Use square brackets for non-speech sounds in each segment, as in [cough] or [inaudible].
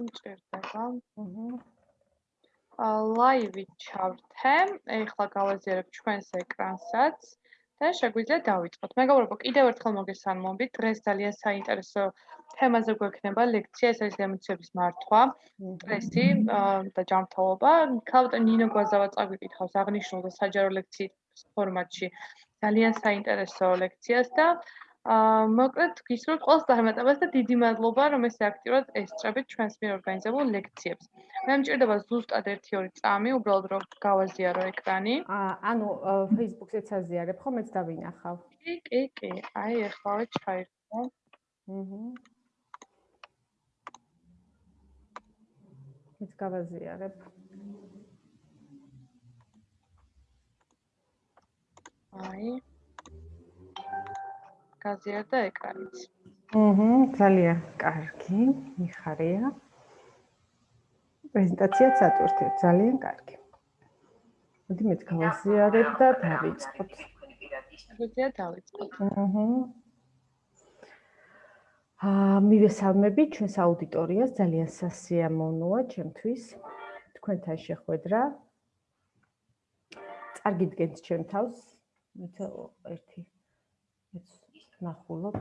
იმჭირდება. აჰა. ლაივი ჩავრთე. ეხლა გავაზიარებ ჩვენს ეკრანსაც და შეგვიძლია დავიწყოთ. მეგობრებო, კიდევ ერთხელ მოგესალმებით. დღეს ძალიან საინტერესო თემაზე გვექნება ლექცია, ეს არის ემოციების მართვა, სტრესი და ჯანმრთელობა. ქალბატონ ნინო გვაზავა წაგვიკითხავს აღნიშნულ და საჯარო ლექციის ფორმატში. ძალიან საინტერესო ლექციას და აა მოკლედ გისურვებთ ყველას წარმატებას და დიდი მადლობა რომ ესე აქტიურად ესწრებით ჩვენს მიერ ორგანიზებულ ლექციებს. მე მჭირდება ზუსტად 1-2 წამი, უბრალოდ რომ გავაზიარო ეკრანი. აა ანუ Facebook-საც აზიარებ ხო, მეც დავინახავ. კი, კი, კი. აი ეხლავე ჩაირხო. აჰა. მეც გავაზიარებ. აი გაზიარდა ეკრანიც. აჰა, ძალიან კარგი, მიხარია. პრეზენტაციაც ატვირთებ, ძალიან კარგი. მოდი მეც გავაზიარებ და დავიწყოთ. შეგვიძლია დავიწყოთ. აჰა. აა მივესალმები ჩვენს აუდიტორიას, ძალიან სასიამოვნოა ჩემთვის თქვენთან შეხვედრა. წარგიდგენთ ჩემ თავს. მე ერთი ნახულობ.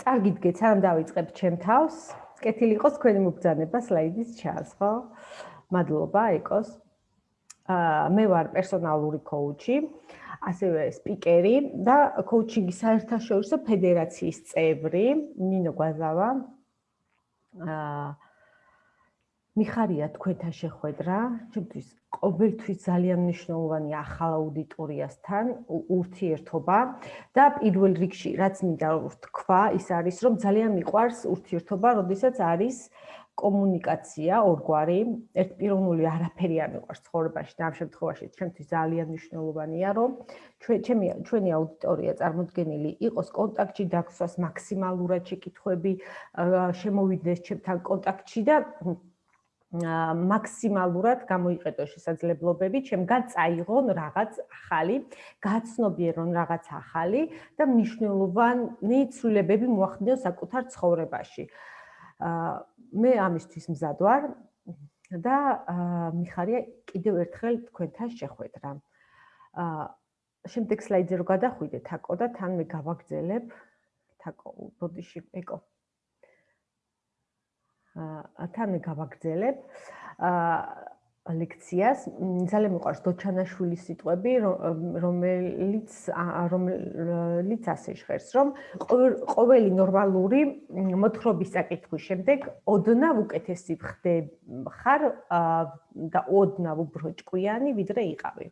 წარგიდგეთ, სანამ დავიწყებ ჩემ თავს. კეთილი იყოს თქვენი მოგზანება სლაიდის ჩას, ხო? მადლობა, ეკოს. აა მე ვარ პერსონალური კოუჩი, ასევე სპიკერი და კოუჩინგის საერთაშორისო ფედერაციის წევრი, ნინო გვაზავა. აა მიხარია თქვენთან შეხვედრა, ჩემთვის ყოველთვის ძალიან მნიშვნელოვანი ახალ აუდიტორიასთან ურთიერთობა და პირველ რიგში რაც მინდა ვთქვა, ის არის რომ ძალიან მიყვარს ურთიერთობა, როდესაც არის კომუნიკაცია ორგვარი, ერთპიროვნული არაფერი არ მიყვარს ცხოვრებაში და ამ შემთხვევაში. ჩემთვის ძალიან მნიშვნელოვანია რომ ჩემი ჩვენი აუდიტორია წარმოდგენილი იყოს კონტაქტში დაგსვას მაქსიმალურად შეკითხვები შემოვიდეს ჩემთან კონტაქტში და მაქსიმალურად გამოიყენო შესაძლებლობები, ჩემგან წაიღონ რაღაც ახალი, გაცნობიერონ რაღაც ახალი და მნიშვნელოვანი ცვლილებები მოახდინო საკუთარ ცხოვრებაში. აა მე ამისთვის მზად ვარ და მიხარია კიდევ ერთხელ თქვენთან შეხვედრა. აა შემდეგ სლაიდზე რო გადახვიდეთ, აკო და თან მე გავაგზელებ თაკო, ბოდიში, ეკო. თან გავაგზელებ ლექციას ძალიან მიყვარს დოჩანაშვილის სიტყვები რომელიც რომელიც ასე ჟღერს რომ ყოველი ნორმალური მოთხრობის საკითხვის შემდეგ ოდნავ უკეთესი ხარ და ოდნავ უფრო ჭკვიანი ვიდრე იყავი.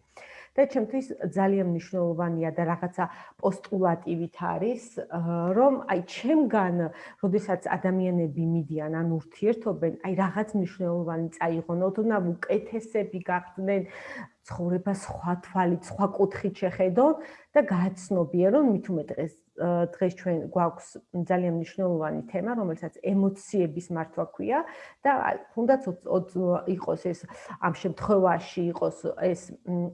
და ჩემთვის ძალიან მნიშვნელოვანია და რაღაცა პოსტულატივით არის, რომ აი ჩემგან, როდესაც ადამიანები მიდიან ან ურთიერთობენ, აი რაღაც მნიშვნელოვანი წაიღონ, ოდნავ უკეთესები გახდნენ, ცხოვრება სხვა თვალით, სხვა კუთხით შეხედონ და გააცნობიერონ მით უმეტ დღეს დღეს ჩვენ გვაქვს ძალიან მნიშვნელოვანი თემა, რომელსაც ემოციების მართვა ქვია და თუნდაც იყოს ეს ამ შემთხვევაში იყოს ეს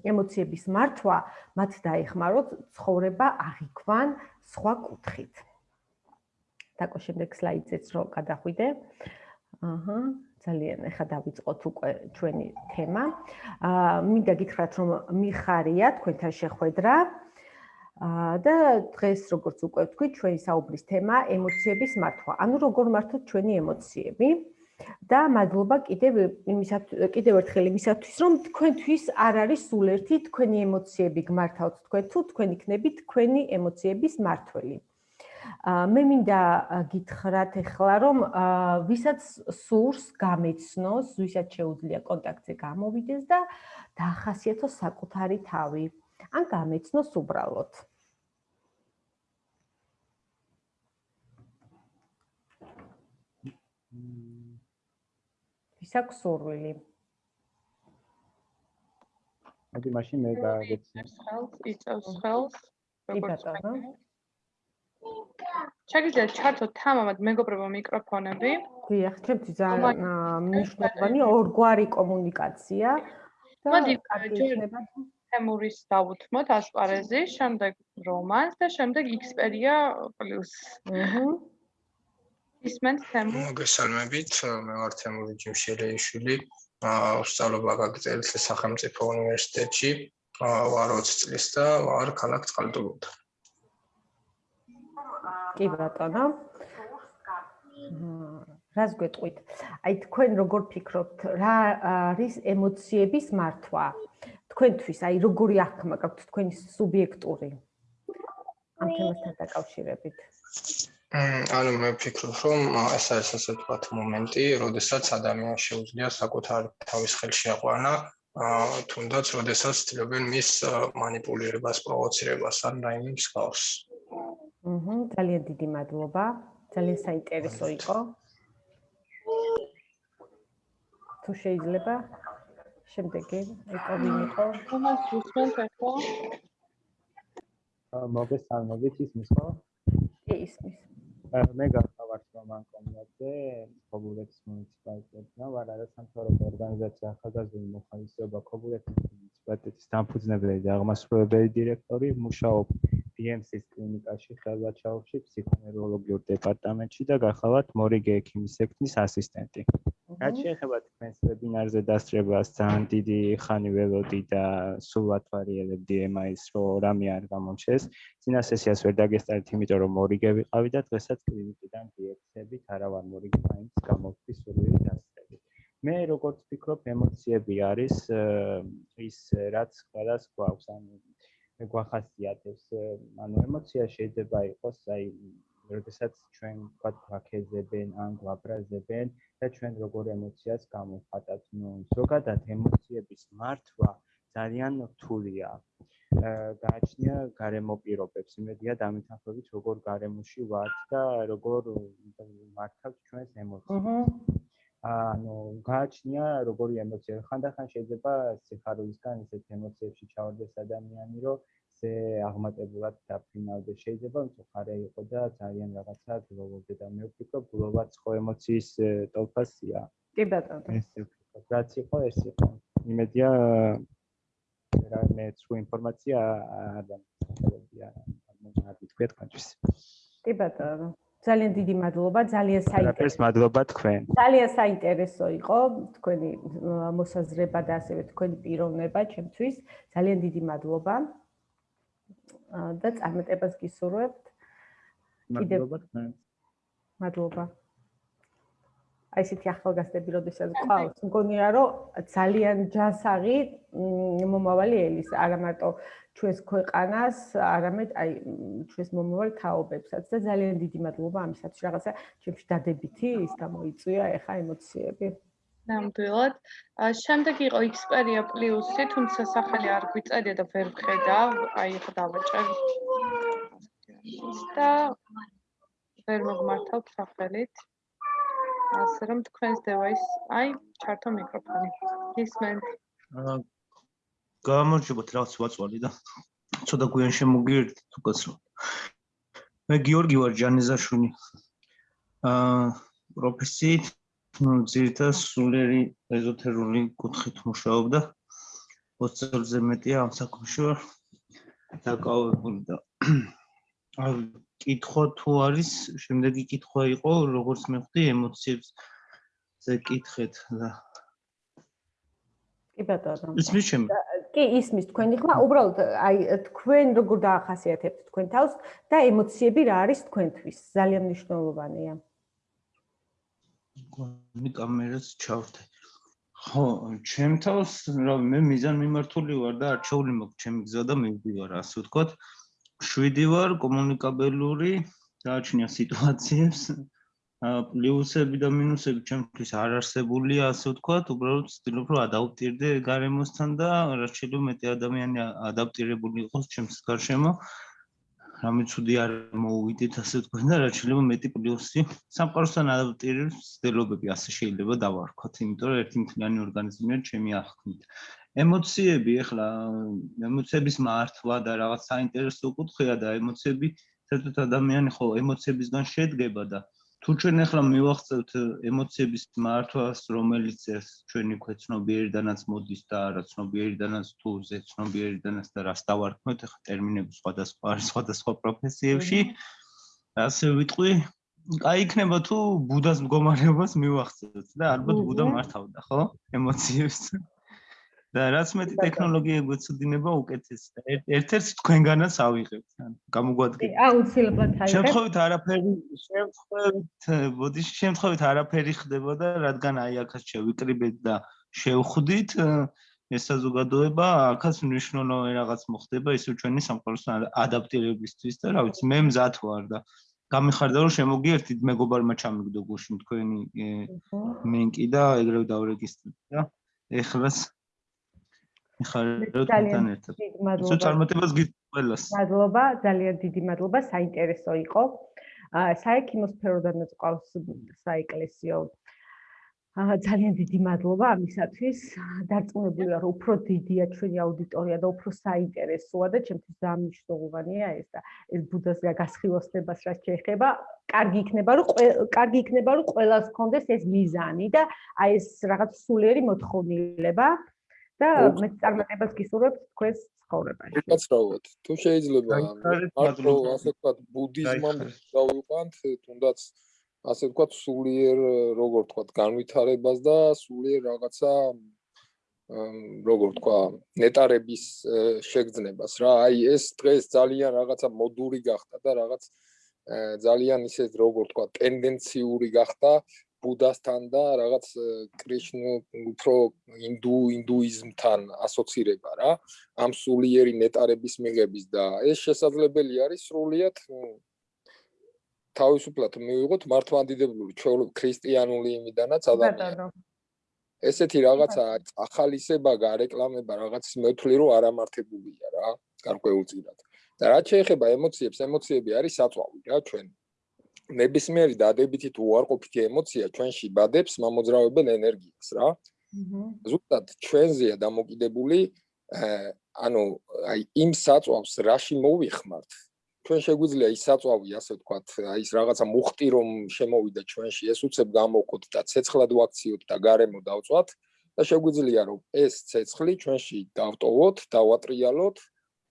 ემოციების მართვა, მათ დაეხმაროთ ცხოვრება აღიქვან სხვა კუთხით. დაკო შემდეგ სლაიდზეც რო გადახვიდე. აჰა ძალიან ეხა დავიწყოთ უკვე ჩვენი თემა. აა მინდა გითხრათ რომ მიხარია თქვენთან შეხვედრა. აა და დღეს როგორც უკვე ვთქვი, ჩვენი საუბრის თემა ემოციების მართვა. ანუ როგორ მართოთ ჩვენი ემოციები? და მადლობა კიდევ იმისათვის კიდევ ერთხელ იმისათვის რომ თქვენთვის არ არის სულ ერთი თქვენი ემოციები გმართავთ თქვენ თუ თქვენ იქნებით თქვენი ემოციების მართველი. მე მინდა გითხრათ ახლა რომ ვისაც სურს გამეცნოს, ვისაც შეუძლია კონტაქტზე გამოვიდეს და დაახასიათოს საკუთარი თავი, ან გამეცნოს უბრალოდ. ვისაც სურვილი. მოდი მაშინ მე გავეცნო. ხელს იწევს ხელს. კი ბატონო. შეგიძლიათ ჩართოთ თამამად მეგობრებო მიკროფონები. დიახ, ჩემთვის ძალიან მნიშვნელოვანი ორგვარი კომუნიკაცია და კარგია თემურის დავუთმოთ ასპარეზი, შემდეგ რომანს და შემდეგ Xperia+. აჰა. ისმენთ თემ. მოგესალმებით, მე ვარ თემური ჯიმშელეიშვილი. ვსწავლობ აგაგრძელის სახელმწიფო უნივერსიტეტში. ვარ 20 წლის და ვარ ქალაქ წყალტუბოდან. კი ბატონო. რას გვეტყვით? აი თქვენ როგორ ფიქრობთ, რა არის ემოციების მართვა? თქვენთვის აი როგორი აღქმა გაქვთ თქვენი სუბიექტური ამ თემასთან დაკავშირებით? ანუ მე ვფიქრობ, რომ ეს არის ასე ვთქვათ მომენტი, როდესაც ადამიანს შეუძლია საკუთარი თავის ხელში აყვანა, აა თუნდაც როდესაც ცდილობენ მის манипулირებას, პროვოცირებას ან რაიმე მსგავს. აჰა, ძალიან დიდი მადლობა. ძალიან საინტერესო იყო. თუ შეიძლება შემდეგი ეკომინიყო. თომას გისმენთ ახლა? მოგესალმებით ისმის ხო? ისმის. მე გახავარ რომან კომიაძე, ქობულეთის მუნიციპალიტეტიდან, ვარ არასამთავრობო ორგანიზაცია ახალგაზრდული მოხალისეობა ქობულეთის მუნიციპალიტეტის დამფუძნებელი და აღმასრულებელი დირექტორი, მუშაობ BMC-ის კლინიკაში ხელვაჩაოვში ფსიქონევროლოგიურ დეპარტამენტში და გახავართ მორიგე ექიმის სექტის ასისტენტი. რაც შეეხება თქვენს ვებინარზე დასწრებას, ძალიან დიდი ხანი ველოდი და სულ ვათვალიერებდი ემაის, რომ რამე არ გამომჩეს. ძინა სესიას ვერ დაგესტარეთ, იმიტომ რომ მორიგე ვიყავი და დღესაც კლინიკიდან გიექცებით, არა ვარ მორიგე, მაინც გამოვხდი სურვილი დასწრებით. მე როგორც ვფიქრობ, ემოციები არის ის რაც სხვადასხვა აქვს, ანუ გვახასიათებს, ანუ ემოცია შეიძლება იყოს, აი როდესაც ჩვენ ვთქვათ გვაქეზებენ ან გვაბრაზებენ და ჩვენ როგორ ემოციას გამოვხატავთ. ნუ ზოგადად ემოციების მართვა ძალიან რთულია. გააჩნია გარემო პირობებს, იმედია დამითანხმებით როგორ გარემოში ვართ და როგორ მართავთ ჩვენს ემოციებს. ანუ გააჩნია როგორი ემოცია. ხანდახან შეიძლება სიხარულისგან ისეთ ემოციებში ჩავარდეს ადამიანი, რომ ზე აღმატებულად დაფრინავდეს. შეიძლება მწუხარე იყო და ძალიან რაღაცა გლოვობდე და მე ვფიქრობ, გლოვაც ხო ემოციის ტოლფასია. კი ბატონო. ეს ვფიქრობ, რაც იყო, ეს იყო. იმედია რა მე თუ ინფორმაცია არ დამხმარებია. არ მითქვია თქვენთვის. კი ბატონო. ძალიან დიდი მადლობა, ძალიან საინტერესო. ეს მადლობა თქვენ. ძალიან საინტერესო იყო თქვენი მოსაზრება და ასევე თქვენი პიროვნება ჩემთვის. ძალიან დიდი მადლობა. და წარმატებას გისურვებთ. მადლობა თქვენ. მადლობა. აი ესეთი ახალგაზრდები როდესაც ყავს, მგონია რომ ძალიან ჯანსაღი მომავალი ელის, არა მარტო ჩვენს ქვეყანას, არამედ აი ჩვენს მომავალ თაობებსაც და ძალიან დიდი მადლობა ამისათვის, რაღაცა ჩემში დადებითი ის გამოიწვია ეხა ემოციები. ნამდვილად. შემდეგ იყო Xperia Plus-ი, თუმცა სახელი არ გვიწერია და ვერ ვხედა, აი ხო დავაჭერ. და ვერ მოგმართავთ სახელით. ასე რომ თქვენს device, აი, ჩართო მიკროფონი. ისმენთ. აა გამარჯობათ, რაღაც ვაწვალი და ცოტა გვიან შემოგიერთით უკაცრავ. მე გიორგი ვარ ჯანეზაშვილი. აა პროფესიით ძირითადად სულიერი ეზოთერული კუთხით მუშაობდა. 20 წელზე მეტია ამ საქმეში ვარ. დაკავებული და აი კითხვა თუ არის, შემდეგი კითხვა იყო, როგორც მეხვდი ემოციებს ზე კითხეთ და კი ბატონო. ისმის ჩემ. კი ისმის თქვენი ხმა, უბრალოდ აი თქვენ როგორ დაახასიათებთ თქვენ თავს და ემოციები რა არის თქვენთვის? ძალიან მნიშვნელოვანია. მე კამერას ჩავრთე. ხო, ჩემ თავს რა მე მიზან მიმართული ვარ და არჩეული მაქვს ჩემი გზა და მივდივარ, ასე ვთქვათ. შვიდი ვარ კომუნიკაბელური, დააჩნია სიტუაციებს. პლუსები და მინუსები ჩემთვის არ არსებულია, ასე ვთქვათ, უბრალოდ ვცდილობ რომ ადაპტირდე გარემოსთან და რაც შეიძლება მეტი ადამიანი ადაპტირებული იყოს ჩემს გარშემო. რამე ცუდი არ მოუვიდეთ ასე თქვენ და რა შეიძლება მეტი პლუსი სამყაროსთან ადაპტირების ცდილობები ასე შეიძლება დავარქოთ იმიტომ რომ ერთი მთლიანი ორგანიზმია ჩემი აღქმით. ემოციები ეხლა ემოციების მართვა და რაღაც საინტერესო კუთხეა და ემოციები საერთოდ ადამიანი ხო ემოციებისგან შედგება და თუ ჩვენ ახლა მივახცევთ ემოციების მართვას, რომელიც ეს ჩვენი ქვეცნობიერიდანაც მოდის და რა ცნობიერიდანაც თუ ზეცნობიერიდანაც და რას დავარქმევთ, ახლა ტერმინები სხვადასხვა არის სხვადასხვა პროფესიებში. ასე ვიტყვი, აი იქნება თუ ბუდას მდგომარეობას მივახცევთ და ალბათ ბუდა მართავდა, ხო? ემოციებს. და რაც მეტი ტექნოლოგიები გვეცოდინება, უკეთეს. და ერთ- ერთ-ერთს თქვენგანაც ავიღებთ, ან გამოგვადგეთ. აუცილებლად აიღებ. შემთხვევით არაფერი, შემთხვევით, ბოდიში შემთხვევით არაფერი ხდებოდა, რადგან აი აქაც შევიკრიბეთ და შევხვდით ეს საზოგადოება, აქაც მნიშვნელოვანი რაღაც მოხდება ისე ჩვენი სამყაროსთან ადა- ადაპტირებისთვის და რა ვიცი, მე მზად ვარ და გამიხარდა რომ შემოგიერთით მეგობარმა ჩამიგდო გუშინ თქვენი მენკი და ეგრევე დავრეგისტრირე და ეხლაც თქვენთან ერთად. ისო წარმატებას გიძ ყველას. მადლობა, ძალიან დიდი მადლობა, საინტერესო იყო. აა საექიმო სფეროდანაც ყავს საეკლესიო. აა ძალიან დიდი მადლობა ამისათვის. დარწმუნებული ვარ, უფრო დიდია ჩვენი აუდიტორია და უფრო საინტერესოა და ჩემთვის ძალიან მნიშვნელოვანია ეს და ეს ბუდას გასხივოსნებას რაც შეეხება, კარგი იქნება, რომ კარგი იქნება, რომ ყველას ჰქონდეს ეს მიზანი და აი ეს რაღაც სულიერი მოთხოვნილება და მე წარმატებას გისურვებ თქვენს ცხოვრებაში. უკაცრავად თუ შეიძლება მარტო ასე ვთქვათ ბუდიზმამდე გაიხარეთ. დავიყვანთ თუნდაც ასე ვთქვათ სულიერ როგორ ვთქვათ განვითარებას და სულიერ რაღაცა როგორ ვთქვა ნეტარების შეგრძნებას რა აი ეს დღეს ძალიან რაღაცა მოდური გახდა და რაღაც ძალიან ისე როგორ ვთქვა ტენდენციური გახდა ბუდასთან და რაღაც ე, კრიშნ უფრო ინდუ ინდუიზმთან ასოცირება რა ამ სულიერი ნეტარების მიღების და ეს შესაძლებელი არის სრულიად თავისუფლად მივიღოთ მართლმადიდებლური ჩვეულებრივ ქრისტიანული იმიდანაც ადამიანი ესეთი რაღაცა ახალისება გარეკლამება რაღაც მეთვლი რომ არამართებულია რა გარკვეულწილად. და რაც შეეხება ემოციებს ემოციები არის საწვავი რა ჩვენ ნებისმიერი დადებითი თუ უარყოფითი ემოცია ჩვენში ბადებს მამოძრავებელ ენერგიას რა მჰმ. ზუსტად ჩვენზეა დამოკიდებული ანუ აი იმ საწვავს რაში მოვიხმართ ჩვენ შეგვიძლია ის საწვავი ასე ვთქვათ აი ის რაღაცა მუხტი რომ შემოვიდა ჩვენში ეს უცებ გამოვყოთ და ცეცხლად ვაქციოთ და გარემო დავწვათ და შეგვიძლია რომ ეს ცეცხლი ჩვენში დავტოვოთ, დავატრიალოთ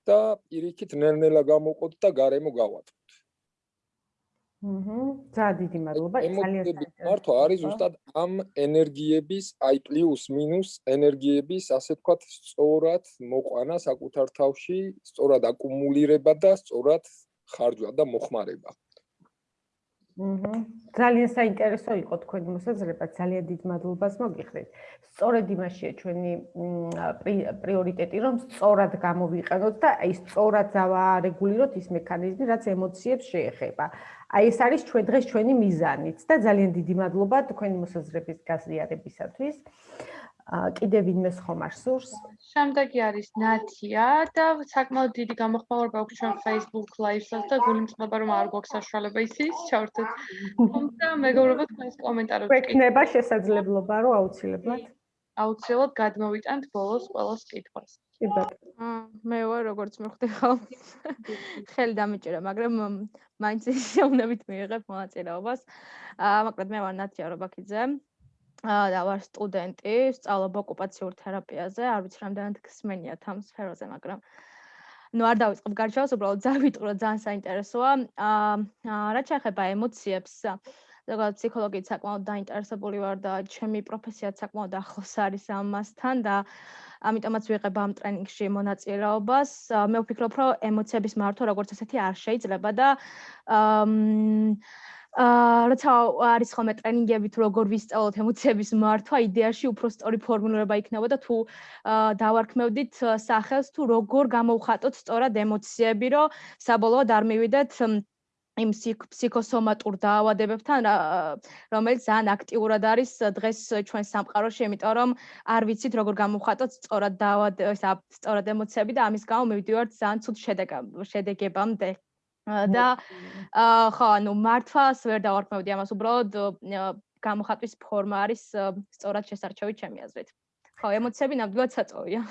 და პირიქით ნელ-ნელა გამოვყოთ და გარემო გავატოთ. მჰმ. ძალიან დიდი მადლობა. ძალიან საინტერესო მართვა არის ზუსტად ამ ენერგიების, აი პლუს მინუს ენერგიების, ასე ვთქვათ, სწორად მოყვანა საკუთარ თავში, სწორად აკუმულირება და სწორად ხარჯვა და მოხმარება. მჰმ. ძალიან საინტერესო იყო თქვენი მოსაზრება, ძალიან დიდ მადლობას მოგიხდით. სწორედ იმაშია ჩვენი პრიორიტეტი, რომ სწორად გამოვიყენოთ და აი სწორად დავარეგულიროთ ის მექანიზმი, რაც ემოციებს შეეხება. აი ეს არის ჩვენ დღეს ჩვენი მიზანიც და ძალიან დიდი მადლობა თქვენი მოსაზრების გაზიარებისათვის. კიდევ ვინმე ხომ არ სურს? შემდეგი არის ნათია და საკმაოდ დიდი გამოხმაურება აქვს ჩვენ Facebook Live-საც და გული მწყდება რომ არ გვაქვს საშუალება ისიც ჩავერთოთ. თუმცა მეგობრებო თქვენს კომენტარებს გვექნება შესაძლებლობა, რომ აუცილებლად აუცილებლად გადმოვიტანთ ბოლოს ყველას კითხვას. კი ბატონო. აა, მე ვარ როგორც მე ხვდიხო. ხელი დამეჭერა, მაგრამ მაინც შეუნებით მიიღებ მონაწილეობას. აა, მაგრამ მე ვარ ნათია რობაქიძე. აა, და ვარ სტუდენტი, სწავლობ ოკუპაციურ თერაპიაზე. არ ვიცი რამდენად გსმენიათ ამ სფეროზე, მაგრამ ну არ დავიწყებ გარჩევას, უბრალოდ რომ ძალიან საინტერესოა. აა, აა, რაც შეეხება ემოციებს, ზოგადად ფსიქოლოგიით საკმაოდ დაინტერესებული ვარ და ჩემი პროფესიაც საკმაოდ ახლოს არის ამასთან და ამიტომაც ვიღებ ამ ტრენინგში მონაწილეობას. მე ვფიქრობ, რომ ემოციების მართვა როგორც ესეთი არ შეიძლება და აა როცა არის ხოლმე ტრენინგები თუ როგორ ვისწავლოთ ემოციების მართვა, იდეაში უფრო სწორი ფორმულირება იქნებოდა თუ აა დავარქმევდით სახელს თუ როგორ გამოვხატოთ სწორად ემოციები, რომ საბოლოოდ არ მივიდეთ იმ ფსიქ- ფსიქოსომატურ დაავადებებთან, რომელიც ძალიან აქტიურად არის დღეს ჩვენ სამყაროში, იმიტომ რომ არ ვიცით როგორ გამოვხატოთ სწორად დაავად ესა სწორად ემოციები და ამის გამო მივდივართ ძალიან ცუდ შედეგებამდე. და ხო, ანუ მართვას ვერ დავარქმევდი ამას, უბრალოდ გამოხატვის ფორმა არის სწორად შესარჩევი ჩემი აზრით. ხო, ემოციები ნამდვილად საწოვია.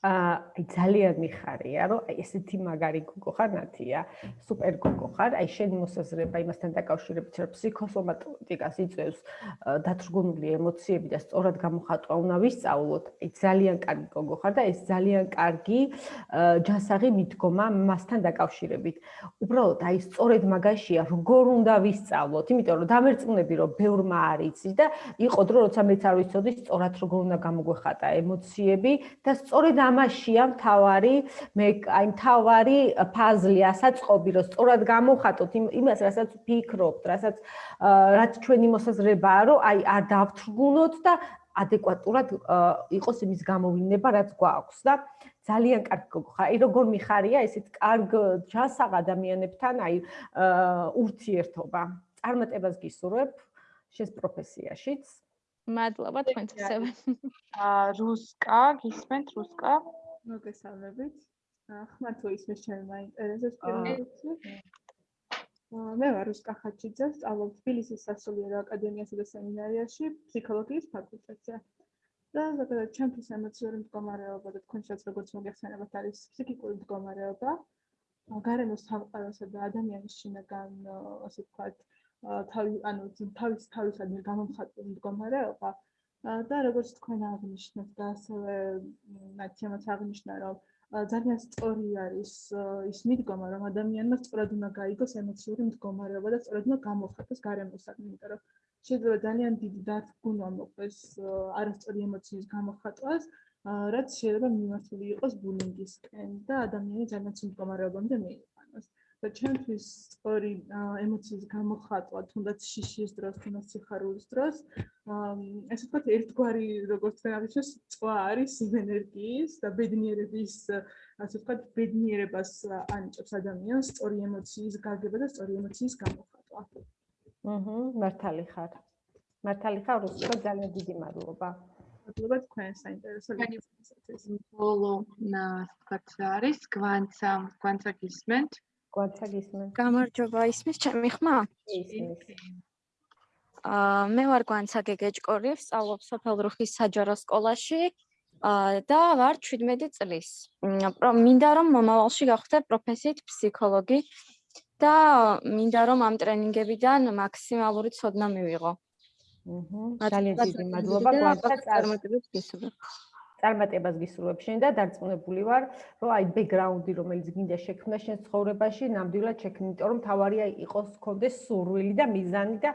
აი ძალიან მიხარია, რომ აი ესეთი მაგარი გოგო ხარ ნათია, სუპერ გოგო ხარ, აი შენი მოსაზრება იმასთან დაკავშირებით, რომ ფსიქოსომატიკას იწევს დათრგუნული ემოციები და სწორად გამოხატვა უნდა ვისწავლოთ. აი ძალიან კარგი გოგო ხარ და ეს ძალიან კარგი ჯანსაღი მიდგომა მასთან დაკავშირებით. უბრალოდ აი სწორედ მაგაშია, როგორ უნდა ვისწავლოთ, იმიტომ რომ დამერწმუნები რომ ბევრმა არიცი და იყო დრო როცა მეც არ ვიცოდი სწორად როგორ უნდა გამოგვეხატა ემოციები და სწორედ ამაშია მთავარი მე აი მთავარი ფაზლი ასაწყობი რომ სწორად გამოვხატოთ იმას რასაც ფიქრობთ რასაც რაც ჩვენი მოსაზრებაა რომ აი არ დავთრგუნოთ და ადეკვატურად იყოს იმის გამოვინება რაც გვაქვს და ძალიან კარგი ხარ. აი როგორ მიხარია ესეთ კარგ ჯანსაღ ადამიანებთან აი ურთიერთობა. წარმატებას გისურვებ შენს პროფესიაშიც. მადლობა თქვენც ასევე. აა რუსკა, გისმენთ რუსკა? მოგესალმებით. ხმარ თუ ისმის ჩემი მაინტერესებს პირველად. აა მე ვარ რუსკა ხაჩიძე, სწავლობ თბილისის სასულიერო აკადემიასა და სემინარიაში ფსიქოლოგიის ფაკულტეტზე. და ზოგადად ჩემთვის ემოციური მდგომარეობა და თქვენ შეც როგორც მოგეხსენებათ არის ფსიქიკური მდგომარეობა. გარემოს სამყაროსა და ადამიანის შინაგან ასე ვთქვათ თავი ანუ თავის თავისადმი გამომხატული მდგომარეობა და როგორც თქვენ აღნიშნეთ და ასევე ნაცემაც აღნიშნა რომ ძალიან სწორი არის ის მიდგომა რომ ადამიანმა სწორად უნდა გაიგოს ემოციური მდგომარეობა და სწორად უნდა გამოხატოს გარემოსადმი იმიტომ რომ შეიძლება ძალიან დიდი დათგუნა მოყვეს არასწორი ემოციის გამოხატვას რაც შეიძლება მიმართული იყოს ბულინგისკენ და ადამიანი ძალიან ცუდ მდგომარეობამდე მიიყვანოს. და ჩემთვის სწორი ემოციის გამოხატვა, თუნდაც შიშის დროს, თუნდაც სიხარულის დროს, ესე ვთქვათ, ერთგვარი, როგორც თქვენათვის, წვა არის იმ ენერგიის და ბედნიერების, ასე ვთქვათ, ბედნიერებას ანიჭებს ადამიანს სწორი ემოციის გაგება და სწორი ემოციის გამოხატვა. აჰა, მართალი ხარ. მართალი ხარ, უსწრო ძალიან დიდი მადლობა. მადლობა თქვენ საინტერესო ლექციისთვის. ბოლო ნა ვთქვათ არის გვანცა, გვანცა გისმენთ. გვაცა გისმენთ. გამარჯობა, ისმის ჩემი ხმა? ისმის. აა მე ვარ გვანცა გეგეჭკორი, ვსწავლობ სოფელრუხის საჯარო სკოლაში. და ვარ 17 წლის. მინდა რომ მომავალში გავხდე პროფესიით ფსიქოლოგი და მინდა რომ ამ ტრენინგებიდან მაქსიმალური ცოდნა მივიღო. აჰა, ძალიან დიდი მადლობა გვანცა გისურვებ. წარმატებას გისურვებ შენ და დარწმუნებული ვარ, რომ აი ბექგრაუნდი, რომელიც გინდა შექმნა შენ ცხოვრებაში, ნამდვილად შექმნი, იმიტომ რომ თავარია იყოს კონდეს სურვილი და მიზანი და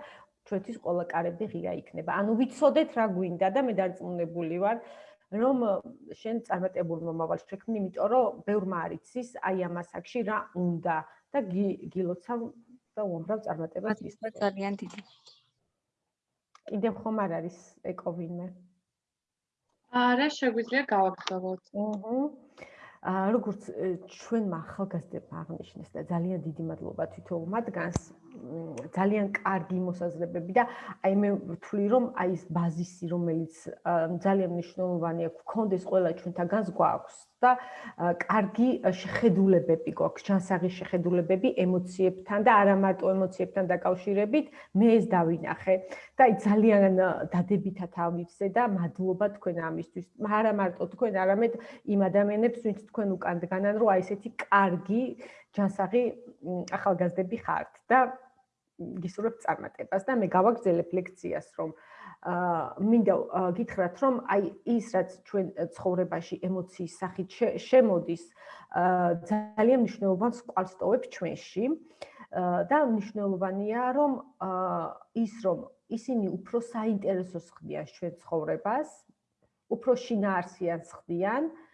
ჩვენთვის ყველა კარები ღია იქნება. ანუ ვიცოდეთ რა გვინდა და მე დარწმუნებული ვარ, რომ შენ წარმატებული მომავალ შექმნი, იმიტომ რომ ბევრმა არიცის აი ამ ასაკში რა უნდა და გილოცავ და უამრავ წარმატებას გისურვებ. ძალიან დიდი. კიდევ ხომ არ არის ეკოვინმე? არა, შეგვიძლია გავაგრძელოთ. აჰა. აა როგორც ჩვენმა ახალგაზრდებმა აღნიშნეს და ძალიან დიდი მადლობა თვითონ მათგანს ძალიან კარგი მოსაზრებები და აი მე ვთვლი რომ აი ეს ბაზისი რომელიც ძალიან მნიშვნელოვანია გქონდეს ყველა ჩვენთაგანს გვაქვს და კარგი შეხედულებები გვაქვს ჩანსაღი შეხედულებები ემოციებთან და არა მარტო ემოციებთან დაკავშირებით მე ეს დავინახე და აი ძალიან დადებითად ავიცე და მადლობა თქვენ ამისთვის. არა მარტო თქვენ არამედ იმ ადამიანებს ვინც თქვენ უკან დგანან რომ აი ესეთი კარგი ჯანსაღი ახალგაზრდები ხართ და გისურვებ წარმატებას და მე გავაგზელებ ლექციას რომ აა მინდა გითხრათ რომ აი ის რაც ჩვენ ცხოვრებაში ემოციის სახით შემოდის აა ძალიან მნიშვნელოვანს კვალს ტოვებს ჩვენში და მნიშვნელოვანია რომ აა ის რომ ისინი უფრო საინტერესოს ხდიან ჩვენ ცხოვრებას უფრო შინაარსიანს ხდიან აა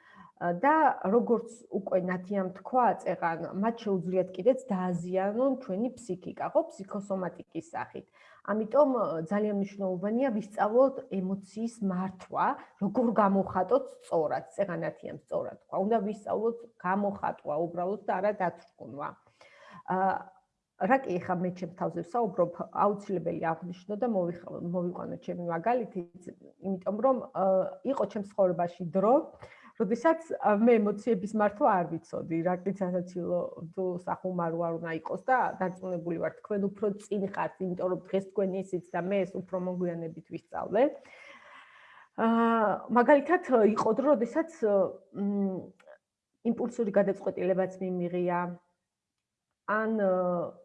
და როგორც უკვე ნათიამ თქვა, წეღან მათ შეუძლიათ კიდეც დააზიანონ ჩვენი ფსიქიკა, ხო, ფსიქოსომატიკის სახით. ამიტომ ძალიან მნიშვნელოვანია ვისწავლოთ ემოციის მართვა, როგორ გამოხატოთ სწორად, წეღან ნათიამ სწორად თქვა. უნდა ვისწავლოთ გამოხატვა უბრალოდ და არა დათრგუნვა. აა რა კი ხა მე ჩემ თავზე ვსაუბრობ, აუცილებელი აღნიშნო და მოვიყვანო ჩემი მაგალითი, იმიტომ რომ იყო ჩემ ცხოვრებაში დრო, როდესაც მე ემოციების მართვა არ ვიცოდი, რა კიცაცილო თუ სახუმარო არ უნდა იყოს და დარწმუნებული ვარ თქვენ უფრო წინ ხართ, იმიტომ რომ დღეს თქვენი ისიც და მე ეს უფრო მოგვიანებით ვისწავლე. აა მაგალითად იყო დრო, როდესაც იმპულსური გადაწყვეტილებაც მიმიღია ან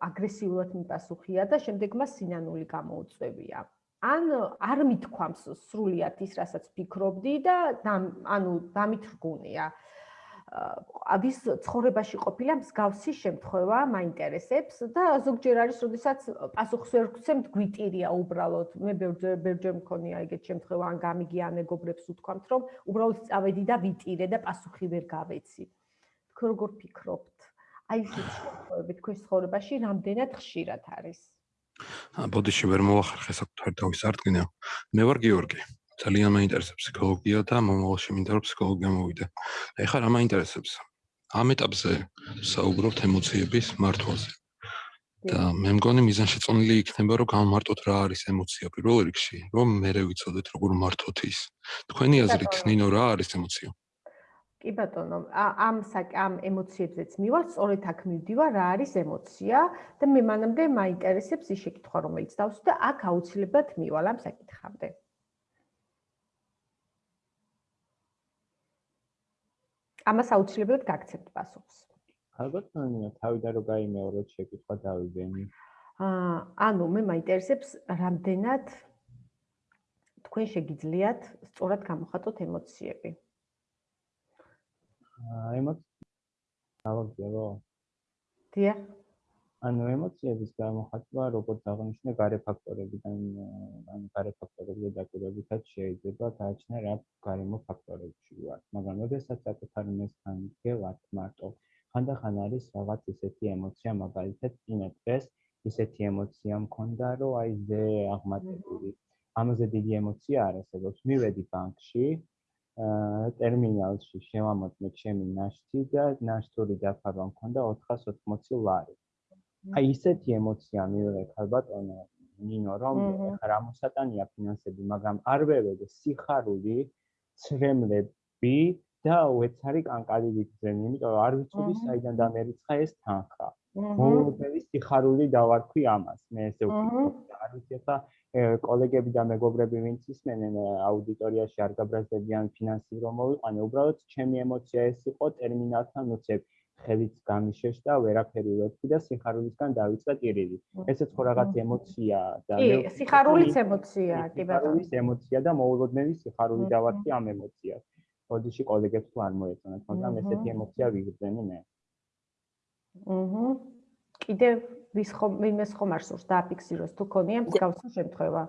აგრესიულად მიპასუხია და შემდეგ მას სინანული გამოუწვევია. ან არ მithქვამს სრულიად ის, რასაც ფიქრობდი და ანუ დამითრგუნია. ვის ცხოვრებაში ყოფილა მსგავსი შემთხვევა მაინტერესებს და ზოგჯერ არის, როდესაც პასუხს ვერ გცემთ, გვიტირია უბრალოდ. მე ბევრჯერ მქონია ეგეთ შემთხვევა, ან გამიგია მეგობრებს უთქვამთ, რომ უბრალოდ წავედი და ვიტირე და პასუხი ვერ გავეცი. თქვენ როგორ ფიქრობთ? აი ეს შემთხვევები თქვენ ცხოვრებაში რამდენად ხშირად არის? ბოდიში ვერ მოახერხე საკუთარ თავის არტკინა. მე ვარ გიორგი. ძალიან მაინტერესებს ფსიქოლოგია და მომავალში მინდა რომ ფსიქოლოგია მოვიდე. ეხლა რა მაინტერესებს? ამ ეტაპზე საუბრობთ ემოციების მართვაზე. და მე მგონი მიზანშეწონილი იქნება რომ გამომარტოთ რა არის ემოცია პირველ რიგში, რომ მე რე ვიცოდეთ როგორ მართოთ ის. თქვენი აზრით, ნინო რა არის ემოცია? კი ბატონო, ამ ამ ემოციებზეც მივალ, სწორედ აქ მივდივარ, რა არის ემოცია და მე მანამდე მაინტერესებს ის შეკითხვა, რომელიც დავსვი და აქ აუცილებლად მივალ ამ საკითხამდე. ამას აუცილებლად გაგცემთ პასუხს. ალბათ, ანუ თავიდან რო გაიმეოროთ შეკითხვა დავიბენი. აა, ანუ მე მაინტერესებს რამდენად თქვენ შეგიძლიათ სწორად გამოხატოთ ემოციები. აა, ემოცია დავაგზავნო. დიახ. ანუ ემოციების გამოხატვა როგორც აღნიშნე გარე ფაქტორებიდან ან გარე ფაქტორებზე დაკვირვებითაც შეიძლება გააჩნია რა გარემო ფაქტორებში ვარ მაგრამ ოდესაც საკუთარ მესთან გელათ მარტო ხანდახან არის რაღაც ისეთი ემოცია მაგალითად წინა დღეს ისეთი ემოცია მქონდა რომ აი ზე აღმატებული ამაზე დიდი ემოცია არ არსებობს მივედი ბანკში ტერმინალში შევამოწმე ჩემი ნაშთი და ნაშთური დაფარვა მქონდა 480 ლარი. აი ისეთი ემოცია მივიღეთ ალბათ ნინო რომ ხა რა მოსატანია ფინანსები მაგრამ არ ვევედე სიხარული ცრემლები და უეცარი კანკალი ვიგზენ იმიტომ რომ არ ვიცოდი საიდან დამერიცხა ეს თანხა. მომდენი სიხარული დავარქვი ამას მე ესე ვფიქრობ არ ვიცი ხა კოლეგები და მეგობრები ვინც ისმენენ აუდიტორიაში არ გაბრაზდებიან ფინანსი რომ მოვიყვანე უბრალოდ ჩემი ემოცია ეს იყო ტერმინალთან უცებ ხელიც გამიშეშ და ვერაფერი ვეთქი და სიხარულისგან დავიწყე ტირილი. ესეც ხო რაღაც ემოცია და კი, სიხარულის ემოცია, კი ბატონო. სიხარულის ემოცია და მოულოდნელი სიხარული დავარქი ამ ემოციას. ოდიში კოლეგებს თუ არ მოეწონათ, მაგრამ ესეთი ემოცია ვიგრძენი მე. აჰა. კიდე ვის ხომ ვინმეს ხომ არ სურს დააფიქსიროს თუ ქონია მსგავსი შემთხვევა.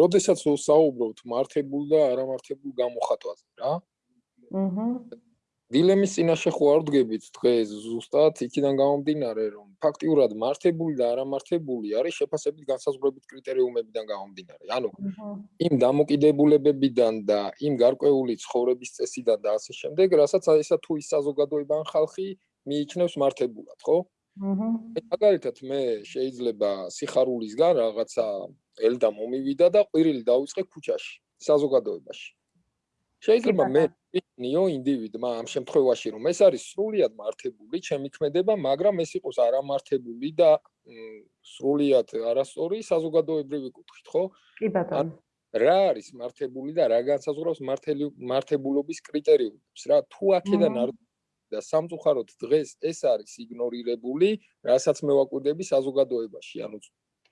როდესაც ვსაუბრობთ მართებულ და არამართებულ გამოხატვაზე რა. აჰა. დილემის წინაშე ხო არ ვდგებით დღეს ზუსტად იქიდან გამომდინარე რომ ფაქტიურად მართებული და არამართებული არის შეფასებით განსაზღვრებით კრიტერიუმებიდან გამომდინარე ანუ იმ დამოკიდებულებებიდან და იმ გარკვეული ცხოვრების წესიდან და ასე შემდეგ რასაც ესა თუ ის საზოგადოება ან ხალხი მიიჩნევს მართებულად ხო აჰა მაგალითად მე შეიძლება სიხარულისგან რაღაცა ელდა მომივიდა და ყვირილი დაუწყე ქუჩაში საზოგადოებაში შეიძლება მე ნიო ინდივიდმა ამ შემთხვევაში რომ ეს არის სრულიად მართებული, ჩემი ქმედება, მაგრამ ეს იყოს არამართებული და სრულიად არასწორი საზოგადოებრივი კუთხით, ხო? კი ბატონო. რა არის მართებული და რა განსაზღვრავს მართელი მართებულობის კრიტერიუმებს, რა? თუ აქედან არ და სამწუხაროდ დღეს ეს არის იგნორირებული, რასაც მე ვაკვირდები საზოგადოებაში, ანუ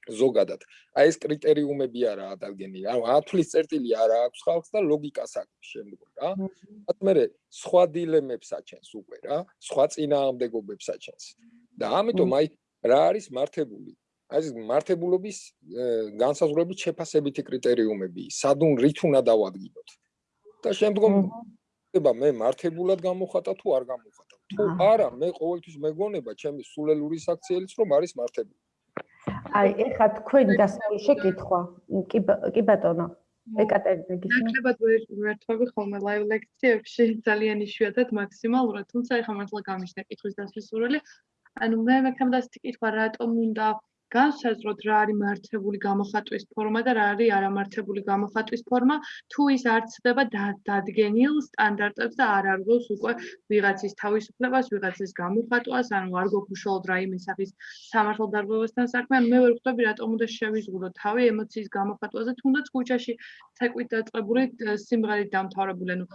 ზოგადად. აი ეს კრიტერიუმები არაა დაგენი. ანუ ათვლის წერტილი არა აქვს ხალხს და ლოგიკას აქვს შემდგომ რა. მათ მე სხვა დილემებს აჩენს უკვე რა, სხვა წინააღმდეგობებს აჩენს. და ამიტომ აი რა არის მართებული? აი ეს მართებულობის განსაზღვრებით შეფასებითი კრიტერიუმები, სადუნ რით უნდა დავადგინოთ. და შემდგომ ხება მე მართებულად გამოხატა თუ არ გამოხატა. თუ არა, მე ყოველთვის მეგონება ჩემი სულელური საქციელიც რომ არის მართებული. აი, ეხლა თქვენი დასწრული შეკითხვა. კი კი ბატონო. ეკატერინე გისმენთ? ნაკლებად ვერთვები ხოლმე ლაივ ლექციებში [laughs] ძალიან იშვიათად მაქსიმალურად, თუმცა ეხლა მართლა გამიშდა კითხვის დასასრულელი. ანუ მე მექნებდა ისეთი კითხვა, რატომ უნდა განსაზღვროთ რა არის მართებული გამოხატვის ფორმა და რა არის არამართებული გამოხატვის ფორმა, თუ ის არ ცდება დადგენილ სტანდარტებს და არ არგოს უკვე ვიღაცის თავისუფლებას, ვიღაცის გამოხატვას, ანუ არ გვაქვს უშუალოდ რაიმე სახის სამართალდარღვევასთან საქმე, ანუ მე ვერ ხვდები რატომ უნდა შევიზღუდო თავი ემოციის გამოხატვაზე, თუნდაც ქუჩაში ცეკვით დაწყებული სიმღერით დამთავრებული, ანუ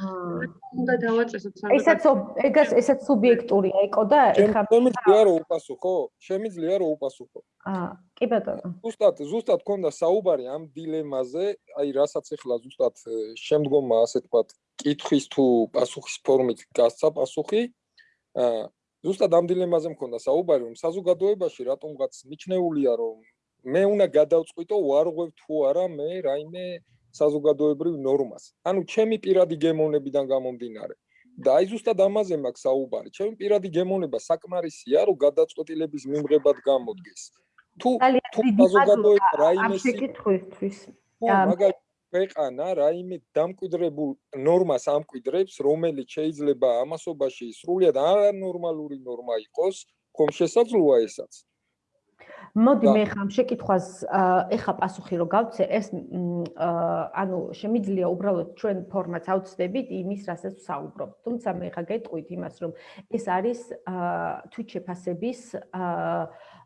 უნდა დავაწესოთ საერთოდ. ესაც ეგას ესაც სუბიექტურია ეკო და ეხა შემიძლია რომ უპასუხო? შემიძლია რომ უპასუხო? აა კი ბატონო. ზუსტად ზუსტად ქონდა საუბარი ამ დილემაზე, აი რასაც ახლა ზუსტად შემდგომა ასე თქვა კითხვის თუ პასუხის ფორმით გასცა პასუხი. აა ზუსტად ამ დილემაზე მქონდა საუბარი, რომ საზოგადოებაში რატომღაც მიჩნეულია რომ მე უნდა გადავწყვიტო ვარღვევ თუ არა მე რაიმე საზოგადოებრივ ნორმას. ანუ ჩემი პირადი გემოვნებიდან გამომდინარე. და აი ზუსტად ამაზე მაქვს საუბარი. ჩემი პირადი გემოვნება საკმარისია, რომ გადაწყვეტილების მიმღებად გამოდგეს. თუ თუ საზოგადოება რაიმე შეკითხვისთვის. მაგალითად ქვეყანა რაიმე დამკვიდრებულ ნორმას ამკვიდრებს, რომელიც შეიძლება ამასობაში სრულიად არანორმალური ნორმა იყოს, ხომ შესაძლოა ესაც? მოდი მე ხამ შეკითხვას ეხა პასუხი რო გავცე. ეს ანუ შემიძლია უბრალოდ ჩვენ ფორმატს ავწდებით იმის რასაც ვსაუბრობ თუმცა მე ხა გეტყვით იმას რომ ეს არის თვით შეფასების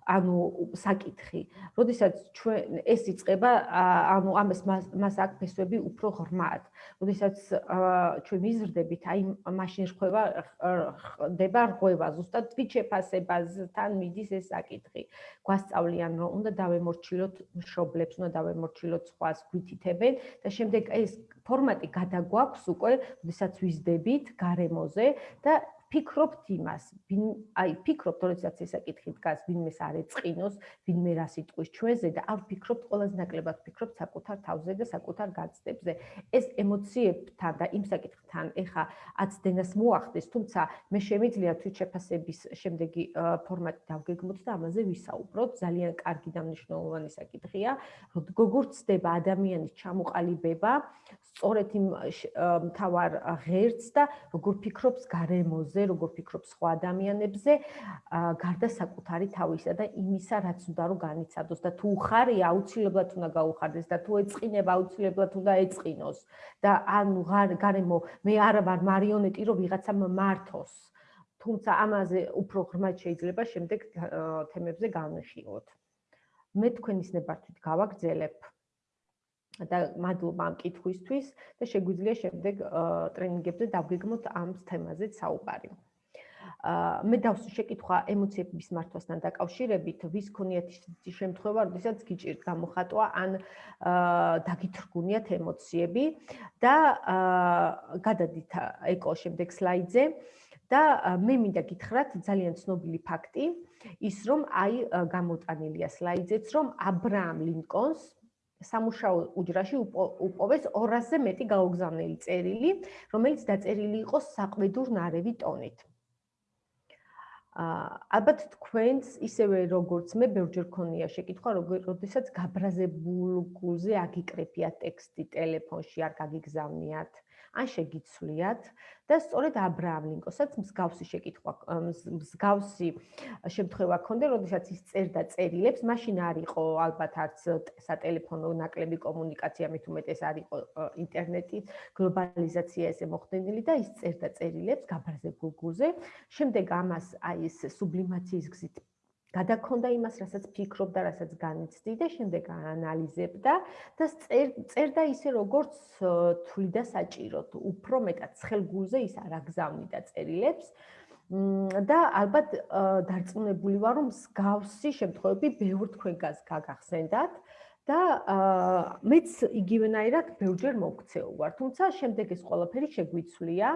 ანუ საკითხი. როდესაც ჩვენ ეს იწება, ანუ ამას მას აქ ფესვები უფრო ღრმად. როდესაც ჩვენ ვიზრდებით, აი მაშინ ხდება ხდება რღვევა, ზუსტად თვითშეფასებასთან მიდის ეს საკითხი. გვასწავლიან, რომ უნდა დავემორჩილოთ მშობლებს, უნდა დავემორჩილოთ სხვას გვითითებენ და შემდეგ ეს ფორმატი გადაგვაქვს უკვე, როდესაც ვიზდებით გარემოზე და ფიქრობთ იმას, ვინ აი ფიქრობთ, როდესაც ეს საკითხი დგას, ვინმეს არ ეწყინოს, ვინმე რა სიტყვის ჩვენზე და არ ფიქრობთ ყველაზე ნაკლებად ფიქრობთ საკუთარ თავზე და საკუთარ გაცდებზე. ეს ემოციებთან და იმ საკითხთან ეხა აცდენას მოახდეს, თუმცა მე შემიძლია თვითშეფასების შემდეგი ფორმატი დავგეგმოთ და ამაზე ვისაუბროთ. ძალიან კარგი და მნიშვნელოვანი საკითხია, როგორ ცდება ადამიანის ჩამოყალიბება სწორედ იმ თავარ ღერც და როგორ ფიქრობს გარემოზე როგორ ფიქრობს სხვა ადამიანებზე, გარდა საკუთარი თავისა და იმისა, რაც უნდა რომ განიცადოს და თუ ხარი აუცილებლად უნდა გაუხარდეს და თუ ეწყინება აუცილებლად უნდა ეწყინოს და ანუ გარემო მე არ ვარ მარიონეტი, რომ ვიღაცამ მართოს. თუმცა ამაზე უფრო ღრმად შეიძლება შემდეგ თემებზე განვიხილოთ. მე თქვენის ნებართვით გავაგზელებ და მადლობა ამ კითხვისთვის და შეგვიძლია შემდეგ ტრენინგებზე დავგეგმოთ ამ თემაზე საუბარი. აა მე დავსვი შეკითხვა ემოციების მართვასთან დაკავშირებით, ვის ქონიათ ისეთი შემთხვევა, როდესაც გიჭირთ გამოხატვა ან აა დაგითრგუნიათ ემოციები და აა გადადით ეკო შემდეგ სლაიდზე და მე მინდა გითხრათ ძალიან ცნობილი ფაქტი ის რომ აი გამოტანილია სლაიდზეც რომ აბრაამ ლინკონს სამუშაო უჯრაში უპოვეს 200-ზე მეტი გაუგზავნელი წერილი, რომელიც დაწერილი იყო საყვედურ ნარევი ტონით. აა ალბათ თქვენს ისევე როგორც მე ბევრჯერ ქონია შეკითხვა, როდესაც გაბრაზებულ გულზე აგიკრეფია ტექსტი ტელეფონში არ გაგიგზავნიათ. ან შეგიცვლიათ და სწორედ აბრაამ ლინკოსაც მსგავსი შეკითხვა მსგავსი შემთხვევა ქონდა, როდესაც ის წერდა წერილებს, მაშინ არ იყო ალბათ არც სატელეფონო ნაკლები კომუნიკაცია, მით უმეტეს არ იყო ინტერნეტი, გლობალიზაცია ესე მოხდენილი და ის წერდა წერილებს გაბრაზებულ გულზე. შემდეგ ამას აი ეს სუბლიმაციის გზით გადაქონდა იმას, რასაც ფიქრობდა, რასაც განიცდიდა, შემდეგ აანალიზებდა და წერდა ისე, როგორც თვლიდა საჭიროდ, უფრო მეტად ცხელგულზე ის არ აგზავნიდა წერილებს. და ალბათ დარწმუნებული ვარ, რომ მსგავსი შემთხვევები ბევრ თქვენგანს გაგახსენდათ და მეც იგივენაირად ბევრჯერ მოგცეულ ვარ, თუმცა შემდეგ ეს ყველაფერი შეგვიცვლია.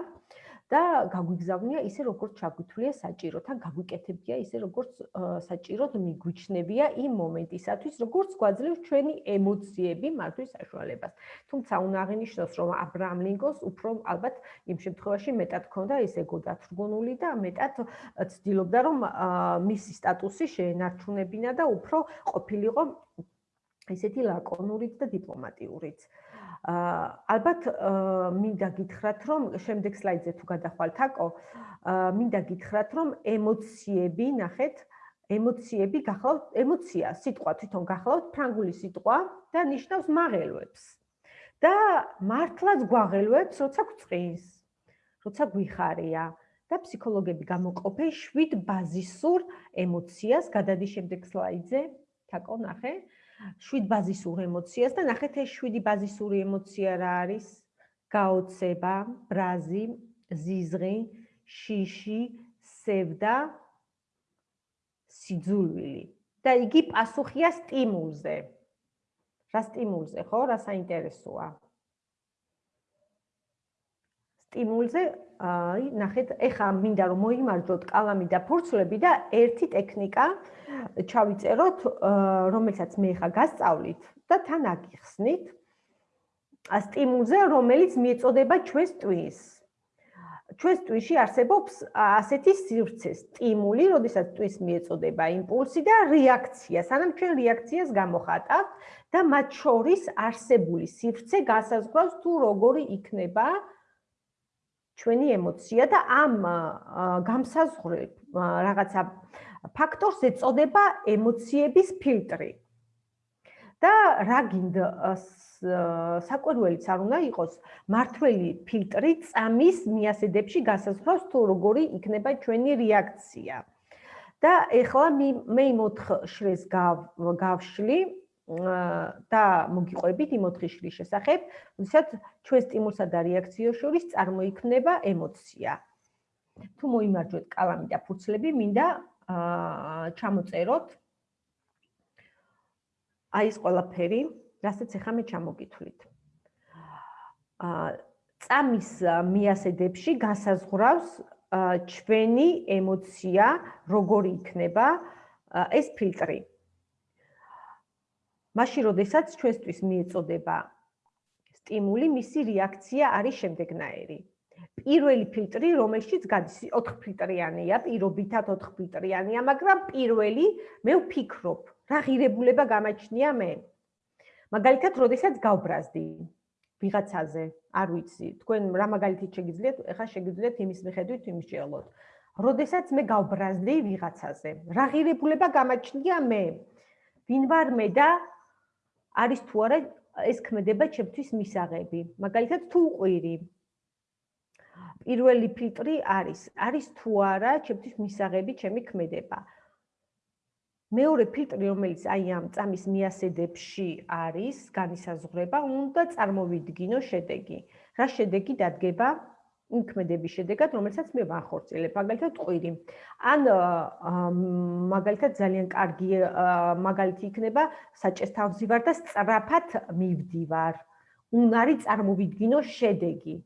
და გაგვიგზავნია ისე როგორც ჩაგვითვლია საჭირო თან გაგვიკეთებია ისე როგორც საჭიროდ მიგვიჩნევია იმ მომენტისათვის როგორც გვაძლევს ჩვენი ემოციები მართვის საშუალებას თუმცა უნდა აღინიშნოს რომ აბრაამ ლინკონს უფრო ალბათ იმ შემთხვევაში მეტად ქონდა ეს ეგო დათრგუნული და მეტად ცდილობდა რომ მისი სტატუსი შეენარჩუნებინა და უფრო ყოფილიყო ესეთი ლაკონურიც და დიპლომატიურიც. აა ალბათ მინდა გითხრათ, რომ შემდეგ სლაიდზე თუ გადახვალთ აკო, აა მინდა გითხრათ, რომ ემოციები, ნახეთ, ემოციები გახლავთ ემოცია სიტყვა თვითონ გახლავთ ფრანგული სიტყვა და ნიშნავს მაღელვებს. და მართლაც გვაღელვებს როცა გწყინს როცა გვიხარია. და ფსიქოლოგები გამოყოფენ 7 ბაზისურ ემოციას გადადი შემდეგ სლაიდზე. თაკო ნახე 7 ბაზისურ ემოციას და ნახეთ ეს 7 ბაზისური ემოცია რა არის გაოცება ბრაზი ზიზღი შიში სევდა სიძულვილი და იგი პასუხია სტიმულზე. რა სტიმულზე, ხო? რა საინტერესოა? სტიმულზე, აი, ნახეთ, ეხა მინდა რომ მოიმარჯოთ კალამი და ფურცლები და ერთი ტექნიკა ჩავიწეროთ, რომელსაც მე ეხა გასწავლით და თან აგიხსნით. სტიმულზე, რომელიც მიეწოდება ჩვენს ტვინს. ჩვენს ტვიში არსებობს ასეთი სივრცე, სტიმული, როდესაც ტვის მიეწოდება იმპულსი და რეაქცია, სანამ ჩვენ რეაქციას გამოხატავთ და მათ შორის არსებული სივრცე გასაზღვრავს თუ როგორი იქნება ჩვენი ემოცია და ამ გამსაზღვრებ რაღაცა ფაქტორს ეწოდება ემოციების ფილტრი. და რა გინდა საკვირველიც არ უნდა იყოს მართველი ფილტრი წამის მიასედებში გასაზღვრავს თუ როგორი იქნება ჩვენი რეაქცია. და ეხლა მე იმ 4 შრეს გავშლი და მოგიყვებით იმ 4 შრის შესახებ, როდესაც ჩვენ სტიმულსა და რეაქციას შორის წარმოიქმნება ემოცია. თუ მოიმარჯვეთ კალამი და ფურცლები, მინდა ჩამოწეროთ აი ეს ყველაფერი რასაც ახლა მე ჩამოგითვლით. აა წამის მიასედებში გასაზღვრავს ჩვენი ემოცია, როგორი იქნება ეს ფილტრი. მაშინ, როდესაც ჩვენთვის მიეწოდება სტიმული, მისი რეაქცია არის შემდეგნაირი. პირველი ფილტრი, რომელშიც გადის 4 ფილტრიანია, პირობითად 4 ფილტრიანია, მაგრამ პირველი მე ვფიქრობ, რა ღირებულება გამაჩნია მე? მაგალითად, როდესაც გავბრაზდი ვიღაცაზე, არ ვიცი, თქვენ რა მაგალითით შეგიძლიათ, ეხლა შეგიძლიათ იმის მიხედვით იმის შეელოთ. როდესაც მე გავბრაზდი ვიღაცაზე, რა ღირებულება გამაჩნია მე? ვინ ვარ მე და არის თუ არა ეს ქმედება ჩემთვის მისაღები? მაგალითად, თუ უყვირი. პირველი ფილტრი არის, არის თუ არა ჩემთვის მისაღები ჩემი ქმედება? მეორე ფილტრი, რომელიც აი ამ წამის მიასედებში არის, განისაზღვრება, უნდა წარმოვიდგინო შედეგი. რა შედეგი დადგება იმქმედების შედეგად, რომელსაც მე ვახორციელებ, მაგალითად, ყვირი. ან მაგალითად ძალიან კარგი მაგალითი იქნება, საჭესთავსი ვარ და სწრაფად მივდივარ. უნარი წარმოვიდგინო შედეგი.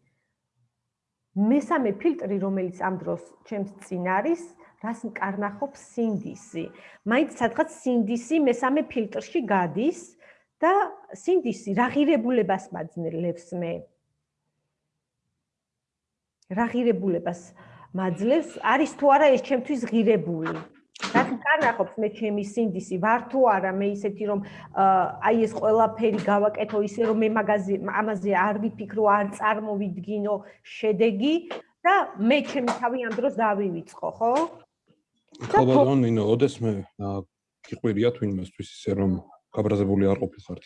მესამე ფილტრი, რომელიც ამ დროს ჩემს წინ არის, რას მკარნახობს სინდისი. მაინც სადღაც სინდისი მესამე ფილტრში გადის და სინდისი რა ღირებულებას მაძლევს მე? რა ღირებულებას მაძლევს? არის თუ არა ეს ჩემთვის ღირებული? რაც მკარნახობს მე ჩემი სინდისი, ვარ თუ არა მე ისეთი რომ აი ეს ყველაფერი გავაკეთო ისე რომ მე მაგაზე ამაზე არ ვიფიქრო, არ წარმოვიდგინო შედეგი და მე ჩემი თავი ამ დროს დავივიწყო, ხო? ხალბატონ ნინო, ოდეს მე გიყვირია თვინმესთვის ისე რომ გაბრაზებული არ ყოფილიყართ.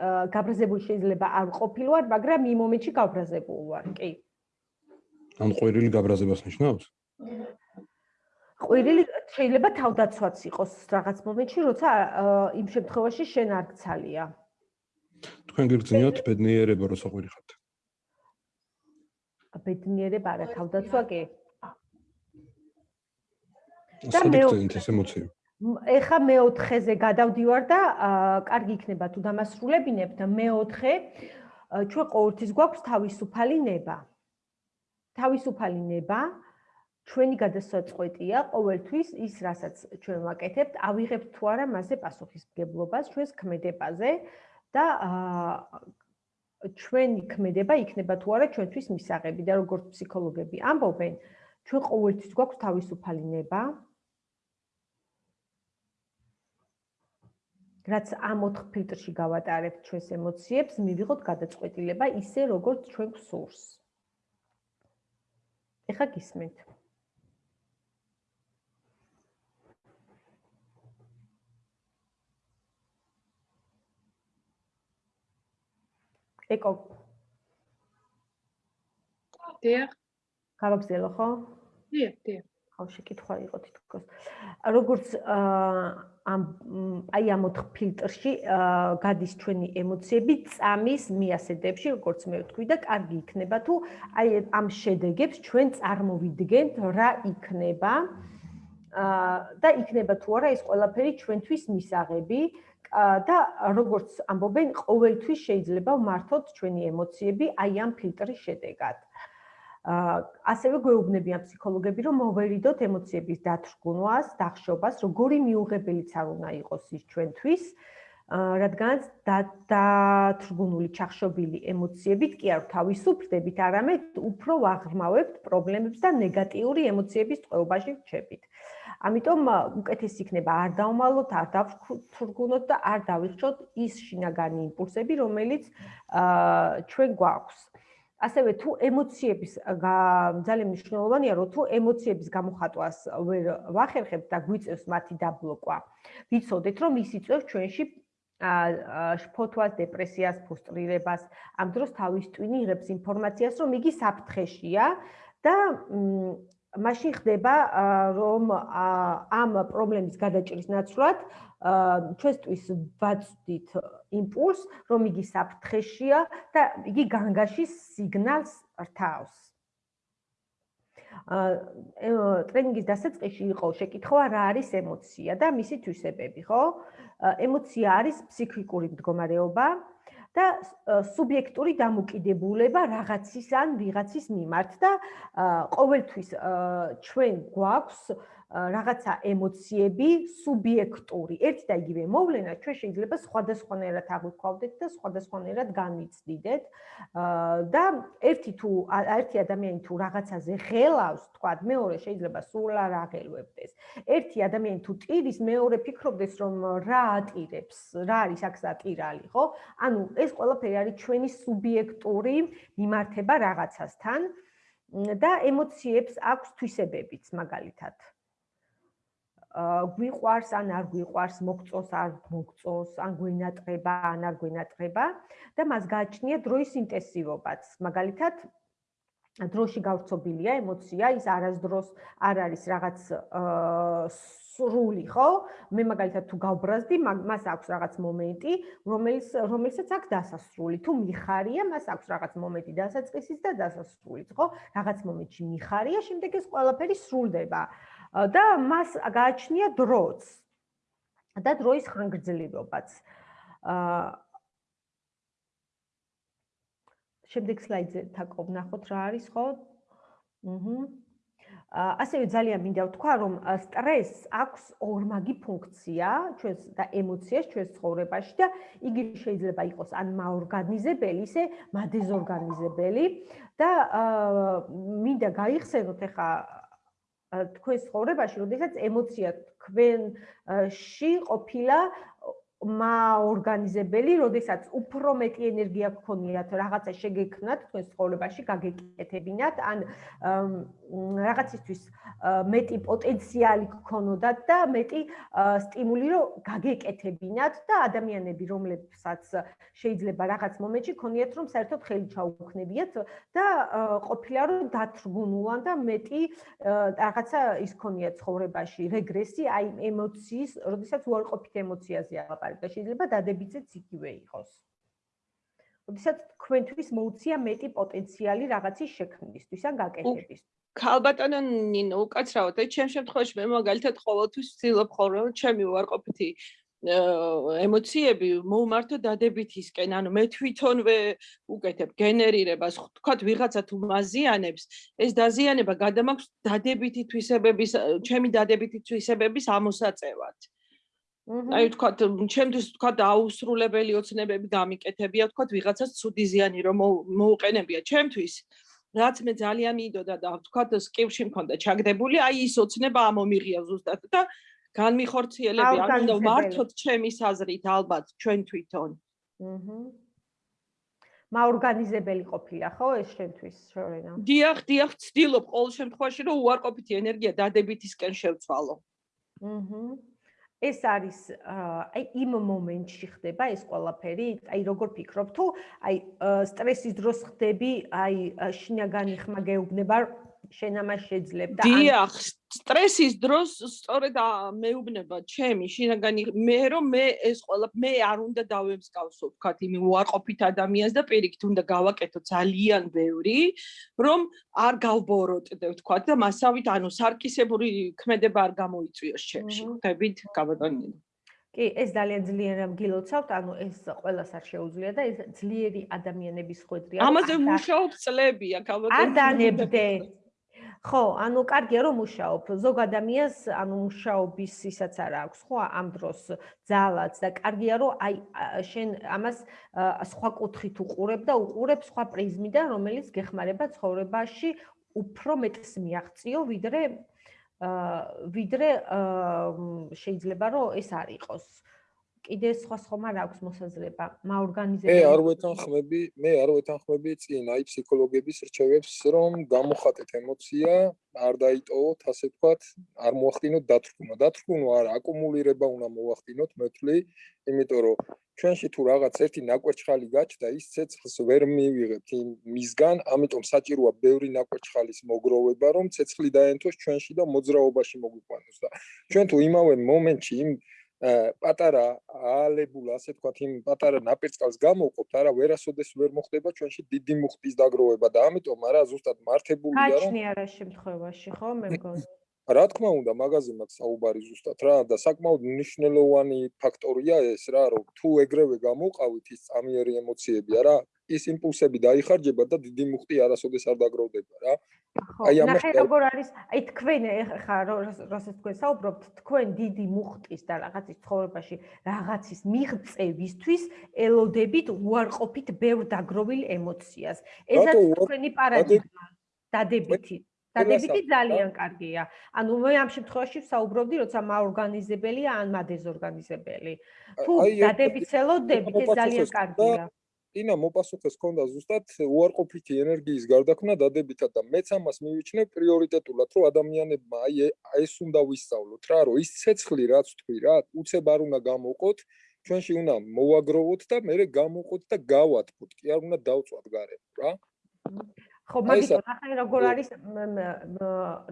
აა გაბრაზებული შეიძლება არ ყოფილიყარ, მაგრამ იმ მომენტში გაბრაზებული ვარ, კი. ან ყვირილი გაბრაზებას ნიშნავს? ყვირილი შეიძლება თავდაცვაც იყოს რაღაც მომენტში, როცა იმ შემთხვევაში შენ არ გცალია. თქვენ გიგრძნიოთ ბედნიერება როცა ყვირი ხართ? ბედნიერება არა, თავდაცვა კი. და მე ეს ემოცია ეხა მეოთხეზე გადავდივარ და კარგი იქნება თუ დამასრულებინებ და მეოთხე ჩვენ ყოველთვის გვაქვს თავისუფალი ნება თავისუფალი ნება ჩვენი გადასაწყვეტია ყოველთვის ის რასაც ჩვენ ვაკეთებთ ავიღებთ თუ არა მასზე პასუხისმგებლობას ჩვენს ქმედებაზე და ჩვენი ქმედება იქნება თუ არა ჩვენთვის მისაღები და როგორც ფსიქოლოგები ამბობენ ჩვენ ყოველთვის გვაქვს თავისუფალი ნება რაც ამ ოთხ ფილტრში გავატარებთ ჩვენს ემოციებს, მივიღოთ გადაწყვეტილება ისე როგორც ჩვენ გსურს. ეხა გისმენთ. ეკო. დიახ. გავაგზელო, ხო? დიახ, დიახ. ხო, შეკითხვა იყო თითქოს. როგორც ამ აი ამ ოთხ ფილტრში გადის ჩვენი ემოციები წამის მიასედებში, როგორც მე ვთქვი და კარგი იქნება თუ აი ამ შედეგებს ჩვენ წარმოვიდგენთ რა იქნება. აა და იქნება თუ არა ეს ყველაფერი ჩვენთვის მისაღები და როგორც ამბობენ, ყოველთვის შეიძლება მართოთ ჩვენი ემოციები აი ამ ფილტრის შედეგად. ასევე გვეუბნებიან ფსიქოლოგები, რომ მოვერიდოთ ემოციების დათრგუნვას, დახშობას, როგორი მიუღებელიც არ უნდა იყოს ის ჩვენთვის, რადგანაც დათრგუნული ჩახშობილი ემოციებით კი არ თავისუფლდებით, არამედ უფრო ვაღრმავებთ პრობლემებს და ნეგატიური ემოციების წყობაში რჩებით. ამიტომ უკეთეს იქნება არ დავმალოთ, არ დავთრგუნოთ და არ დავიხშოთ ის შინაგანი იმპულსები, რომელიც ჩვენ გვაქვს. ასევე თუ ემოციების ძალიან მნიშვნელოვანია რომ თუ ემოციების გამოხატვას ვერ ვახერხებთ და გვიწევს მათი დაბლოკვა ვიცოდეთ რომ ის იწევს ჩვენში შფოთვას, დეპრესიას, ფრუსტრირებას, ამ დროს თავის ტვინი იღებს ინფორმაციას, რომ იგი საფრთხეშია და მაშინ ხდება რომ ამ პრობლემის გადაჭრის ნაცვლად ჩვენთვის ვაწვდით იმპულს, რომ იგი საფრთხეშია და იგი განგაში სიგნალს რთავს. აა ტრენინგის დასაწყისში იყო შეკითხვა რა არის ემოცია და მისი თვისებები, ხო? ემოცია არის ფსიქიკური მდგომარეობა და სუბიექტური დამოკიდებულება რაღაცის ან ვიღაცის მიმართ და ყოველთვის ჩვენ გვაქვს რაღაცა ემოციები სუბიექტური. ერთი და იგივე მოვლენა ჩვენ შეიძლება სხვადასხვანაირად აღვიქვავდეთ და სხვადასხვანაირად განვიცდიდეთ. და ერთი თუ ერთი ადამიანი თუ რაღაცაზე ღელავს, თქვა, მეორე შეიძლება სულ არ აღელვებდეს. ერთი ადამიანი თუ ტირის, მეორე ფიქრობდეს, რომ რა ატირებს, რა არის აქ სატირალი, ხო? ანუ ეს ყველაფერი არის ჩვენი სუბიექტური მიმართება რაღაცასთან და ემოციებს აქვს თვისებებიც მაგალითად. გვიყვარს ან არ გვიყვარს, მოგწოს არ მოგწოს, ან გვენატრება ან არ გვენატრება და მას გააჩნია დროის ინტენსივობაც. მაგალითად, დროში გავრცობილია ემოცია, ის არასდროს არ არის რაღაც სრული, ხო? მე მაგალითად თუ გავბრაზდი, მას აქვს რაღაც მომენტი, რომელიც რომელსაც აქვს დასასრული. თუ მიხარია, მას აქვს რაღაც მომენტი დასაწყისის და დასასრულის, ხო? რაღაც მომენტში მიხარია, შემდეგ ეს ყველაფერი სრულდება. და მას გააჩნია დროც და დროის ხანგრძლივობაც. აა შემდეგ სლაიდზე თაკობ ნახოთ რა არის ხო? აჰა. ასევე ძალიან მინდა ვთქვა, რომ სტრესს აქვს ორმაგი ფუნქცია ჩვენს და ემოციას ჩვენს ცხოვრებაში და იგი შეიძლება იყოს ან მაორგანიზებელი, ისე მადეზორგანიზებელი და მინდა გაიხსენოთ ახლა თქვენს ცხოვრებაში, როდესაც ემოცია თქვენში ყოფილა მაორგანიზებელი, როდესაც უფრო მეტი ენერგია გქონიათ რაღაცა შეგექმნათ თქვენ ცხოვრებაში, გაგეკეთებინათ, ან რაღაცისთვის მეტი პოტენციალი გქონოდათ და მეტი სტიმული რომ გაგეკეთებინათ და ადამიანები, რომლებსაც შეიძლება რაღაც მომენტში ქონიათ რომ საერთოდ ხელი ჩაუქნებიათ და ყოფილა რომ დათრგუნულან და მეტი რაღაცა ის ქონიათ ცხოვრებაში, რეგრესი, აი ემოციის, როდესაც უარყოფით ემოციაზე აღარ არის და შეიძლება დადებითიც იგივე იყოს. როდესაც თქვენთვის მოუწია მეტი პოტენციალი რაღაცის შექმნისთვის ან გაკეთების. ქალბატონო ნინო, უკაცრავად, აი ჩემ შემთხვევაში მე მაგალითად ყოველთვის ვცდილობ ხოლმე ჩემი უარყოფითი ემოციები მომართო დადებითისკენ, ანუ მე თვითონვე უკეთებ გენერირებას, თქვათ ვიღაცა თუ მაზიანებს, ეს დაზიანება გადამაქვს დადებითი თვისებების, ჩემი დადებითი თვისებების ამოსაწევად. აი ვთქვათ, ჩემთვის ვთქვათ აუსრულებელი ოცნებები გამიკეთებია, ვთქვათ ვიღაცას ცუდი ზიანი რომ მოუყენებია ჩემთვის. რაც მე ძალიან მინდოდა და ვთქვათ სკივში მქონდა ჩაგდებული, აი ის ოცნება ამომიღია ზუსტად და განმიხორციელები არ უნდა მართოთ ჩემი საზრით ალბათ ჩვენ თვითონ. აჰა. მაორგანიზებელი ყოფილა ხო ეს შენთვის შორენა? დიახ, დიახ, ცდილობ ყოველ შემთხვევაში რომ უარყოფითი ენერგია დადებითისკენ შევცვალო. აჰა. ეს არის აი იმ მომენტში ხდება ეს ყველაფერი? აი როგორ ფიქრობ თუ აი სტრესის დროს ხდები, აი შინაგანი ხმა გეუბნება შენ ამას შეძლებ და დიახ სტრესის დროს სწორედ მეუბნება ჩემი შინაგანი მე რომ მე ეს ყველა მე არ უნდა დავემსკავსო ვქათ იმ უარყოფით ადამიანს და პირიქით უნდა გავაკეთო ძალიან ბევრი რომ არ გავბოროტდე ვქათ და მასავით ანუ სარკისებური ქმედება არ გამოიწვიოს ჩემში ხვდებით გაბატონინო კი, ეს ძალიან ძლიერ გილოცავთ, ანუ ეს ყველას არ შეუძლია და ეს ძლიერი ადამიანების ხვედრია. ამაზე მუშაობ წლები, აქ ალბათ არ დანებდე. ხო, ანუ კარგია რომ მუშაობ. ზოგ ადამიანს ანუ მუშაობის ისაც არ აქვს, ხო, ამ დროს ძალაც და კარგია რომ აი შენ ამას სხვა კუთხით უყურებ და უყურებ სხვა პრიზმიდან, რომელიც გეხმარება ცხოვრებაში უფრო მეტს მიაღწიო, ვიდრე აა ვიდრე აა შეიძლება რომ ეს არ იყოს. კიდე სხვა ხომ არ აქვს მოსაზრება? მაორგანიზებელი მე არ ვეთანხმები მე არ ვეთანხმები წინ. აი ფსიქოლოგების რჩევებს რომ გამოხატეთ ემოცია არ დაიტოვოთ ასე ვთქვათ არ მოახდინოთ დათრგუნა. დათრგუნა არა აკუმულირება უნდა მოახდინოთ მე ვთვლი იმიტომ რომ ჩვენში თუ რაღაც ერთი ნაკვერჩხალი გაჩნდა ის ცეცხლს ვერ მივიღებთ მისგან ამიტომ საჭიროა ბევრი ნაკვერჩხალის მოგროვება რომ ცეცხლი დაენთოს ჩვენში და მოძრაობაში მოგვიყვანოს და ჩვენ თუ იმავე მომენტში იმ პატარა ალებულ ასე თქვათ იმ პატარა ნაპირწყალს გამოვყოფთ არა ვერასოდეს ვერ მოხდება ჩვენში დიდი მუხტის დაგროვება და ამიტომ არა ზუსტად მართებულია რომ გაჩნია რა შემთხვევაში ხო მე მგონი რა თქმა უნდა მაგაზე მაქვს საუბარი ზუსტად რა და საკმაოდ მნიშვნელოვანი ფაქტორია ეს რა რომ თუ ეგრევე გამოვყავით ის წამიერი ემოციები არა ის იმპულსები დაიხარჯება და დიდი მუხტი არასოდეს არ დაგროვდება რა. აი ამას ნახე როგორ არის, აი თქვენ ხა როსაც თქვენ საუბრობთ, თქვენ დიდი მუხტის და რაღაცის ცხოვრებაში რაღაცის მიღწევისთვის ელოდებით უარყოფით ბევრ დაგროვილ ემოციას. ესაც თქვენი პარადიგმა დადებითი დადებითი ძალიან კარგია. ანუ მე ამ შემთხვევაში საუბრობდი, როცა მაორგანიზებელია ან მადეზორგანიზებელი. თუ დადებითს ელოდებით, ეს ძალიან კარგია. ინა მოპასუხეს ქონდა ზუსტად უარყოფითი ენერგიის გარდაქმნა დადებითად და მეც ამას მივიჩნევ პრიორიტეტულად რომ ადამიანებმა აი ეს უნდა ვისწავლოთ რა რომ ის ცეცხლი რაც თქვი რა უცებ არ უნდა გამოყოთ ჩვენში უნდა მოვაგროვოთ და მე გამოვყოთ და გავატყოთ კი არ უნდა დავწვათ გარემო რა ხო, მაგითო ახლა როგორ არის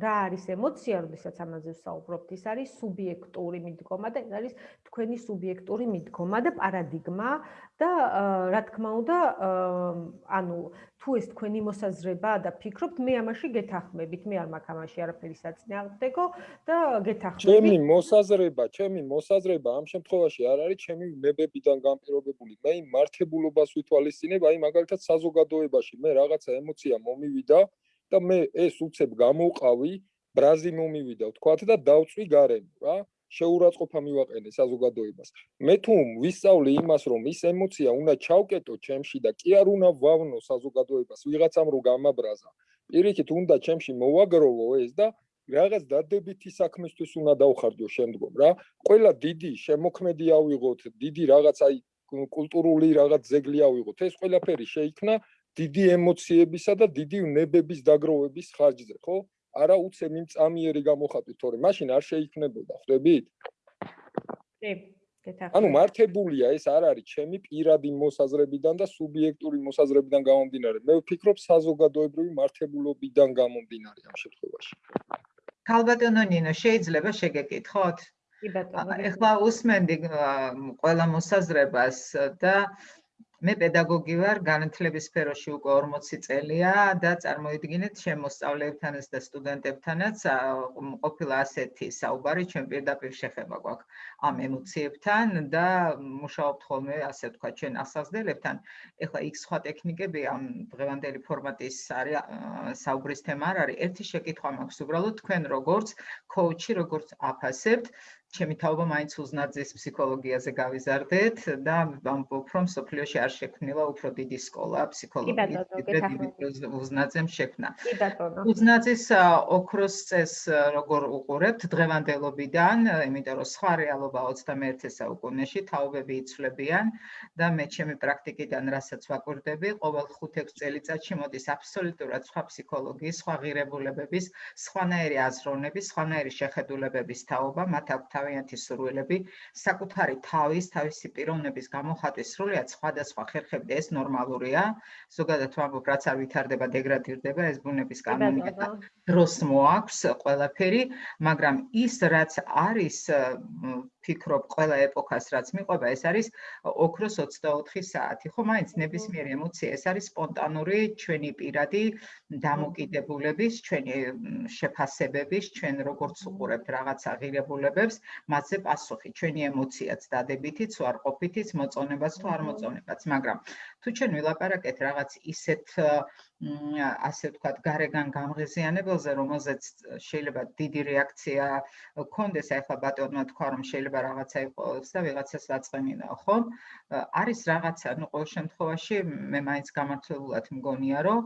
რა არის ემოცია, როდესაც ამაზე ვსაუბრობთ, ის არის სუბიექტური მიდგომა და ეს არის თქვენი სუბიექტური მიდგომა და პარადიგმა და რა თქმა უნდა, ანუ თუ ეს თქვენი მოსაზრება და ფიქრობთ, მე ამაში გეთახმებით, მე არ მაქვს ამაში არაფერი საწინააღმდეგო და გეთახმებით. ჩემი მოსაზრება, ჩემი მოსაზრება ამ შემთხვევაში არ არის ჩემი ნებებიდან განპირობებული. მე იმ მართებულობას ვითვალისწინებ, აი მაგალითად საზოგადოებაში მე რაღაცა ემოცია მომივიდა და მე ეს უცებ გამოვყავი, ბრაზი მომივიდა, ვთქვათ და დავწვი გარემო, რა. შეურაცხყოფა მივაყენე საზოგადოებას. მე თუ ვისწავლი იმას, რომ ის ემოცია უნდა ჩავკეტო ჩემში და კი არ უნდა ვავნო საზოგადოებას, ვიღაცამ რო გამაბრაზა. პირიქით უნდა ჩემში მოვაგროვო ეს და რაღაც დადებითი საქმისთვის უნდა დავხარჯო შემდგომ რა. ყველა დიდი შემოქმედი ავიღოთ, დიდი რაღაც აი კულტურული რაღაც ზეგლი ავიღოთ. ეს ყველაფერი შეიქმნა დიდი ემოციებისა და დიდი ნებების დაგროვების ხარჯზე, ხო? არა უცებ იმ წამიერი გამოხატვით, თორე მაშინ არ შეიქმნებოდა, ხვდებით? კი, ანუ მართებულია ეს არ არის ჩემი პირადი მოსაზრებიდან და სუბიექტური მოსაზრებიდან გამომდინარე. მე ვფიქრობ საზოგადოებრივი მართებულობიდან გამომდინარე ამ შემთხვევაში. ქალბატონო ნინო, შეიძლება შეგეკითხოთ? კი ბატონო. ეხლა უსმენდი ყველა მოსაზრებას და მე პედაგოგი ვარ განათლების სფეროში უკვე 40 წელია და წარმოიდგინეთ შემოსწავლეებთანაც და სტუდენტებთანაც ყოფილა ასეთი საუბარი ჩვენ პირდაპირ შეხება გვაქვს ამ ემოციებთან და მუშაობთ ხოლმე ასე თქვა ჩვენ ასაზრდებთან ეხლა იქ სხვა ტექნიკები ამ დღევანდელი ფორმატის არის საუბრის თემა არ არის. ერთი შეკითხვა მაქვს უბრალოდ თქვენ როგორც კოუჩი როგორც აფასებთ ჩემი თაობა მაინც უზნაძის ფსიქოლოგიაზე გავიზარდეთ და ვამბობ რომ სოფლიოში არ შექმნილა უფრო დიდი სკოლა ფსიქოლოგიის უზნაძემ შექმნა. უზნაძის ოქროს წეს როგორ უყურებთ? დღევანდელობიდან, იმიტომ რომ სხვა რეალობა 21 საუკუნეში თაობები იცვლებიან და მე ჩემი პრაქტიკიდან რასაც ვაკვირდები, ყოველ 5-6 წელიწადში მოდის აბსოლუტურად სხვა ფსიქოლოგიის, სხვა ღირებულებების, სხვანაირი აზროვნების, სხვანაირი შეხედულებების თაობა, მათ აქვთ თავიანთი სურვილები, საკუთარი თავის, თავისი პიროვნების გამოხატვის სრულიად სხვადასხვა ხერხები ეს ნორმალურია. ზოგადად ვამბობ, რაც არ ვითარდება, დეგრადირდება, ეს ბუნების კანონია და დროს მოაქვს ყველაფერი, მაგრამ ის რაც არის ფიქრობ ყველა ეპოქას რაც მიყვება ეს არის ოქროს 24 საათი. ხო მაინც ნებისმიერი ემოცია ეს არის სპონტანური ჩვენი პირადი დამოკიდებულების ჩვენი შეფასებების ჩვენ როგორც უყურებთ რაღაცა ღირებულებებს მასზე პასუხი ჩვენი ემოციაც დადებითიც უარყოფითიც მოწონებაც თუ არ მოწონებაც მაგრამ თუ ჩვენ ვილაპარაკეთ რაღაც ისეთ ასე ვთქვათ, გარეგან გამღიზიანებელზე, რომელზეც შეიძლება დიდი რეაქცია გქონდეს, ახლა ბატონმა თქვა, რომ შეიძლება რაღაცა იყოს და ვიღაცას დაწყენინო, ხო? არის რაღაცა, ну, ყოველ შემთხვევაში მე მაინც გამართლებულად მგონია, რომ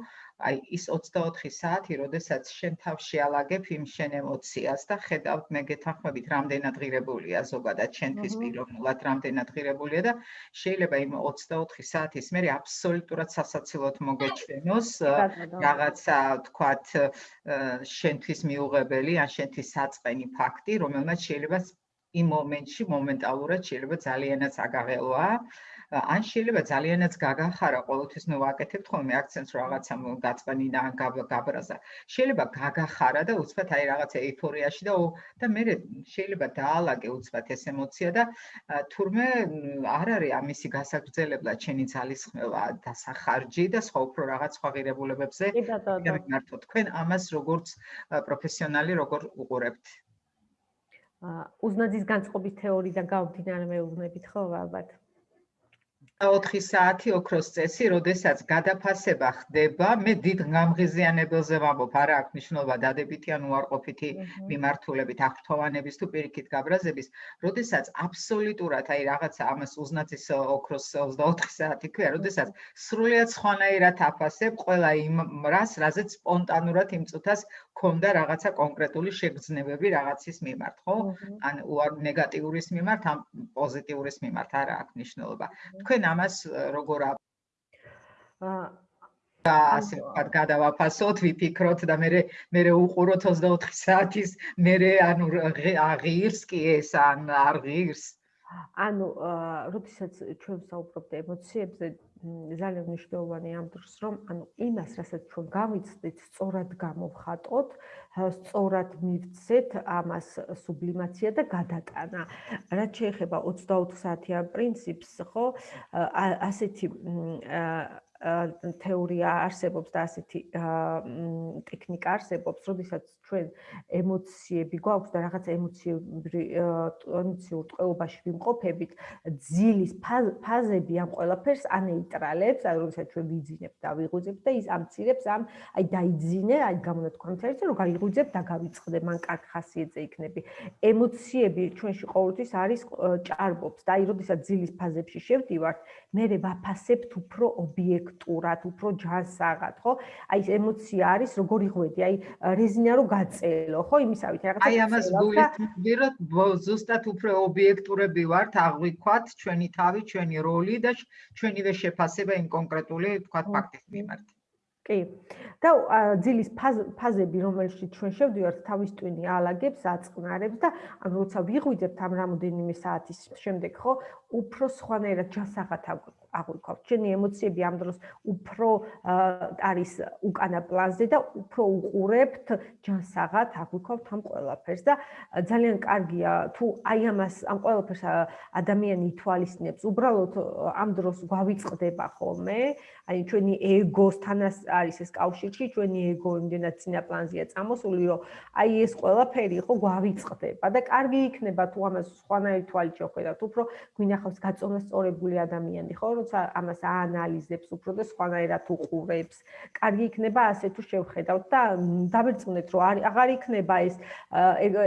აი ის 24 საათი, როდესაც შენ თავში ალაგებ იმ შენ ემოციას და ხედავთ მე გეთანხმებით, რამდენად ღირებულია ზოგადად შენთვის პიროვნულად, რამდენად ღირებულია და შეიძლება იმ 24 საათის მერე აბსოლუტურად სასაცილოდ მოგეჩვენოს [coughs] რაღაცა თქვათ შენთვის მიუღებელი ან შენთვის საწყენი ფაქტი, რომელმაც შეიძლება იმ მომენტში მომენტალურად შეიძლება ძალიანაც აგაღელვა ან შეიძლება ძალიანაც გაგახარა ყოველთვის ნუ ვაკეთებთ ხოლმე აქცენტს რაღაცა გაწყნინა ან გაბრაზა. შეიძლება გაგახარა და უცბად აი რაღაცა ეიფორიაში და და მე შეიძლება დაალაგე უცბად ეს ემოცია და თურმე არ არის ამისი გასაგრძელებლად ჩენი ძალისხმევა და სახარჯი და სხვა უფრო რაღაც სხვა ღირებულებებზე გამართო თქვენ ამას როგორც პროფესიონალი როგორ უყურებთ? უზნაძის განწყობის თეორიიდან გამომდინარე მეუბნებით ხო ალბათ 4 საათი ოქროს წესი, როდესაც გადაფასება ხდება, მე დიდ გამღიზიანებელზე ვამბობ, არა აქვს მნიშვნელობა დადებითი ან უარყოფითი მიმართულებით, აღფრთოვანების თუ პირიქით გაბრაზების, როდესაც აბსოლუტურად აი რაღაცა ამას უზნაძის ოქროს 24 საათი ქვია, როდესაც სრულიად სხვანაირად აფასებ ყველა იმ რას, რაზეც სპონტანურად იმ წუთას ქონდა რაღაცა კონკრეტული შეგრძნებები რაღაცის მიმართ, ხო? ან უარ ნეგატიურის მიმართ, ან პოზიტიურის მიმართ არა აქვს მნიშვნელობა. თქვენ ამას როგორ და ასე ვთქვათ, გადავაფასოთ, ვიფიქროთ და მე მე უყუროთ 24 საათის, მე ანუ აღირს კი ეს ან არ ღირს. ანუ, როდესაც ჩვენ საუბრობთ ემოციებზე, ძალიან მნიშვნელოვანი ამ დროს, რომ ანუ იმას, რასაც ჩვენ გავიცდით, სწორად გამოვხატოთ, სწორად მივცეთ ამას სუბლიმაცია და გადატანა. რაც შეეხება 24 საათიან პრინციპს, ხო, ასეთი თეორია არსებობს და ასეთი ტექნიკა არსებობს, როდესაც ჩვენ ემოციები გვაქვს და რაღაც ემოციები ემოციურ ტყეობაში ვიმყოფებით, ძილის ფაზები ამ ყველაფერს ანეიტრალებს, აი როდესაც ჩვენ ვიძინებთ და ვიღვიძებთ და ის ამცირებს ამ აი დაიძინე, აი გამონათქვამთერზე რომ გაიღვიძებ და გავიწყდე, მან კარგ ხასიათზე იქნები. ემოციები ჩვენში ყოველთვის არის ჭარბობს და აი როდესაც ძილის ფაზებში შევდივართ, მე ვაფასებთ უფრო ობიექტ სტრუქტურად, უფრო ჯანსაღად, ხო? აი ეს ემოცია არის, როგორ იღვედი, აი რეზინა რო გაწელო, ხო? იმისავით რაღაცა აი ამას გულისხმობთ, ზუსტად უფრო ობიექტურები ვართ, აღვიქვათ ჩვენი თავი, ჩვენი როლი და ჩვენივე შეფასება იმ კონკრეტული, თქვა, ფაქტის მიმართ. კი. და ძილის ფაზები, რომელშიც ჩვენ შევდივართ, თავის ტვინი ალაგებს, აწყნარებს და როცა ვიღვიძებთ ამ რამოდენიმე საათის შემდეგ, ხო, უფრო სხვანაირად ჯანსაღად აღვიქვავთ. ჩვენი ემოციები ამ დროს უფრო არის უკანა პლანზე და უფრო უყურებთ ჯანსაღად აღვიქვავთ ამ ყველაფერს და ძალიან კარგია თუ აი ამას ამ ყველაფერს ადამიანი ითვალისწინებს, უბრალოდ ამ დროს გვავიწყდება ხოლმე, აი ჩვენი ეგოსთანაც არის ეს კავშირში, ჩვენი ეგო იმდენად წინა პლანზეა წამოსული, რომ აი ეს ყველაფერი ხო გვავიწყდება და კარგი იქნება თუ ამას სხვანაირი თვალით შევხედავთ, უფრო გვინახავს გაწონასწორებული ადამიანი, ხო, როცა ამას აანალიზებს უფრო და სხვანაირად უყურებს. კარგი იქნება ასე თუ შევხედავთ და დავერწმუნეთ, რომ არ აღარ იქნება ეს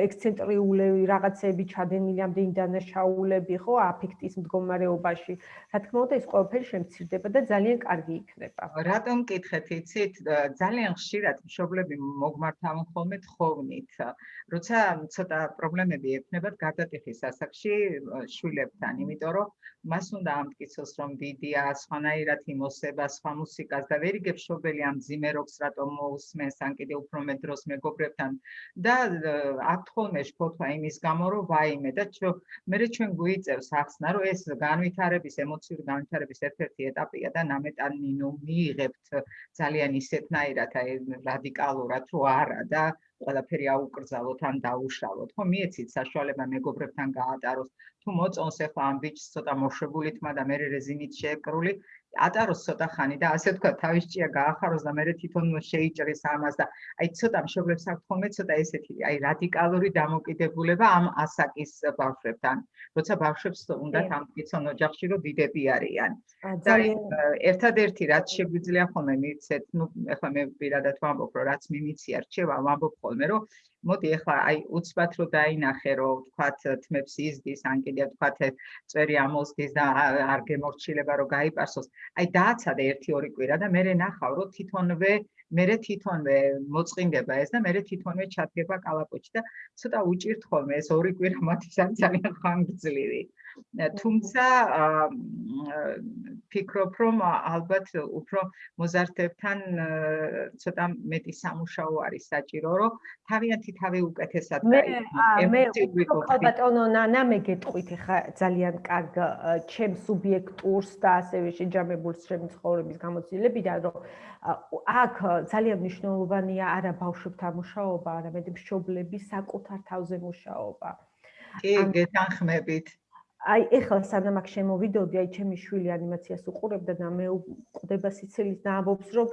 ექსცენტრიულები რაღაცები ჩადენილი ამდენი დანაშაულები, ხო, აფექტის მდგომარეობაში. რა თქმა უნდა, ეს ყველაფერი შემცირდება და ძალიან კარგი იქნება. რატომ კითხეთ, იცით, ძალიან ხშირად მშობლები მოგმართავენ ხოლმე თხოვნით. როცა ცოტა პრობლემები ექნებათ გარდატეხის ასაკში შვილებთან, იმიტომ რომ მას უნდა ამტკიცოს, რომ დიდია, სხვანაირად იმოსება, სხვა მუსიკას და ვერ იგებს შობელი ამ ძიმე როკს რატომ მოусმენს, ან კიდე უფრო მეტ დროს მეგობრებთან და აქ ხოლმე შფოთვა იმის გამო, რომ ვაიმე და მე ჩვენ გვიწევს ახსნა, რომ ეს განვითარების, ემოციური განვითარების ერთ-ერთი ეტაპია და ნამეტანი ნუ მიიღებთ. ძალიან ისეთნაირად აი რადიკალურად, რომ არა და ყველაფერი აუკრძალოთ ან დაუშალოთ. ხო, მიეცით საშუალება მეგობრებთან გაატაროს. თუ მოწონს ახლა ამ ბიჭს ცოტა მოშებული თმა და მე რეზინით შეეკრული, ატაროს ცოტა ხანი და ასე თქვა თავის ჭია გაახაროს და მე თვითონ შეიჭრის ამას და აი ცოტა მშობლებს აქვს ხოლმე ცოტა ესეთი აი რადიკალური დამოკიდებულება ამ ასაკის ბავშვებთან როცა ბავშვებს უნდათ ამ კიცონ ოჯახში რომ დიდები არიან. და ერთადერთი რაც შეგვიძლია ხოლმე მიცეთ ნუ ეხლა მე პირადად ვამბობ რომ რაც მიმიცია რჩევა ვამბობ ხოლმე რომ მოდი ახლა აი უცბად რო დაინახე რომ თქვათ თმებს იზდის ან კიდე თქვათ წვერი ამოსდის და არ გემორჩილება რომ გაიპარსოს აი დააცადე 1-2 კვირა და მე ნახავ რომ თვითონვე მე თვითონვე მოწყინდება ეს და მე თვითონვე ჩადგება კალაპოჩი და ცოტა უჭირთ ხოლმე ეს 2 კვირა მათი ძალიან ხანგრძლივი თუმცა ფიქრობ რომ ალბათ უფრო მოზარდებთან ცოტა მეტი სამუშაო არის საჭირო რომ თავიანთი თავი უკეთესად გაიგო მე ალბათონო ნანა მე გეტყვით ხა ძალიან კარგ ჩემ სუბიექტურს და ასევე შეჯამებულს ჩემი ცხოვრების გამოცდილებიდან რომ აქ ძალიან მნიშვნელოვანია არა ბავშვებთან მუშაობა არამედ მშობლების საკუთარ თავზე მუშაობა. კი გეთანხმებით აი ეხლა სანამ აქ შემოვიდოდი, აი ჩემი შვილი ანიმაციას უყურებდა და მე ყდება სიცილის და ამბობს, რომ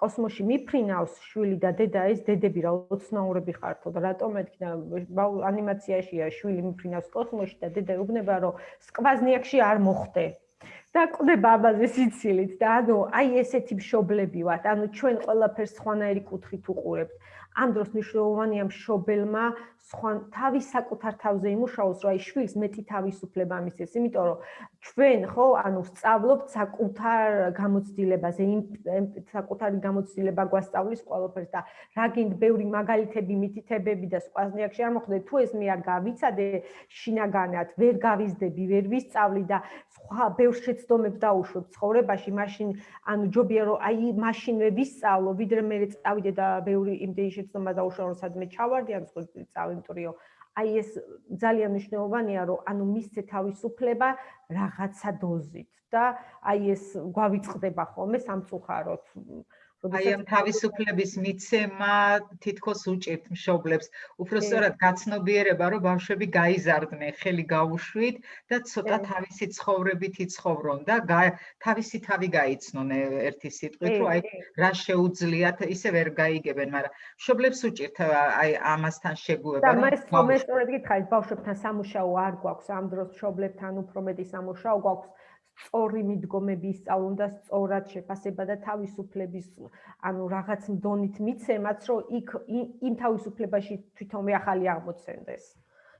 კოსმოსში მიფრინავს შვილი და დედა ეს დედები რა ოცნაურები ხართო და რატომ ეთქნა ანიმაციაშია შვილი მიფრინავს კოსმოსში და დედა უბნება, რომ სკვაზნიაკში არ მოხდე. და ყდება ამაზე სიცილით და ანუ აი ესეთი მშობლები ვართ, ანუ ჩვენ ყველაფერს სხვანაირი კუთხით უყურებთ. ამ დროს მნიშვნელოვანია მშობელმა სხვა თავის საკუთარ თავზე იმუშაოს, რომ აი შვილს მეტი თავისუფლება მისცეს, იმიტომ რომ ჩვენ ხო, ანუ სწავლობთ საკუთარ გამოცდილებაზე, იმ საკუთარი გამოცდილება გვასწავლის ყველაფერს და რა გინდ ბევრი მაგალითები, მითითებები და სხვაზნიაკში არ მოხდე, თუ ეს მე არ გავიცადე შინაგანად, ვერ გავიზდები, ვერ ვისწავლი და სხვა ბევრ შეცდომებს დაუშვებ ცხოვრებაში, მაშინ ანუ ჯობია რომ აი მაშინვე ვისწავლო, ვიდრე მე წავიდე და ბევრი იმდენი შეცდომა დაუშვო, რომ სადმე ჩავარდი, ან სხვა წავი იმიტომ რომ აი ეს ძალიან მნიშვნელოვანია რომ ანუ მისცე თავისუფლება რაღაცა დოზით და აი ეს გვავიწყდება ხოლმე სამწუხაროდ აი ამ თავისუფლების მიცემა თითქოს უჭირთ მშობლებს. უფრო სწორად გაცნობიერება რომ ბავშვები გაიზარდნენ ხელი გაუშვით და ცოტა თავისი ცხოვრებით იცხოვრონ და თავისი თავი გაიცნონ ერთი სიტყვით რომ აი რა შეუძლიათ ისე ვერ გაიგებენ მაგრამ მშობლებს უჭირთ აი ამასთან შეგუება და მე მე სწორედ გითხარით ბავშვებთან სამუშაო არ გვაქვს ამ დროს მშობლებთან უფრო მეტი სამუშაო გვაქვს სწორი მიდგომები ისწავლონ და სწორად შეფასება და თავისუფლების ანუ რაღაც მდონით მიცემაც რომ იქ იმ თავისუფლებაში თვითონ ახალი აღმოცენდეს.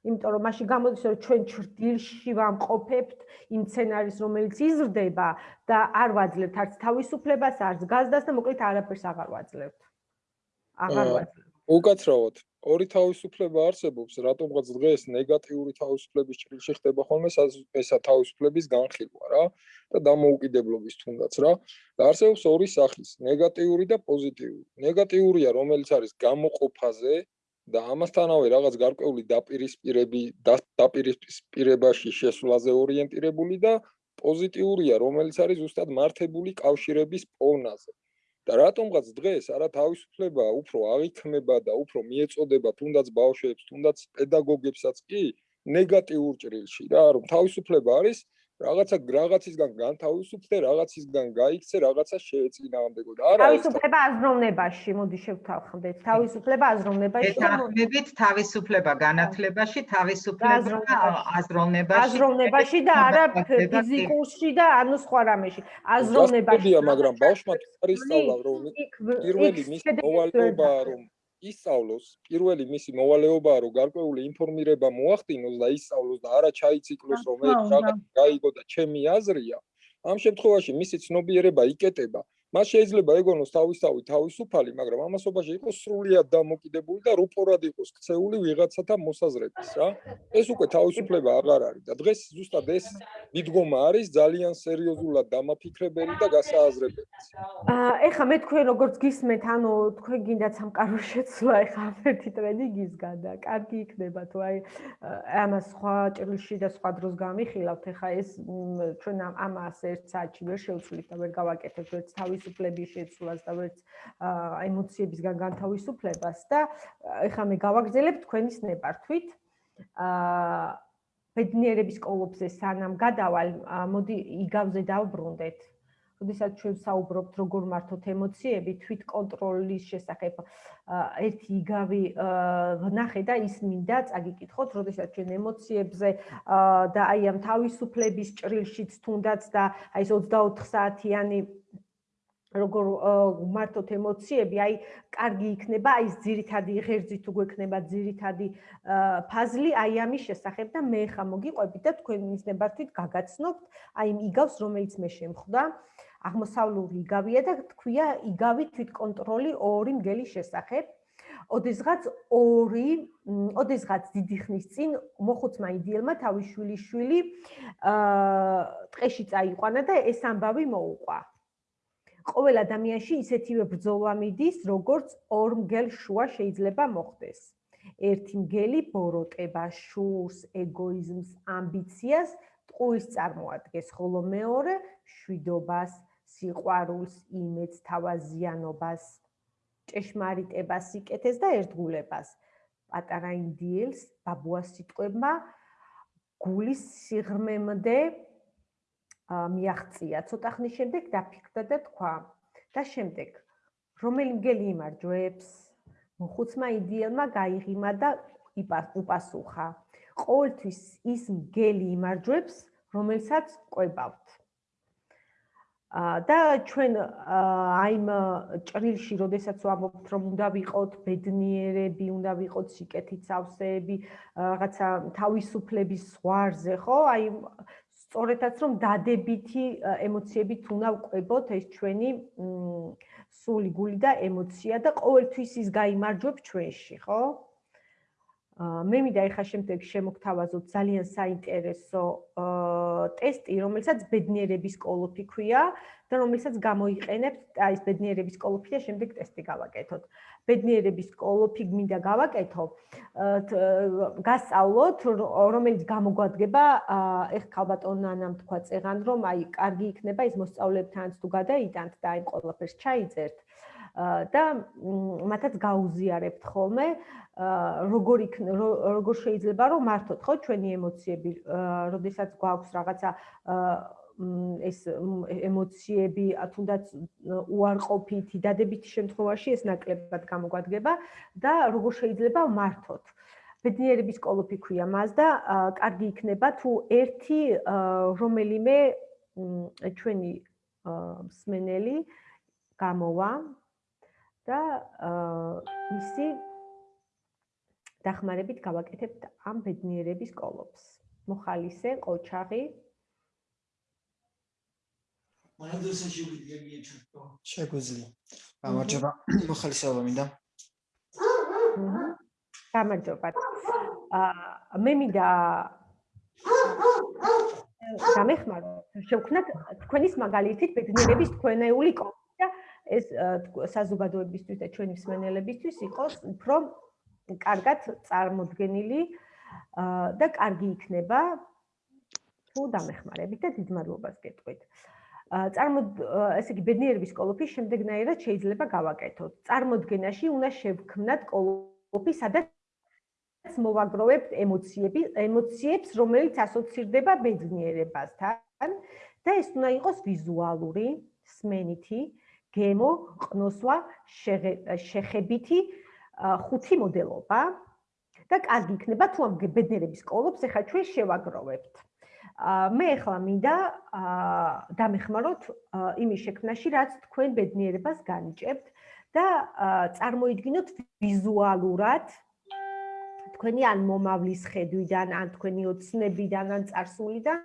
იმიტომ რომ მაშინ გამოდის რომ ჩვენ ჭრდილში ვამყოფებთ იმ სცენარის რომელიც იზრდება და არ ვაძლევთ არც თავისუფლებას, არც გაზდას და მოკლედ არაფერს აღარ ვაძლევთ. აღარ ვაძლევთ. უკაცრავად ორი თავისუფლება არსებობს, რატომღაც დღეს ნეგატიური თავისუფლების ჭრილში ხდება ხოლმე ესა თავისუფლების განხილვა რა და დამოუკიდებლობის თუნდაც რა. და არსებობს ორი სახის, ნეგატიური და პოზიტიური. ნეგატიურია, რომელიც არის გამოყოფაზე და ამასთანავე რაღაც გარკვეული დაპირისპირები დაპირისპირებაში შესვლაზე ორიენტირებული და პოზიტიურია, რომელიც არის ზუსტად მართებული კავშირების პოვნაზე. და რატომღაც დღეს არა თავისუფლება უფრო აღიქმება და უფრო მიეწოდება თუნდაც ბავშვებს, თუნდაც პედაგოგებსაც კი ნეგატიურ ჭრილში რა, რომ თავისუფლება არის რაღაცა რაღაცისგან განთავისუფლდე, რაღაცისგან გაიქცე, რაღაცა შეეწინააღმდეგო და არა თავისუფლება აზროვნებაში, მოდი შევთავხდეთ. თავისუფლება აზროვნებაში. ეთანხმებით თავისუფლება განათლებაში, თავისუფლება აზროვნებაში. აზროვნებაში და არა ფიზიკურში და ანუ სხვა რამეში. აზროვნებაში. მაგრამ ბავშვმა არის სწავლა, რომ პირველი მის მოვალეობა რომ ისწავლოს პირველი მისი მოვალეობაა რომ გარკვეული ინფორმირება მოახდინოს და ისწავლოს და არა ჩაიციკლოს რომ ეს რაღაც გაიგო და ჩემი აზრია. ამ შემთხვევაში მისი ცნობიერება იკეტება. მას შეიძლება ეგონოს თავისთავად თავისუფალი, მაგრამ ამასობაში იყოს სრულიად დამოკიდებული და რუპორად იყოს ქცეული ვიღაცათა მოსაზრების, რა. ეს უკვე თავისუფლება აღარ არის და დღეს ზუსტად ეს მიდგომა არის ძალიან სერიოზულად დამაფიქრებელი და გასააზრებელი. აა ეხლა მე თქვენ როგორც გისმენთ, ანუ თქვენ გინდათ სამყარო შეცვლა ეხლა ერთი ტრენდი გისგან და კარგი იქნება თუ აი ამას სხვა ჭრილში და სხვა დროს გამიხილავთ, ეხლა ეს ჩვენ ამას ერთ საათში ვერ შევცვლით და ვერ გავაკეთებთ ერთ თავისუფლების შეცვლას და ერთ ემოციებისგან განთავისუფლებას და ეხლა მე გავაგზელებ თქვენის ნებართვით. აა ბედნიერების კოლოფზე სანამ გადავალ, მოდი იგავზე დავბრუნდეთ. როდესაც ჩვენ საუბრობთ როგორ მართოთ ემოციები, თვით კონტროლის შესახებ ერთი იგავი ვნახე და ის მინდა წაგიკითხოთ, როდესაც ჩვენ ემოციებზე და აი ამ თავისუფლების ჭრილშიც თუნდაც და აი ეს 24 საათიანი როგორ მართოთ ემოციები, აი კარგი იქნება, აი ეს ძირითადი ღერძი თუ გვექნება ძირითადი ფაზლი აი ამის შესახებ და მე ხა მოგიყვებით და თქვენ მისნებართით გაგაცნობთ აი იგავს, რომელიც მე შემხვდა. აღმოსავლური იგავია და თქვია იგავი თვითკონტროლი ორი მგელის შესახებ. ოდესღაც ორი, ოდესღაც დიდი ხნის წინ მოხუცმა იდიელმა თავის შვილიშვილი აა ტყეში წაიყვანა და ეს ამბავი მოუყვა. ყოველ ადამიანში ისეთივე ბრძოლა მიდის, როგორც ორ მგელ შუა შეიძლება მოხდეს. ერთი მგელი ბოროტება, შურს, ეგოიზმს, ამბიციას, ტყუის წარმოადგენს, ხოლო მეორე შვიდობას, სიყვარულს, იმედს, თავაზიანობას, ჭეშმარიტებას, სიკეთეს და ერთგულებას. პატარა ინდიელს ბაბუას სიტყვებმა გულის სიღრმემდე მიაღწია. ცოტა ხნის შემდეგ დაფიქრდა და თქვა და შემდეგ რომელი მგელი იმარჯვებს? მოხუცმა იდიელმა გაიღიმა და უპასუხა. ყოველთვის ის მგელი იმარჯვებს რომელსაც ყვებავთ. და ჩვენ აიმ ჭრილში, როდესაც ვამბობთ, რომ უნდა ვიყოთ ბედნიერები, უნდა ვიყოთ სიკეთით სავსეები, რაღაცა თავისუფლების ზღვარზე, ხო? აი სწორედაც რომ დადებითი ემოციებით უნდა ვყვებოთ ეს ჩვენი სული, გული და ემოცია და ყოველთვის ის გამოიმარჯვებს ჩვენში, ხო? მე მინდა ეხა შემდეგ შემოგთავაზოთ ძალიან საინტერესო ტესტი, რომელსაც ბედნიერების კოლოფი ქვია და რომელსაც გამოიყენებთ აი ეს ბედნიერების კოლოფი და შემდეგ ტესტი გავაკეთოთ. ბედნიერების კოლოფი მინდა გავაკეთო. გასწავლოთ, რომელიც გამოგვადგება ეხ ქალბატონანამ თქვა წეღან, რომ აი კარგი იქნება ის მოსწავლეებთანაც თუ გადაიტანთ და აი ყველაფერს ჩაიწერთ. და მათაც გაუზიარებთ ხოლმე როგორ იქ როგორ შეიძლება რომ მართოთ ხო ჩვენი ემოციები როდესაც გვაქვს რაღაცა ეს ემოციები თუნდაც უარყოფითი დადებითი შემთხვევაში ეს ნაკლებად გამოგვადგება და როგორ შეიძლება მართოთ ბედნიერების კოლოფი ქვია მას და კარგი იქნება თუ ერთი რომელიმე ჩვენი მსმენელი გამოვა და ისი დახმარებით გავაკეთებთ ამ ბედნიერების კოლოფს. მოხალისე, ყოჩაღი. მადლობა შეგვიძლია ჩართო. შეგვიძლია. გამარჯობა. მოხალისეობა მინდა. გამარჯობა. აა მე მინდა გამეხმარო. შევქნათ თქვენის მაგალითით ბედნიერების თქვენეული კოლოფი და ეს საზოგადოებისთვის და ჩვენი მსმენელებისთვის იყოს უფრო კარგად წარმოდგენილი და კარგი იქნება თუ დამეხმარებით და დიდ მადლობას გეტყვით. წარმო ესე იგი ბედნიერების კოლოფი შემდეგნაირად შეიძლება გავაკეთოთ. წარმოდგენაში უნდა შევქმნათ კოლოფი, სადაც მოვაგროვებთ ემოციები, ემოციებს, რომელიც ასოცირდება ბედნიერებასთან და ეს უნდა იყოს ვიზუალური, სმენითი, გემო, ყნოსვა, შეხებითი ხუთი მოდელობა და კარგი იქნება თუ ამ ბედნიერების კოლოფს ახლა ჩვენ შევაგროვებთ. მე ახლა მინდა დამეხმაროთ იმის შექმნაში, რაც თქვენ ბედნიერებას განიჭებთ და წარმოიდგინოთ ვიზუალურად თქვენი ან მომავლის ხედვიდან, ან თქვენი ოცნებიდან, ან წარსულიდან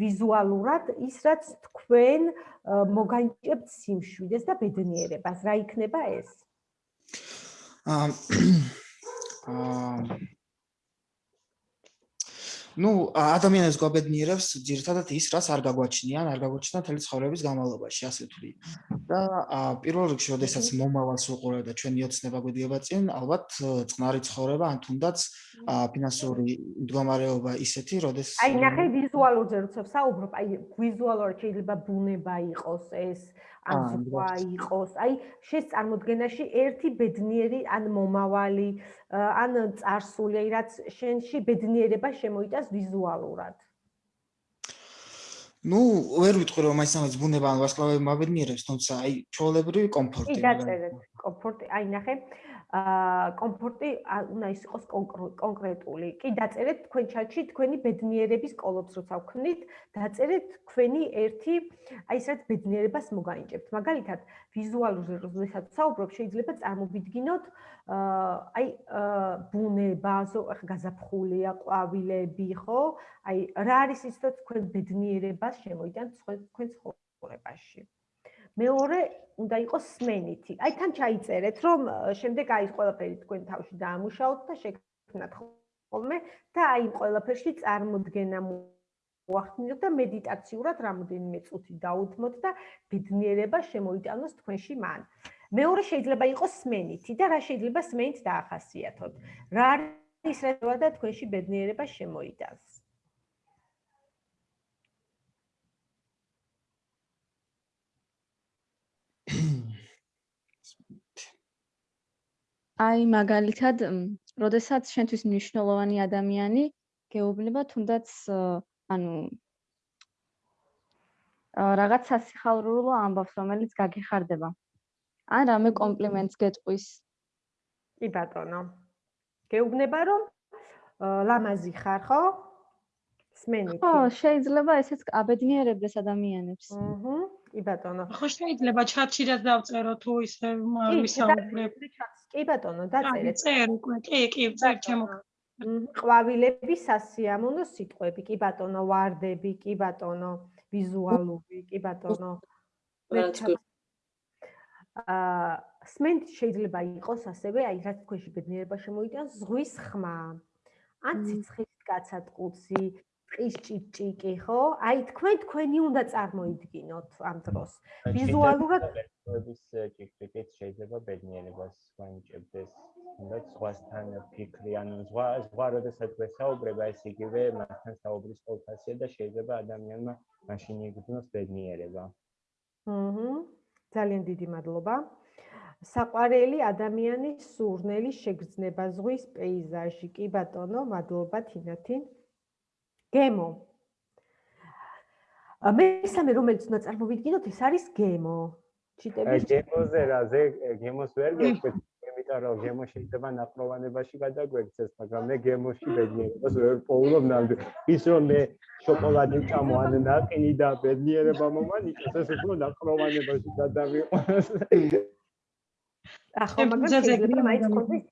ვიზუალურად ის რაც თქვენ მოგანიჭებთ სიმშვიდეს და ბედნიერებას, რა იქნება ეს? აა [coughs] ну ადამიანებს გვაბედნიერებს ძირთადად ის რაც არ გაგვაჩნიან, არ გაგვაჩნდა მთელი ცხოვრების განმავლობაში, ასე ვთვლი. და პირველ რიგში, ოდესაც მომავალს უყურებ და ჩვენი ოცნება გვედიება წინ, ალბათ წყნარი ცხოვრება, ან თუნდაც ფინანსური მდგომარეობა ისეთი, როდეს აი ნახე ვიზუალურზე როცა საუბრობ, აი ვიზუალურად შეიძლება ბუნება იყოს ეს ან ზღვა იყოს. აი, შენს წარმოდგენაში ერთი ბედნიერი ან მომავალი, ან წარსული, აი რაც შენში ბედნიერება შემოიტანს ვიზუალურად. ну, ვერ ვიტყვი რომ აი სამეც ბუნება ან ვარსკვლავები მაბედნიერებს, თუმცა აი ჩვეულებრივი კომფორტი. კი, დაწერეთ, კომფორტი. აი ნახე, აა კომფორტი უნდა ის იყოს კონკრეტული. კი დაწერეთ თქვენ ჩატში თქვენი ბედნიერების კოლოფს როცა ვქნით, დაწერეთ თქვენი ერთი აი ესეთ ბედნიერებას მოგანიჭებთ. მაგალითად, ვიზუალურ როდესაც საუბრობ, შეიძლება წარმოვიდგინოთ აა აი ბუნება, ახ გაზაფხულია, ყვავილები, ხო? აი რა არის ის რომ თქვენ ბედნიერებას შემოიტანთ თქვენ ცხოვრებაში. მეორე უნდა იყოს სმენითი. აი თან ჩაიწერეთ, რომ შემდეგ აი ეს ყველაფერი თქვენ თავში დაამუშაოთ და შექმნათ ხოლმე და აი ყველაფერში წარმოდგენა მოახდინოთ და მედიტაციურად რამოდენიმე წუთი დაუთმოთ და ბედნიერება შემოიტანოს თქვენში მან. მეორე შეიძლება იყოს სმენითი და რა შეიძლება სმენით დაახასიათოთ. რა არის რა და თქვენში ბედნიერება შემოიტანს. აი მაგალითად, როდესაც შენთვის მნიშვნელოვანი ადამიანი გეუბნება თუნდაც ანუ რაღაც სასიხალრულო ამბავს, რომელიც გაგეხარდება. ან რამე კომპლიმენტს გეტყვის. კი ბატონო. გეუბნება რომ ლამაზი ხარ, ხო? სმენით. ხო, შეიძლება ესეც აბედნიერებდეს ადამიანებს. აჰა. კი ბატონო. ხო შეიძლება ჩატში რაც დავწერო თუ ისე ვისაუბრებ. კი ბატონო, დაწერეთ. წერ უკვე, კი, კი, წერ ჩემო. ყვავილები სასიამოვნო სიტყვები, კი ბატონო, ვარდები, კი ბატონო, ვიზუალური, კი ბატონო. აა სმენთ შეიძლება იყოს ასევე აი რაც თქვენში ბედნიერება შემოიტანს ზღვის ხმა. ან ციცხლის კაცატყუცი, ტყის ჭიჭიკი, ხო? აი თქვენ თქვენი უნდა წარმოიდგინოთ ამ დროს. ვიზუალურად ტყის ჭიჭიკით შეიძლება ბედნიერებას განიჭებდეს. უნდა ზღვასთან ფიქრი, ანუ ზღვა ზღვა როდესაც ვესაუბრება, ეს იგივე მასთან საუბრის ყოველფასია და შეიძლება ადამიანმა მაშინ იგრძნოს ბედნიერება. აჰა. ძალიან დიდი მადლობა. საყვარელი ადამიანის სურნელი შეგრძნება ზღვის პეიზაჟი. კი ბატონო, მადლობა თინათი. გემო. მესამე რომელიც უნდა წარმოვიდგინოთ, ეს არის გემო. ჩიტების გემოზე რა, ზე გემოს ვერ გეკვეთ, იმიტომ რომ გემო შეიძლება ნაპროვანებაში გადაგვექცეს, მაგრამ მე გემოში ბედნიერებას ვერ პოულობ ნამდვილ. ის რომ მე შოკოლადი ჩამო ან ნაკინი და ბედნიერება მომანიჭოს, ეს უფრო ნაპროვანებაში გადავიყვანოს. ახლა მაგრამ შეიძლება მაინც კონდეს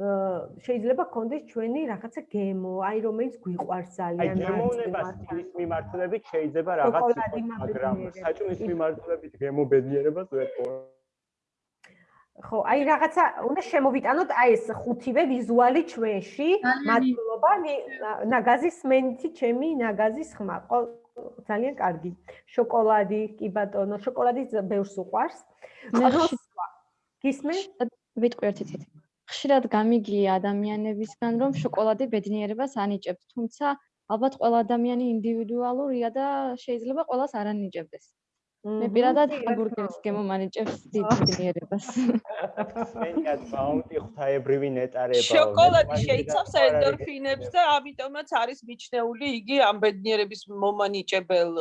შეიძლება გქონდეს ჩვენი რაღაცა გემო, აი რომელიც გვიყვარს ძალიან. აი გემოვნებას ის მიმართულებით შეიძლება რაღაც იყოს, მაგრამ საჭმის მიმართულებით გემო ბედნიერებას ვერ ყო. ხო, აი რაღაცა უნდა შემოვიტანოთ აი ეს ხუთივე ვიზუალი ჩვენში. მადლობა ნაგაზის მენთი ჩემი ნაგაზის ხმა. ძალიან კარგი. შოკოლადი, კი ბატონო, შოკოლადი ბევრს უყვარს. ხო, გისმენ? ვიტყვი ერთი წუთი. ხშირად გამიგია ადამიანებისგან, რომ შოკოლადი ბედნიერებას ანიჭებს, თუმცა ალბათ ყველა ადამიანი ინდივიდუალურია და შეიძლება ყველას არ ანიჭებდეს. მე პირადად ჰამბურგერის გემომანიჭებს [laughs] დიდ ბედნიერებას. მენიად ბაუნტი ღვთაებრივი ნეტარება. [laughs] შოკოლადი შეიცავს ენდორფინებს და ამიტომაც არის მიჩნეული იგი ამ ბედნიერების მომანიჭებელ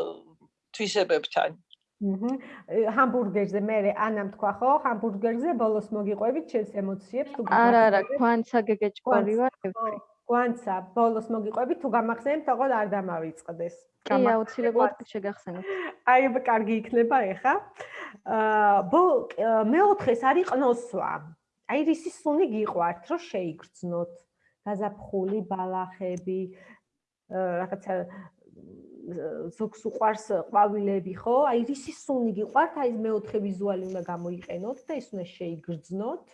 თვისებებთან. ჰამბურგერზე მე ანამ თქვა ხო? ჰამბურგერზე ბოლოს მოგიყვებით ჩემს ემოციებს თუ არა არა ქვანცა გეგეჭკვარი ვარ ქვანცა ბოლოს მოგიყვებით თუ გამახსენებთ თქო არ დამავიწყდეს. კი აუცილებლად შეგახსენებთ აი კარგი იქნება ეხა. აა მეოთხეს არის ყნოსვა აი რისი სუნი გიყვართ რომ შეიგრძნოთ. გაზაფხული ბალახები რაღაცა ზოგს უყარს ყვავილები, ხო? აი რისი სუნი გიყვართ? აი მეოთხე ვიზუალი უნდა გამოიყენოთ და ის უნდა შეიგრძნოთ.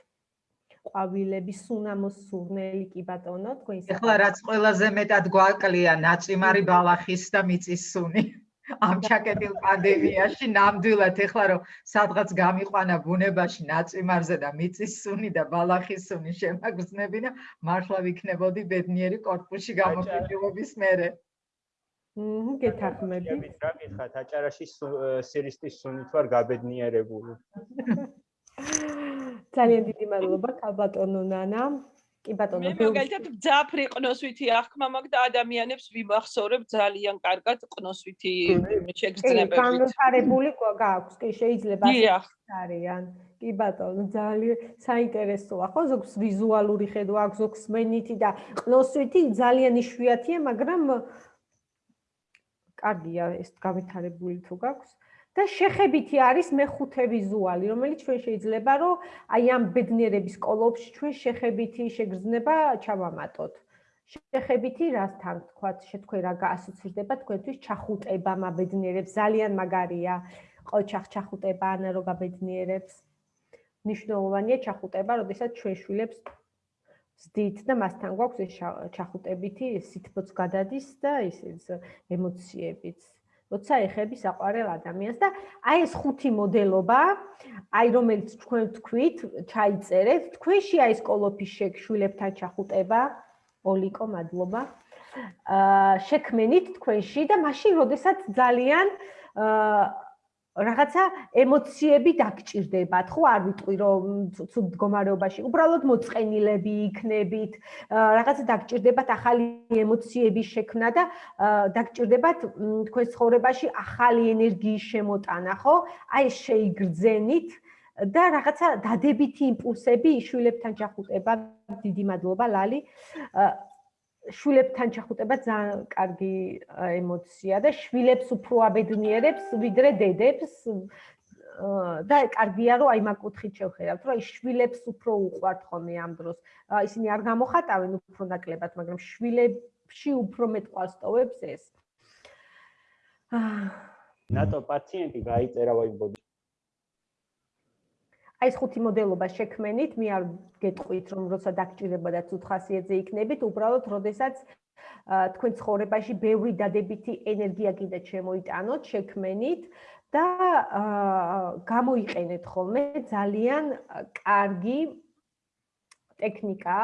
ყვავილები სუნამოს სურნელი კი ბატონო, თქვენ ეხლა რაც ყველაზე მეტად გვაკლია ნაწიმარი ბალახის და მიწის სუნი. ამ ჩაკეტილ პანდემიაში ნამდვილად ეხლა რომ სადღაც გამიყვანა ბუნებაში ნაწიმარზე და მიწის სუნი და ბალახის სუნი შემაგზნებინა, მართლა ვიქნებოდი ბედნიერი კორპუსში გამოფიჭილობის მერე. მმ, გეთახმები. რა გითხრათ, აჭარაში სირისტის სუნით ვარ გაბედნიერებული. [laughs] ძალიან დიდი მადლობა, კაბატონო ნანა. კი ბატონო მე მაგალითად ძაფრი ყნოსვითი აღქმა მაქვს და ადამიანებს ვიმახსოვრებ ძალიან კარგად ყნოსვითი შეგრძნებებით. განვითარებული გააქვს, კი შეიძლება არიან. კი ბატონო ძალიან საინტერესოა ხო ზოგს ვიზუალური ხედვა აქვს ზოგს მენითი და ყნოსვითი ძალიან იშვიათია, მაგრამ კარგია ეს განვითარებული თუ გაქვს. და შეხებითი არის მეხუთე ვიზუალი, რომელიც ჩვენ შეიძლება რომ აი ამ ბედნიერების კოლოფში ჩვენ შეხებითი შეგრძნება ჩავამატოთ. შეხებითი რასთან თქვათ, შეთქვენ რა გაასოცირდება თქვენთვის ჩახუტება მაბედნიერებს, ძალიან მაგარია. ყოჩახ ჩახუტება ანა რო გაბედნიერებს. ნიშნულოვანია ჩახუტება, როდესაც ჩვენ შვილებს ვსდით და მასთან გვაქვს ეს ჩახუტებითი სითბოც გადადის და ის ემოციებიც. როცა ეხები საყვარელ ადამიანს და აი ეს ხუთი მოდელობა, აი რომელიც თქვენ თქვით, ჩაიწერეთ, თქვენში აი ეს კოლოფის შეკშვილებთან ჩახუტება, ოლიკო, მადლობა. აა შექმენით თქვენში და მაშინ როდესაც ძალიან აა რაღაცა ემოციები დაგჭირდებათ, ხო, არ ვიტყვი რომ ცუდ მდგომარეობაში, უბრალოდ მოწყენილები იქნებით, რაღაცა დაგჭირდებათ ახალი ემოციების შექმნა და დაგჭირდებათ თქვენ ცხოვრებაში ახალი ენერგიის შემოტანა, ხო? აი შეიგრძენით და რაღაცა დადებითი იმპულსები შვილებთან ჩახუტება. დიდი მადლობა ლალი. შვილებთან ჩახუტება ძალიან კარგი ემოცია და შვილებს უფრო აბედნიერებს ვიდრე დედებს და კარგია რომ აი მაგუთხით შევხედავთ რომ აი შვილებს უფრო უყვართ ხოლმე ამ დროს. ისინი არ გამოხატავენ უფრო ნაკლებად მაგრამ შვილებში უფრო მეტ ყასტოვებს ეს. ნატო პაციენტი გაიწერა ვაიბოდი აი ეს ხუთი მოდელობა შექმენით, მე არ გეტყვით რომ როცა დაგჭირება და ცუთ ხასიათზე იქნებით, უბრალოდ როდესაც თქვენ ცხოვრებაში ბევრი დადებითი ენერგია კიდე შემოიტანოთ, შექმენით და გამოიყენეთ ხოლმე ძალიან კარგი ტექნიკა.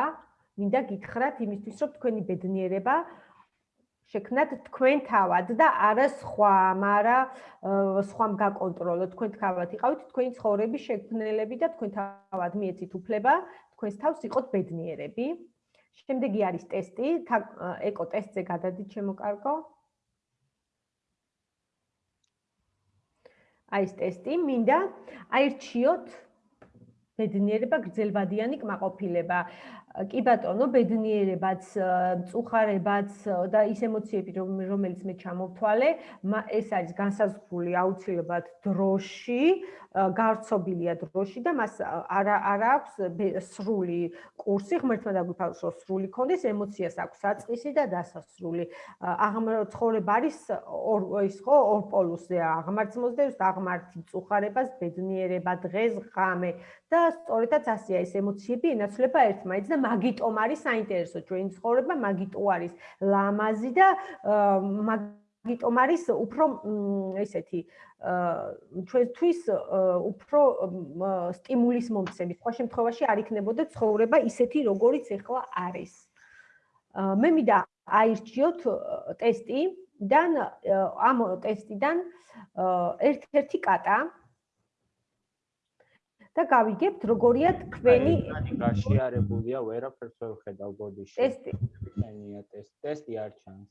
მინდა გითხრათ იმისთვის, რომ თქვენი ბედნიერება შექმნათ თქვენ თავად და არა სხვა, მაგრამ სხვამ გაკონტროლოთ. თქვენ თავად იყავით თქვენი ცხოვრების შექმნელები და თქვენ თავად მიეცით უფლება თქვენს თავს იყოთ ბედნიერები. შემდეგი არის ტესტი, ეკო ტესტზე გადადით შემოკარგო. აი ეს ტესტი, მინდა აირჩიოთ ბედნიერება, გრძელვადიანი კმაყოფილება. კი ბატონო, ბედნიერებაც, მწუხარებაც და ის ემოციები, რომელიც მე ჩამოვთვალე, ეს არის განსაზღვრული აუცილებლად დროში, გავრცობილია დროში და მას არა არა აქვს სრული კურსი, ღმერთმა დაგვიფალოს, რომ სრული კონდეს, ემოციას აქვს საწყისი და დასასრული. აღმოცხოვრება არის ორ ის ხო, ორ პოლუსზე აღმართს მოსდევს, აღმართი მწუხარებას, ბედნიერება, დღეს, ღამე და სწორედაც ასეა ეს ემოციები ენაცვლება ერთმანეთს და მაგიტომ არის საინტერესო ჩვენი ცხოვრება, მაგიტომ არის ლამაზი და მაგიტომ არის უფრო ესეთი ჩვენთვის უფრო სტიმულის მომცემი. სხვა შემთხვევაში არ იქნებოდა ცხოვრება ისეთი, როგორიც ახლა არის. მე მინდა აირჩიოთ ტესტი და ამ ტესტიდან ერთ-ერთი კატა და გავიგებთ როგორია თქვენი გაშიარებულია ვერაფერს ვერ ხედავ ბოდიში ტესტი ენია ტესტი ტესტი არ ჩანს.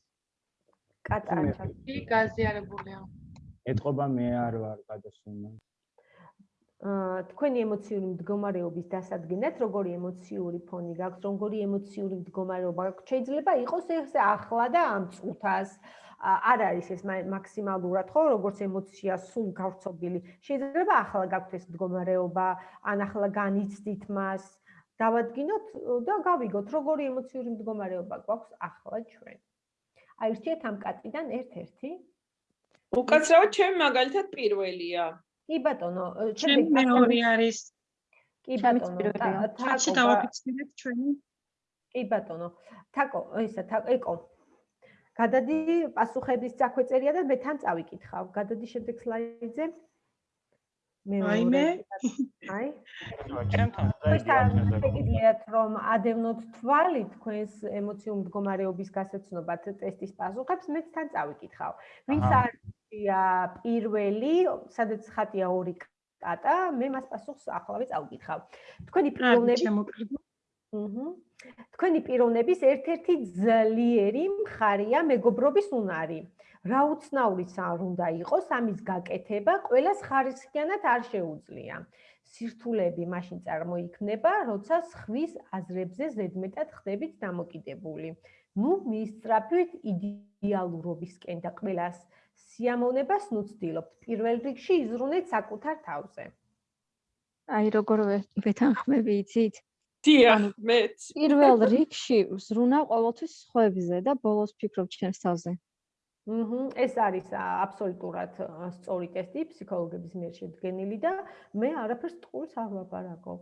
კატა არ ჩანს. კი გაზიარებულია. ეთყობა მე არ ვარ გადასუნა აა თქვენი ემოციური მდგომარეობის დასადგენად როგორი ემოციური ფონი გაქვს როგორი ემოციური მდგომარეობა გაქვს. შეიძლება იყოს ეს ახლა და ამ წუთას არ არის ეს მაქსიმალურად ხო როგორც ემოცია სულ გავრცობილი შეიძლება ახლა გაქვთ ეს მდგომარეობა ან ახლა განიცდით მას დავადგინოთ და გავიგოთ როგორი ემოციური მდგომარეობა გვაქვს ახლა ჩვენ აი რჩეთ ამ კატიდან ერთ-ერთი უკაცრავად ჩემი მაგალითად პირველია. კი ბატონო, ჩემი მეორე არის. კი ბატონო, თაკო დავაფიქსირეთ ჩვენი. კი ბატონო. თაკო, ისა თაკო, ეკო. გადადი პასუხების წახვეწერია და მე თან წავიკითხავ. გადადი შემდეგ სლაიდზე. მე ვაიმე. აი. ჩემთან დაიგეთ რომ ადევნოთ თვალი თქვენს ემოციურ მდგომარეობის გასაცნობად ტესტის პასუხებს მეც თან წავიკითხავ. ვინც არია პირველი, სადაც ხატია ორი კატა, მე მას პასუხს ახლავე წავიკითხავ. თქვენი პიროვნები აჰა. თქვენი პიროვნების ერთ-ერთი ძლიერი მხარეა მეგობრობის უნარი. რა უცნაურიც არ უნდა იყოს ამის გაკეთება, ყოველას ხარისხიანად არ შეუძლია. სირთულეები მაშინ წარმოიქმნება, როცა სხვის აზრებზე ზედმეტად ხდებით დამოკიდებული. ნუ მისწრაფვით იდეალურობისკენ და ყოველას სიამოვნებას ნუცდილობთ. პირველ რიგში იზრუნეთ საკუთარ თავზე. აი როგორ ვეთანხმები იცით? დიახ, მეც. პირველ [laughs] რიგში ზრუნა ყოველთვის ხვებზე და ბოლოს ფიქრობ ჩემს თავზე. აჰა, ეს არის აბსოლუტურად სწორი ტესტი ფსიქოლოგების მიერ შედგენილი და მე არაფერს ტყუილს არ ვაპარაკობ.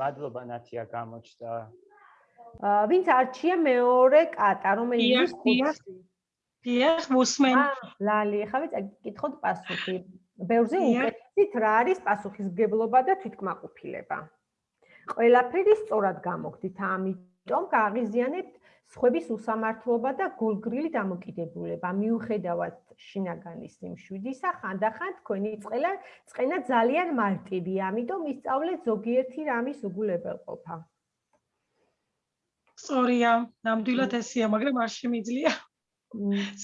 მადლობა ნათია გამოჩნდა. აა ვინც არჩია მეორე კატა, რომელიც ხუთი. დიახ, მოსმენ. ლალი, ხავე წაკითხოთ პასუხი. ბევრზე უკეთესით რა არის პასუხისგებლობა და თვითკმაყოფილება. ყველაფერი სწორად გამოგდით, ამიტომ გააღიზიანებთ სხვების უსამართლობა და გულგრილი დამოკიდებულება. მიუხედავად შინაგანის იმ შვიდისა ხანდახან თქვენი წყელა წყენა ძალიან მარტივია ამიტომ ისწავლეთ ზოგიერთი რამის უგულებელყოფა სწორია ნამდვილად ესეა მაგრამ არ შემიძლია.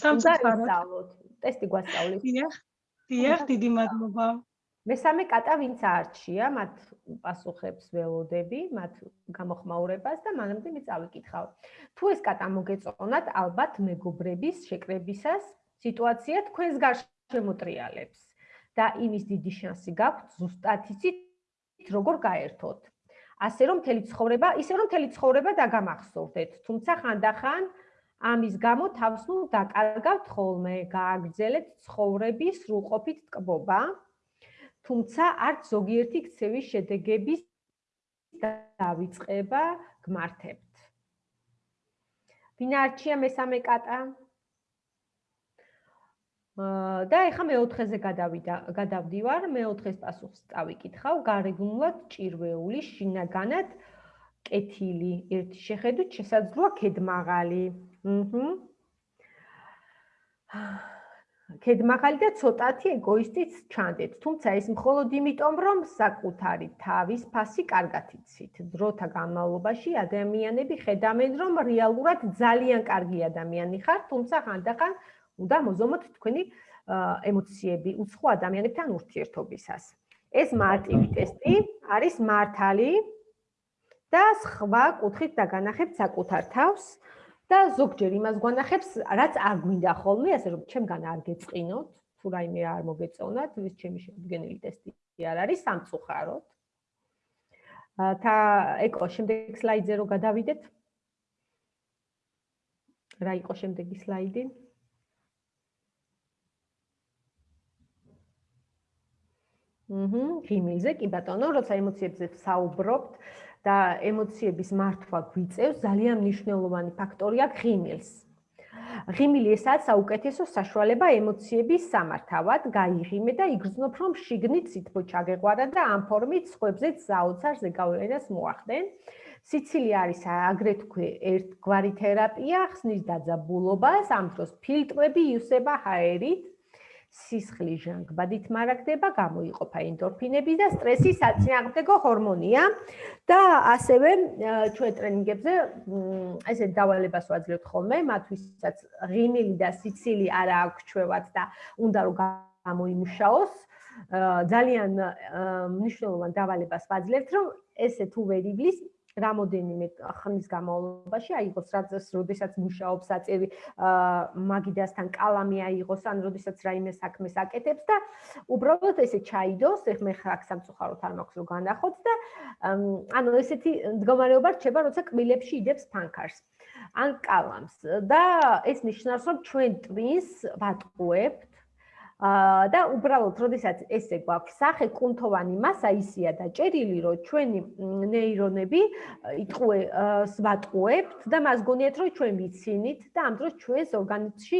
სამწუხაროდ. ტესტი გვასწავლეთ დიახ დიახ დიდი მადლობა მესამე კატა ვინც არჩია, მათ პასუხებს ველოდები, მათ გამოხმაურებას და მანამდე მე წავიკითხავ. თუ ეს კატა მოგეწონათ, ალბათ მეგობრების შეკრებისას სიტუაცია თქვენს გარშემო ტრიალებს და იმის დიდი შანსი გაქვთ ზუსტად იცით როგორ გაერთოთ. ასე რომ მთელი ცხოვრება, ისე რომ მთელი ცხოვრება დაგამახსოვრდეთ, თუმცა ხანდახან ამის გამო თავს ნუ დაკარგავთ ხოლმე, გააგრძელეთ ცხოვრების სრულყოფით ტკბობა. თუმცა არც ზოგიერთი ქცევის შედეგების დავიწყება გმართებთ. ვინ არჩია მესამე კატა? და ეხა მეოთხეზე გადავიდა, გადავდივარ, მეოთხეს პასუხს წავიკითხავ, გარეგნულად ჭირვეული, შინაგანად კეთილი, ერთი შეხედვით შესაძლოა ქედმაღალი. აჰა. ქედმახალი და ცოტათი ეგოისტიც ჩანდეთ. თუმცა ეს მხოლოდ იმიტომ, რომ საკუთარი თავის ფასი კარგად იცით. დროთა განმავლობაში ადამიანები ხედავენ, რომ რეალურად ძალიან კარგი ადამიანი ხარ, თუმცა ხანდახან უნდა მოზომოთ თქვენი ემოციები უცხო ადამიანებთან ურთიერთობისას. ეს მარტივი ტესტი არის მართალი და სხვა კუთხით დაგანახებთ საკუთარ თავს. და ზოგჯერ იმას გვანახებს, რაც არ გვინდა ხოლმე, ასე რომ ჩემგან არ გეწყინოთ, თუ რაიმე არ მოგეწონათ, ის ჩემი შედგენილი ტესტი არ არის სამწუხაროდ. და ეკო, შემდეგ სლაიდზე რო გადავიდეთ. რა იყო შემდეგი სლაიდი? აჰა, ღიმილზე, კი ბატონო, როცა ემოციებზე საუბრობთ, და ემოციების მართვა გვიწევს ძალიან მნიშვნელოვანი ფაქტორია ღიმილს. ღიმილი ესაა საუკეთესო საშუალება ემოციების სამართავად, გაიღიმე და იგრძნობ რომ შიგნით სითბო ჩაგეყვარა და ამ ფორმით სხვებზეც საოცარ ზეგავლენას მოახდენ. სიცილი არის აგრეთვე ერთგვარი თერაპია, ხსნის დაძაბულობას, ამ დროს ფილტრები იუსება ჰაერით სისხლი ჟანგბადით მარაგდება, გამოიყოფა ენდორფინები და სტრესის საწინააღმდეგო ჰორმონია და ასევე ჩვენ ტრენინგებზე ესე დავალებას ვაძლევთ ხოლმე, მათთვისაც ღიმილი და სიცილი არა აქვს ჩვევად და უნდა რომ გამოიმუშაოს. ძალიან მნიშვნელოვან დავალებას ვაძლევთ, რომ ესე თუ ვერ იბლის, რამოდენიმე ხნის განმავლობაში აიღოს რაც როდესაც მუშაობს აწევი მაგიდასთან კალამი აიღოს ან როდესაც რაიმე საქმეს აკეთებს და უბრალოდ ესე ჩაიდოს ეხ მე ხარ სამწუხაროდ არ მაქვს რომ განახოთ და ანუ ესეთი მდგომარეობა რჩება როცა კბილებში იდებს ფანქარს ან კალამს. და ეს ნიშნავს რომ ჩვენ ტვინს ვატყუებთ და უბრალოდ როდესაც ესე გვაქვს სახე კუნთოვანი მასა ისია დაჭერილი რომ ჩვენი ნეირონები იტყუებს ვატყუებთ და მას გონიათ რომ ჩვენ ვიცინით და ამ დროს ჩვენს ორგანიზმში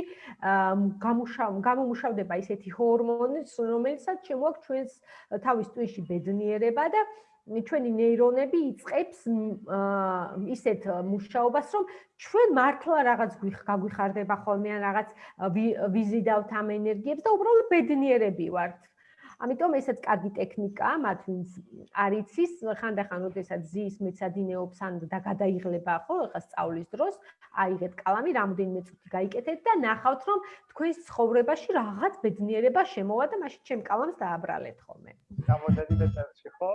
გამომუშავდება ისეთი ჰორმონი რომელსაც შემოაქვს ჩვენს თავის ტვინში ბედნიერება და ჩვენი ნეირონები იწებს ისეთ მუშაობას, რომ ჩვენ მართლა რაღაც გაგვიხარდება ხოლმე ან რაღაც ვიზიდავთ ამ ენერგიებს და უბრალოდ ბედნიერები ვართ. ამიტომ ესაც კარგი ტექნიკაა, მათ ვინც არ იცის, ხანდახან როდესაც ზის მეცადინეობს ან და გადაიღლება ხო, ხა სწავლის დროს, აიღეთ კალამი, რამოდენიმე წუთი გაიკეთეთ და ნახავთ, რომ თქვენს ცხოვრებაში რაღაც ბედნიერება შემოვა და მაშინ ჩემ კალამს დააბრალეთ ხოლმე. რამოდენიმე წუთში ხო?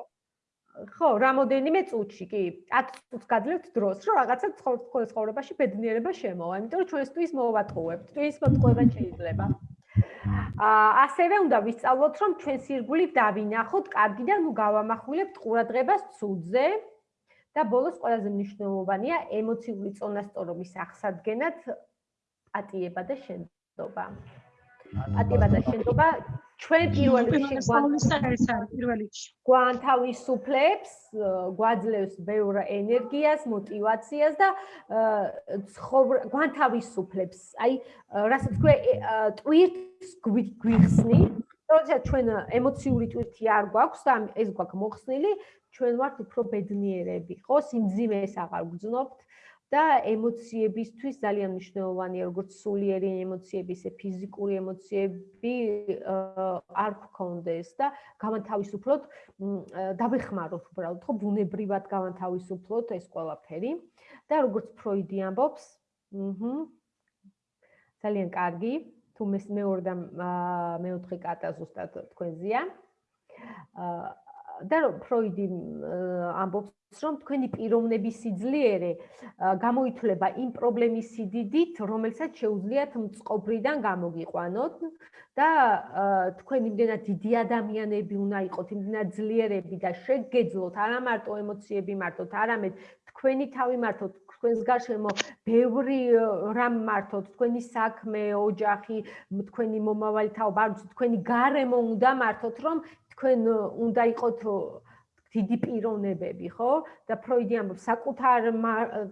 ხო, რამოდენიმე წუთში, კი, 10 წუთს გადლებთ დროს, რომ რაღაცა ცხოვრებაში ბედნიერება შემოვა, იმიტომ რომ ჩვენთვის მოვატყუებთ, თქვენს მოტყუება შეიძლება. აა ასევე უნდა ვისწავლოთ, რომ ჩვენს ირგვლივ დავინახოთ, კარგი და ნუ გავამახვილებთ ყურადღებას ცუდზე და ბოლოს ყველაზე მნიშვნელოვანია ემოციური წონასწორობის აღსადგენად პატიება და შენდობა. ატიბაძის შენობა ჩვენ პირველ რიგში პირველ რიგში. გვანთავისუფლებს, გვაძლევს ბევრ ენერგიას, мотиваციას და გვანთავისუფლებს. აი, რასაც თქვე ტვირთს გვიხსნი, როდესაც ჩვენ ემოციური ტვირთი არ გვაქვს და ეს გვაქვს მოხსნილი, ჩვენ ვართ უფრო ბედნიერები, ხო, სიმძიმეს აღარ გძნობთ, და ემოციებისთვის ძალიან მნიშვნელოვანია როგორც სულიერი ემოციები, ისე ფიზიკური ემოციები არ გქონდეს და გამანთავისუფლოთ, დავეხმაროთ უბრალოდ, ხო, ბუნებრივად გამანთავისუფლოთ ეს ყველაფერი და როგორც ფროიდი ამბობს, აჰა ძალიან კარგი, თუ მეორე და მეოთხე კატა ზუსტად თქვენზია. და რომ ფროიდი ამბობს რომ თქვენი პიროვნების სიძლიერე გამოითვლება იმ პრობლემის სიდიდით, რომელსაც შეუძლიათ მწყობრიდან გამოგიყვანოთ და თქვენი იმდენად დიდი ადამიანები უნდა იყოთ, იმდენად ძლიერები და შეგეძლოთ არა მარტო ემოციები მარტოთ, არამედ თქვენი თავი მარტოთ, თქვენს გარშემო ბევრი რამ მართოთ, თქვენი საქმე, ოჯახი, თქვენი მომავალი თაობა, არ ვიცი, თქვენი გარემო უნდა მართოთ, რომ თქვენ უნდა იყოთ დიდი პიროვნებები, ხო? და ფროიდი ამბობს, საკუთარ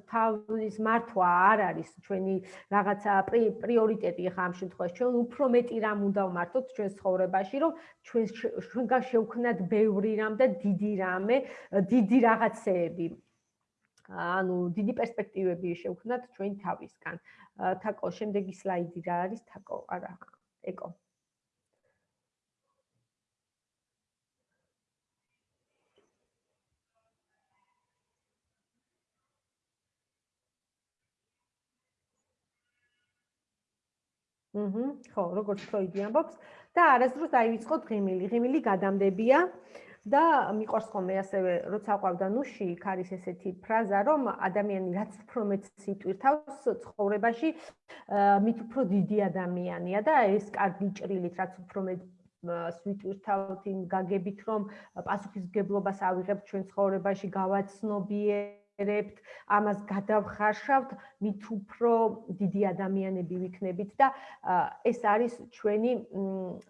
თავის მართვა არ არის ჩვენი რაღაცა პრიორიტეტი ხა ამ შემთხვევაში. ჩვენ უფრო მეტი რამ უნდა ვმართოთ ჩვენ ცხოვრებაში, რომ ჩვენ ჩვენგან შევქნათ ბევრი რამ და დიდი რამე, დიდი რაღაცეები. ანუ დიდი პერსპექტივები შევქნათ ჩვენ თავისგან. თაკო, შემდეგი სლაიდი რა არის? თაკო, არა, ეკო. აჰა, ხო, როგორც ფროიდი ამბობს და არასდროს დაივიწყოთ ღიმილი. ღიმილი გადამდებია და მიყვარს ხოლმე ასევე, როცა ყავდა ნუში, იქ არის ესეთი ფრაზა, რომ ადამიანი რაც უფრო მეც სიტვირთავს ცხოვრებაში, მით უფრო დიდი ადამიანია და ეს კარგი ჭრილით, რაც უფრო მეც სვიტვირთავთ იმ გაგებით, რომ პასუხისგებლობას ავიღებთ ჩვენ ცხოვრებაში, გავაცნობიერებთ ვერებთ, ამას გადავხარშავთ, მით უფრო დიდი ადამიანები ვიქნებით და ეს არის ჩვენი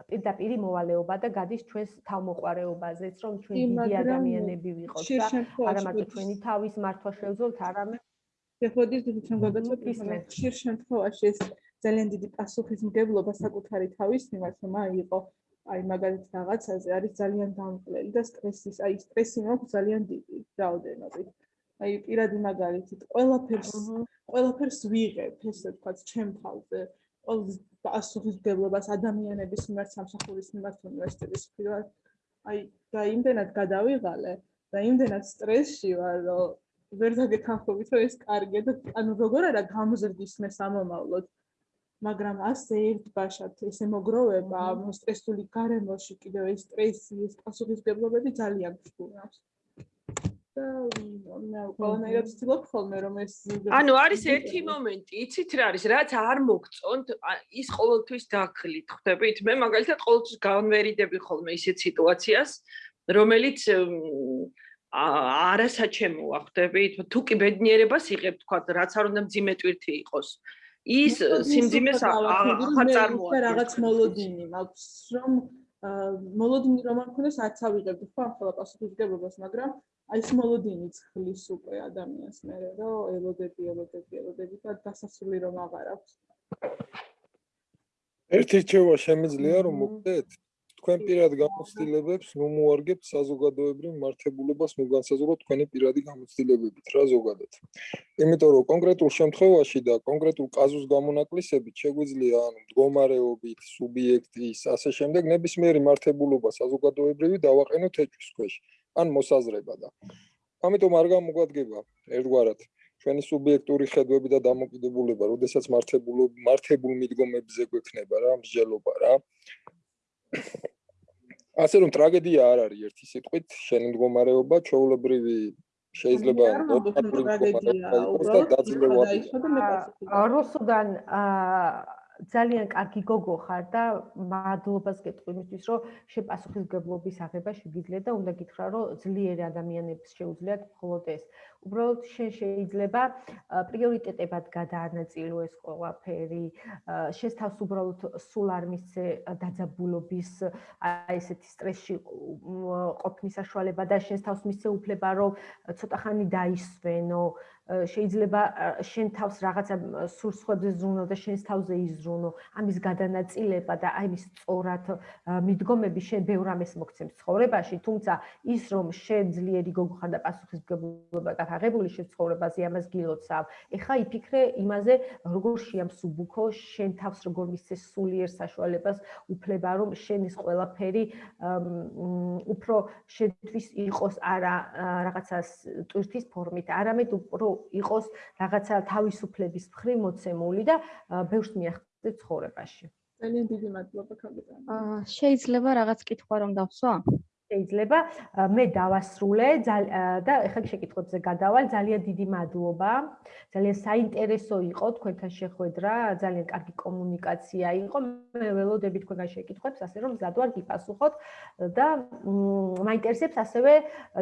პირდაპირი მოვალეობა და გადის ჩვენს თავმოყარეობაზეც, რომ ჩვენ დიდი ადამიანები ვიყოთ და არა მარტო ჩვენი თავის მართვა შევძლოთ, არამედ შეხოდის ჩვენ გაგაცნობთ ხშირ შემთხვევაში ეს ძალიან დიდი პასუხისმგებლობა საკუთარი თავის მიმართ რომ აიყო აი მაგალითად რაღაცაზე არის ძალიან დამკლელი და სტრესის აი სტრესი მაქვს ძალიან დიდი რაოდენობით აი პირადი მაგალითით ყველაფერს ყველაფერს ვიღებ ესე ვთქვათ ჩემ თავზე. ყოველ პასუხისგებლობას ადამიანების მიმართ სამსახურის მიმართ უნივერსიტეტის მიმართ. აი და იმდენად გადავიღალე და იმდენად სტრესში ვარ რომ ვერ დაგეთანხმებით რომ ეს კარგია და ანუ როგორ არა გამოზრდის მე სამომავლოდ მაგრამ ასე ერთ ბაშად ესე მოგროვება სტრესული გარემოში კიდევ ეს სტრესი ეს პასუხისგებლობები ძალიან გწუნავს და ყველანაირად ვცდილობ ხოლმე რომ ეს ანუ არის ერთი მომენტი, იცით რა არის, რაც არ მოგწონთ, ის ყოველთვის დაგხლით, ხვდებით? მე მაგალითად ყოველთვის განვერიდები ხოლმე ისეთ სიტუაციას, რომელიც არასაჩემოა, ხვდებით? თუ კი ბედნიერებას იღებ, თქვა, რაც არ უნდა მძიმე ტვირთი იყოს. ის სიმძიმეს ახალ წარმოადგენს რაღაც მოლოდინი მაქვს რომ მოლოდინი რომ არ ქონდეს არც ავიღებდი ხო ახლა პასუხისგებლობას მაგრამ აი ეს მოლოდინი ცხლის უკვე ადამიანს მე რომ ელოდები ელოდები ელოდები და დასასრული რომ აღარ აქვს. ერთი რჩევა შემიძლია რომ მოგდეთ თქვენ პირად გამოცდილებებს ნუ მოარგებთ საზოგადოებრივ მართებულობას ნუ განსაზღვროთ თქვენი პირადი გამოცდილებებით. რა ზოგადად. იმიტომ რომ კონკრეტულ შემთხვევაში და კონკრეტულ კაზუს გამონაკლისებით შეგვიძლია ანუ მდგომარეობით, სუბიექტის, ასე შემდეგ ნებისმიერი მართებულობა საზოგადოებრივი დავაყენოთ ეჭვის ქვეშ ან მოსაზრება და ამიტომ არ გამოგვადგება ერთგვარად ჩვენი სუბიექტური ხედვები და დამოკიდებულება, როდესაც მართებულობა მართებულ მიდგომებზე გვექნება რა მსჯელობა რა. ასე რომ ტრაგედია არ არის ერთი სიტყვით შენი მდგომარეობა ჩაოლებრივი შეიძლება რუსუდან ძალიან კარგი გოგო ხარ და მადლობას გეტყვი იმისთვის რომ შეპასუხისგებლობის აღება შეგიძლია და უნდა გითხრა რომ ძლიერი ადამიანებს შეუძლიათ მხოლოდ ეს უბრალოდ შენ შეიძლება პრიორიტეტებად გადაანაწილო ეს ყველაფერი. შენ თავს უბრალოდ სულ არ მისცე დაძაბულობის აი ესეთი სტრესში ყოფნის საშუალება და შენ თავს მისცე უფლება რომ ცოტა ხანი დაისვენო. შეიძლება შენ თავს რაღაცა სურს ხვებზე ზრუნო და შენს თავზე იზრუნო. ამის გადანაწილება და აი მის სწორად მიდგომები შენ ბევრ ამას მოგცემს ცხოვრებაში თუმცა ის რომ შენ ძლიერი გოგო ხარ და პასუხისგებლობა გაღებული შენ ცხოვრებაზე ამას გილოცავ ეხა იფიქრე იმაზე როგორ შეამსუბუქო შენ თავს როგორ მისცე სულიერ საშუალებას უფლება რომ შენის ყველაფერი უფრო შენთვის იყოს არა რაღაცა ტვირთის ფორმით არამედ უფრო იყოს რაღაცა თავისუფლების მხრივ მოცემული და ბევრს მიახდე ცხოვრებაში. ძალიან დიდი მადლობა კაპიტანი. აა შეიძლება რაღაც კითხვა რომ დავსვა? შეიძლება მე დავასრულე და ეხლა შეკითხვებზე გადავალ. ძალიან დიდი მადლობა. ძალიან საინტერესო იყო თქვენთან შეხვედრა. ძალიან კარგი კომუნიკაცია იყო. მე ველოდები თქვენგან შეკითხვებს ასე რომ მზად ვარ გიპასუხოთ და მაინტერესებს ასევე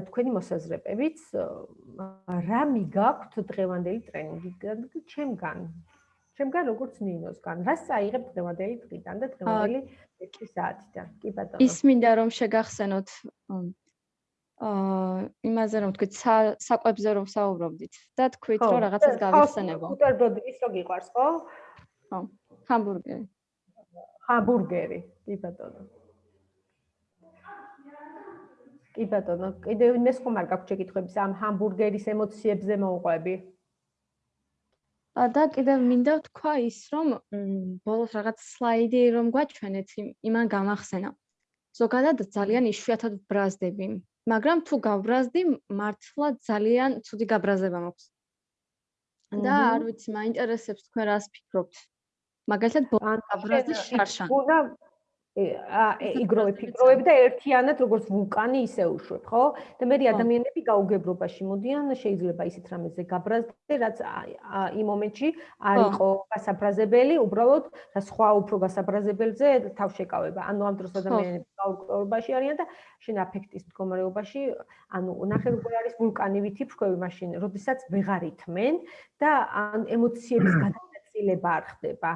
თქვენი მოსაზრებებიც. რა მიგაქვთ დღევანდელი ტრენინგიდან ჩემგან? შემგან როგორც ნინოსგან. რას წაიღებ დღევანდელი დღიდან და დღევანდელი 1 საათიდან? კი ბატონო. ის მინდა რომ შეგახსენოთ აა იმაზე რომ თქვით საკვებზე რომ საუბრობდით და თქვით რომ რაღაცას გავიხსენებო. ხუტერბროდი ის რო გიყვარს ხო? ხო. ჰამბურგერი. ჰამბურგერი. კი ბატონო. კი ბატონო, კიდევ იმეს ხომ არ გაქვთ შეკითხვები ამ ჰამბურგერის ემოციებზე მოუყვები? და კიდევ მინდა თქვა ის, რომ ბოლოს რაღაც სლაიდი რომ გვაჩვენეთ, იმან გამახსენა. ზოგადად ძალიან იშვიათად ბრაზდები, მაგრამ თუ გავბრაზდი, მართლა ძალიან ცუდი გაბრაზება მაქვს. და არ ვიცი, მაინტერესებს თქვენ რას ფიქრობთ. მაგალითად, ბოლოს გაბრაზდი შარშან. იგროვე ფიქრობები და ერთიანად როგორც ვულკანი ისე უშვებ, ხო? და მე ადამიანები გაუგებრობაში მოდიან, შეიძლება ისეთ რამეზე გაბრაზდე, რაც იმ მომენტში არ იყო გასაბრაზებელი, უბრალოდ რა სხვა უფრო გასაბრაზებელზე თავშეკავება. ანუ ამ დროს ადამიანები გაუგებრობაში არიან და შენ აფექტის მდგომარეობაში, ანუ ნახე როგორ არის ვულკანი ვითიფრქვევი მაშინ, როდესაც ვეღარ ითმენ და ან ემოციების [clears throat] გადა ცილება არ ხდება.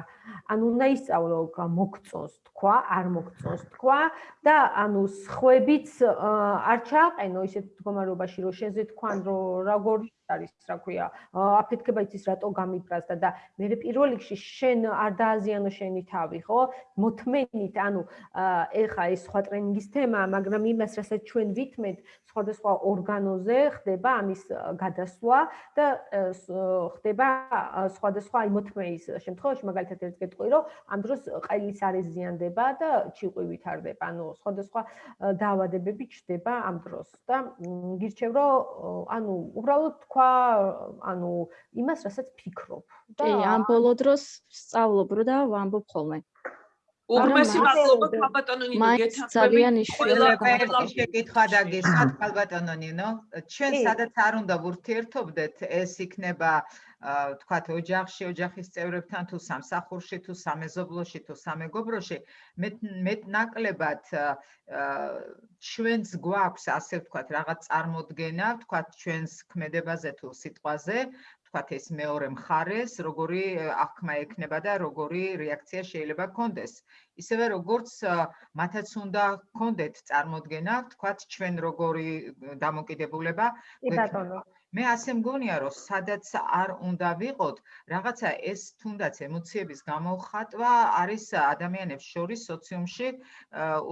ანუ უნდა ისწავლო მოგწონს თქვა, არ მოგწონს თქვა და ანუ სხვებიც არ ჩააყენო ისეთ მდგომარეობაში, რომ შენზე თქვან, რომ როგორი არის, რა ქვია, აფეთქება იცის რატო გამიბრაზდა და მე პირველ რიგში შენ არ დააზიანო შენი თავი, ხო? მოთმენით, ანუ ეხა ეს სხვა ტრენინგის თემა, მაგრამ იმას, რასაც ჩვენ ვითმეთ, სხვადასხვა ორგანოზე ხდება ამის გადასვლა და ხდება სხვადასხვა აი მოთმეის შემთხვევაში, მაგალითად ერთ გეტყვი, რომ ამ დროს ყელის არეზიანდება და ჩიყვი ვითარდება, ანუ სხვადასხვა დაავადებები ჩდება ამ დროს და გირჩევ, რომ ანუ უბრალოდ თქვა თქვა, ანუ იმას, რასაც ფიქრობ. კი, ამ ბოლო დროს სწავლობ რა და ვამბობ ხოლმე. უღმესი მადლობა ქალბატონო ნინო გეთანხმები. ძალიან იშვიათად შეკითხვა და გესმათ ქალბატონო ნინო. ჩვენ სადაც არ უნდა ვურთიერთობდეთ, ეს იქნება თქვათ ოჯახში, ოჯახის წევრებთან თუ სამსახურში თუ სამეზობლოში თუ სამეგობროში, მე მე ნაკლებად ჩვენს გვაქვს ასე ვთქვათ რაღაც წარმოდგენა, ვთქვათ ჩვენს ქმედებაზე თუ სიტყვაზე, თქვათ ეს მეორე მხარეს, როგორი აღქმა ექნება და როგორი რეაქცია შეიძლება გქონდეს. ისევე როგორც მათაც უნდა გქონდეთ წარმოქმნა, თქვათ ჩვენ როგორი დამოკიდებულება ბატონო მე ასე მგონია რომ სადაც არ უნდა ვიყოთ რაღაცა ეს თუნდაც ემოციების გამოხატვა არის ადამიანებს შორის სოციუმში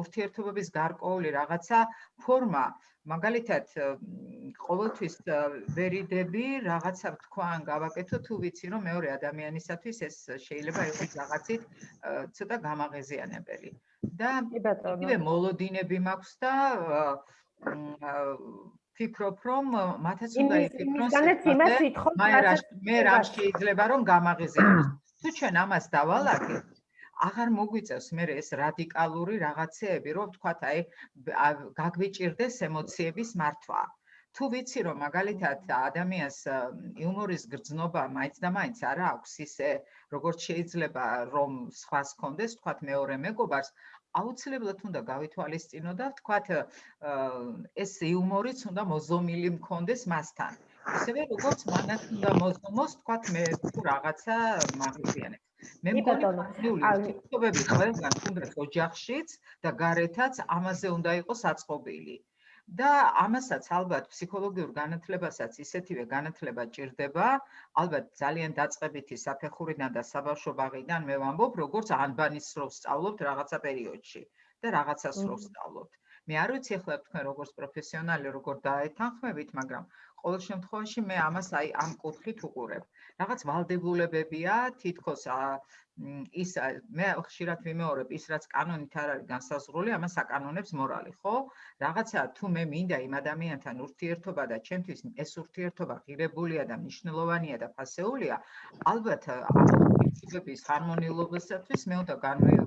ურთიერთობების გარკვეული რაღაცა ფორმა. მაგალითად ყოველთვის ვერიდები რაღაცა თქვან გავაკეთო თუ ვიცი რომ მეორე ადამიანისათვის ეს შეიძლება იყოს რაღაცით ცოტა გამაღეზიანებელი და იგივე მოლოდინები მაქვს და ფიქრობ რომ მათაც უნდა იფიქრონ მე რა შეიძლება რომ გამაღიზიანოს თუ ჩვენ ამას დავალაგებთ აღარ მოგვიწევს მე ეს რადიკალური რაღაცეები რომ თქვათ აი გაგვიჭirdეს ემოციების მართვა. თუ ვიცი რომ მაგალითად ადამიანს იუმორის გრძნობა მაინც და მაინც არა აქვს ისე როგორც შეიძლება რომ სხვას კონდეს თქვათ მეორე მეგობარს აუცილებლად უნდა გავითვალისწინო და ვთქვათ ეს იუმორიც უნდა მოზომილი მქონდეს მასთან. ისევე როგორც მანაც უნდა მოზომოს, ვთქვათ მე თუ რაღაცა მაგზიანებს. მე მგონი ფაქტობები ყველგან თუნდაც ოჯახშიც და გარეთაც ამაზე უნდა იყოს აწყობილი. და ამასაც ალბათ ფსიქოლოგიურ განათლებასაც ისეთივე განათლება ჭირდება, ალბათ ძალიან დაწყებითი საფეხურიდან და საბავშვო ბაღიდან მე ვამბობ, როგორც ანბანის სროლს სწავლობთ რაღაცა პერიოდში და რაღაცა სროლს სწავლობთ. მე არ ვიცი ახლა თქვენ როგორც პროფესიონალი როგორ დაეთანხმებით, მაგრამ ყოველ შემთხვევაში მე ამას აი ამ კუთხით უყურებ. რაღაც ვალდებულებებია, თითქოს ის მე ხშირად ვიმეორებ ის რაც კანონით არ არის განსაზღვრული, ამას აკანონებს მორალი, ხო? რაღაცა თუ მე მინდა იმ ადამიანთან ურთიერთობა და ჩემთვის ეს ურთიერთობა ღირებულია და მნიშვნელოვანია და ფასეულია, ალბათ ურთიერთობის ჰარმონიულობისათვის მე უნდა განვიო